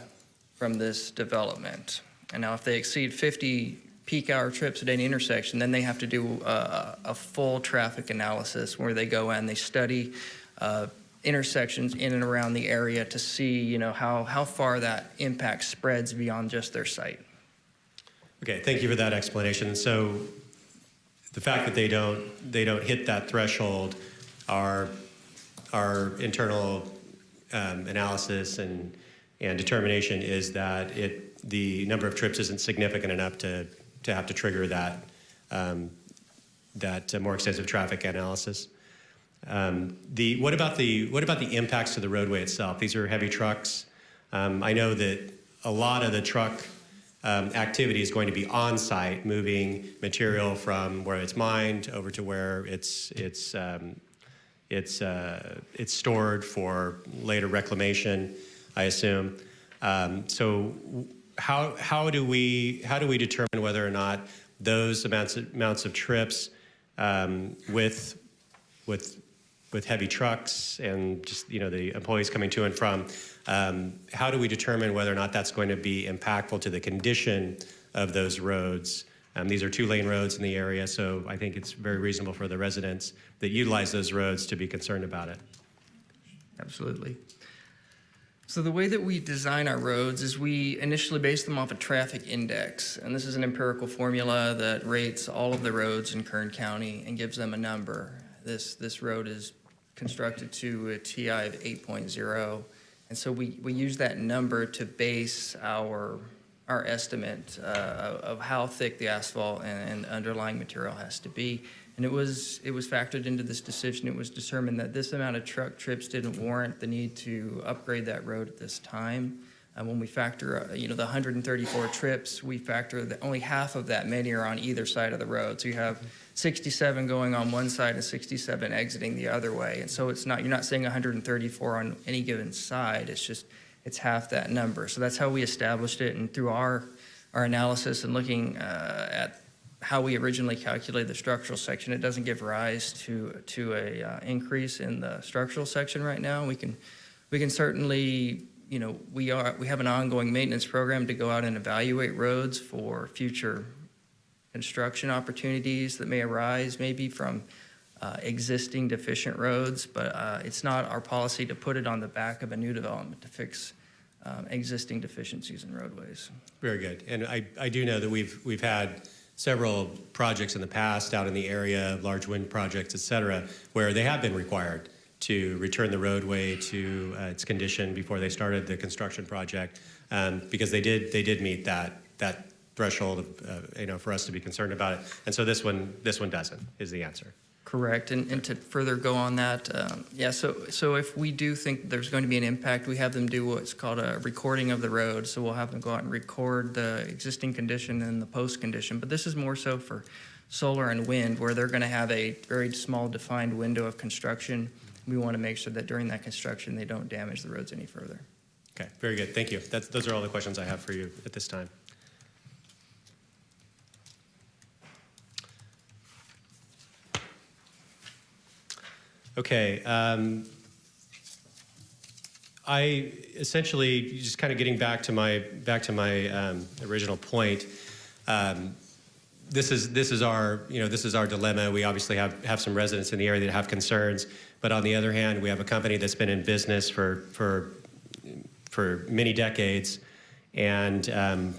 from this development. And now if they exceed 50 peak hour trips at any intersection, then they have to do a, a full traffic analysis where they go and they study uh, intersections in and around the area to see, you know, how, how far that impact spreads beyond just their site. Okay, thank you for that explanation. So the fact that they don't, they don't hit that threshold, our, our internal um, analysis and, and determination is that it, the number of trips isn't significant enough to, to have to trigger that, um, that uh, more extensive traffic analysis. Um, the, what about the, what about the impacts to the roadway itself? These are heavy trucks. Um, I know that a lot of the truck um, activity is going to be on-site, moving material from where it's mined over to where it's it's um, it's uh, it's stored for later reclamation, I assume. Um, so, how how do we how do we determine whether or not those amounts of, amounts of trips um, with with with heavy trucks and just you know the employees coming to and from um, how do we determine whether or not that's going to be impactful to the condition of those roads um, these are two lane roads in the area so i think it's very reasonable for the residents that utilize those roads to be concerned about it Absolutely. So the way that we design our roads is we initially base them off a traffic index. And this is an empirical formula that rates all of the roads in Kern County and gives them a number. This, this road is constructed to a TI of 8.0. And so we, we use that number to base our, our estimate uh, of how thick the asphalt and, and underlying material has to be. And it was, it was factored into this decision. It was determined that this amount of truck trips didn't warrant the need to upgrade that road at this time. And when we factor, uh, you know, the 134 trips, we factor that only half of that many are on either side of the road. So you have 67 going on one side and 67 exiting the other way. And so it's not, you're not saying 134 on any given side. It's just, it's half that number. So that's how we established it. And through our, our analysis and looking uh, at how we originally calculated the structural section, it doesn't give rise to, to a uh, increase in the structural section right now. We can, we can certainly, you know, we are, we have an ongoing maintenance program to go out and evaluate roads for future construction opportunities that may arise, maybe from uh, existing deficient roads, but uh, it's not our policy to put it on the back of a new development to fix um, existing deficiencies in roadways. Very good. And I, I do know that we've, we've had several projects in the past out in the area, large wind projects, et cetera, where they have been required to return the roadway to uh, its condition before they started the construction project, um, because they did, they did meet that, that threshold of, uh, you know, for us to be concerned about it. And so this one, this one doesn't, is the answer. Correct, and, and to further go on that, um, yeah, so, so if we do think there's going to be an impact, we have them do what's called a recording of the road. So we'll have them go out and record the existing condition and the post condition. But this is more so for solar and wind, where they're going to have a very small defined window of construction. We want to make sure that during that construction, they don't damage the roads any further. Okay, very good. Thank you. That's, those are all the questions I have for you at this time. Okay. Um, I essentially just kind of getting back to my back to my um, original point. Um, this is this is our you know this is our dilemma. We obviously have have some residents in the area that have concerns, but on the other hand, we have a company that's been in business for for for many decades, and um,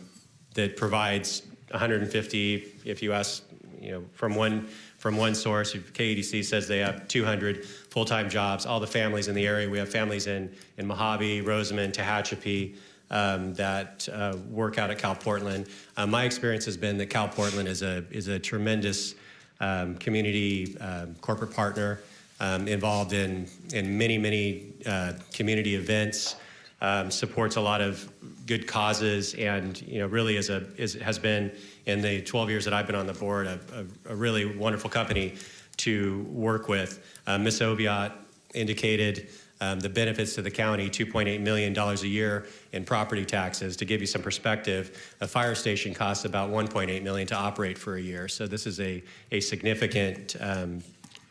that provides 150, if you ask, you know, from one from one source. KEDC says they have 200 full-time jobs. All the families in the area, we have families in, in Mojave, Rosamond, Tehachapi, um, that uh, work out at Cal Portland. Uh, my experience has been that Cal Portland is a, is a tremendous um, community um, corporate partner um, involved in, in many, many uh, community events, um, supports a lot of good causes, and you know, really is a, is, has been, in the 12 years that I've been on the board, a, a, a really wonderful company to work with. Uh, Ms. Oviatt indicated um, the benefits to the county, $2.8 million a year in property taxes. To give you some perspective, a fire station costs about 1.8 million to operate for a year. So this is a, a significant um,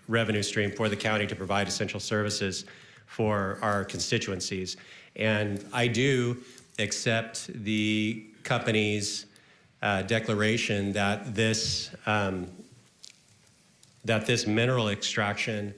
revenue stream for the county to provide essential services for our constituencies. And I do accept the company's uh, declaration that this um, that this mineral extraction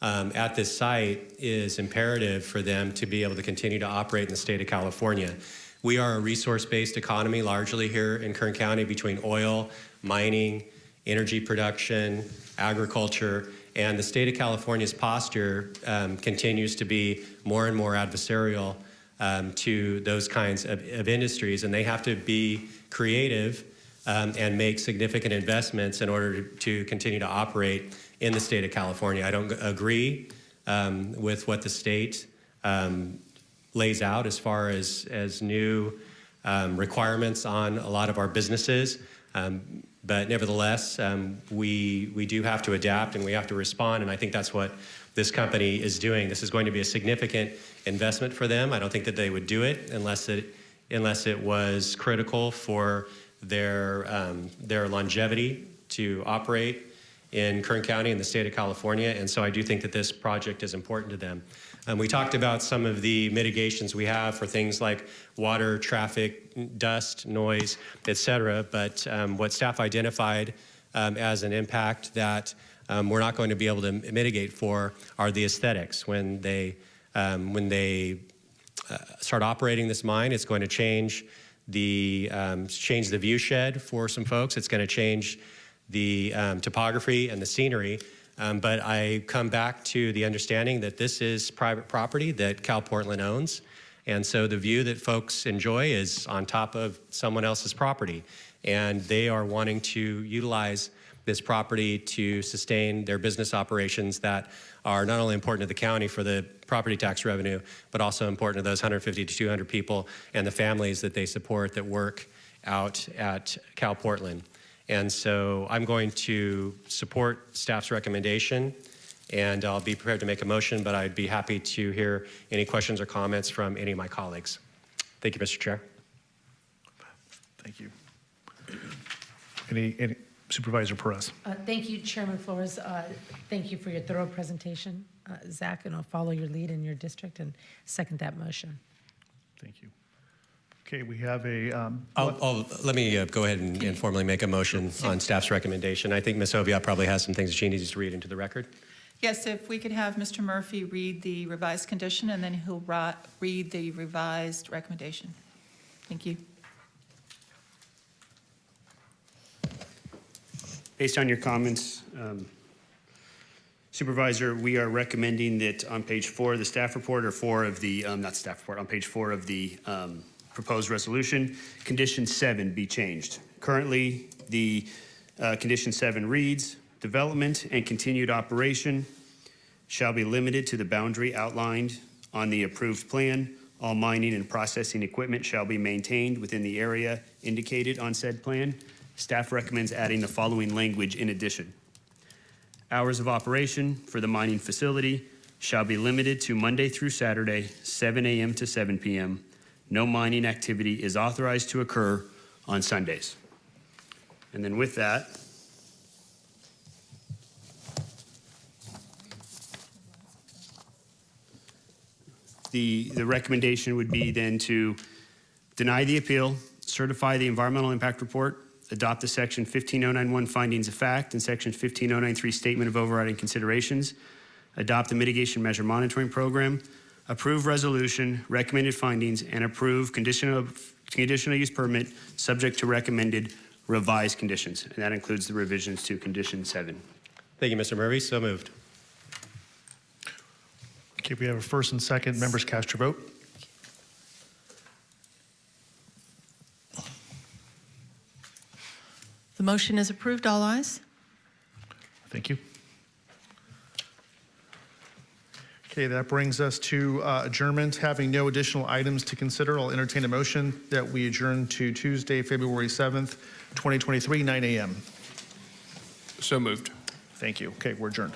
um, at this site is imperative for them to be able to continue to operate in the state of California. We are a resource-based economy largely here in Kern County between oil, mining, energy production, agriculture, and the state of California's posture um, continues to be more and more adversarial um, to those kinds of, of, industries, and they have to be creative um, and make significant investments in order to, continue to operate in the state of California. I don't agree um, with what the state um, lays out as far as, as new um, requirements on a lot of our businesses. Um, but nevertheless, um, we, we do have to adapt and we have to respond, and I think that's what this company is doing. This is going to be a significant investment for them. I don't think that they would do it unless it, unless it was critical for their, um, their longevity to operate in Kern County in the state of California, and so I do think that this project is important to them. Um, we talked about some of the mitigations we have for things like water, traffic, dust, noise, et cetera, but um, what staff identified um, as an impact that um, we're not going to be able to mitigate for are the aesthetics. When they, um, when they start operating this mine, it's going to change the, um, change the view shed for some folks. It's going to change the topography and the scenery um, but I come back to the understanding that this is private property that Cal Portland owns. And so the view that folks enjoy is on top of someone else's property. And they are wanting to utilize this property to sustain their business operations that are not only important to the county for the property tax revenue, but also important to those 150 to 200 people and the families that they support that work out at Cal Portland. And so I'm going to support staff's recommendation and I'll be prepared to make a motion, but I'd be happy to hear any questions or comments from any of my colleagues. Thank you, Mr. Chair. Thank you. Any, any Supervisor Perez? Uh, thank you, Chairman Flores. Uh, thank you for your thorough presentation. Uh, Zach, and I'll follow your lead in your district and second that motion. Thank you. Okay, we have a. Um, I'll, I'll, let me uh, go ahead and, and, formally make a motion on staff's recommendation. I think Ms. Oviatt probably has some things that she needs to read into the record. Yes, if we could have Mr. Murphy read the revised condition and then he'll read the revised recommendation. Thank you. Based on your comments, um, Supervisor, we are recommending that on page four of the staff report, or four of the, um, not staff report, on page four of the um, proposed resolution, condition seven be changed. Currently, the uh, condition seven reads, development and continued operation shall be limited to the boundary outlined on the approved plan. All mining and processing equipment shall be maintained within the area indicated on said plan. Staff recommends adding the following language in addition. Hours of operation for the mining facility shall be limited to Monday through Saturday, 7 a.m. to 7 p.m., no mining activity is authorized to occur on Sundays. And then with that, the, the recommendation would be then to deny the appeal, certify the environmental impact report, adopt the section 15091 findings of fact and section 15093 statement of overriding considerations, adopt the mitigation measure monitoring program, approve resolution, recommended findings, and approve conditional, conditional use permit subject to recommended revised conditions. And that includes the revisions to condition seven. Thank you, Mr. Murphy. So moved. Okay, we have a first and second. Members cast your vote. The motion is approved. All ayes. Thank you. Okay, that brings us to uh, adjournment. Having no additional items to consider, I'll entertain a motion that we adjourn to Tuesday, February 7th, 2023, 9 a.m. So moved. Thank you. Okay, we're adjourned.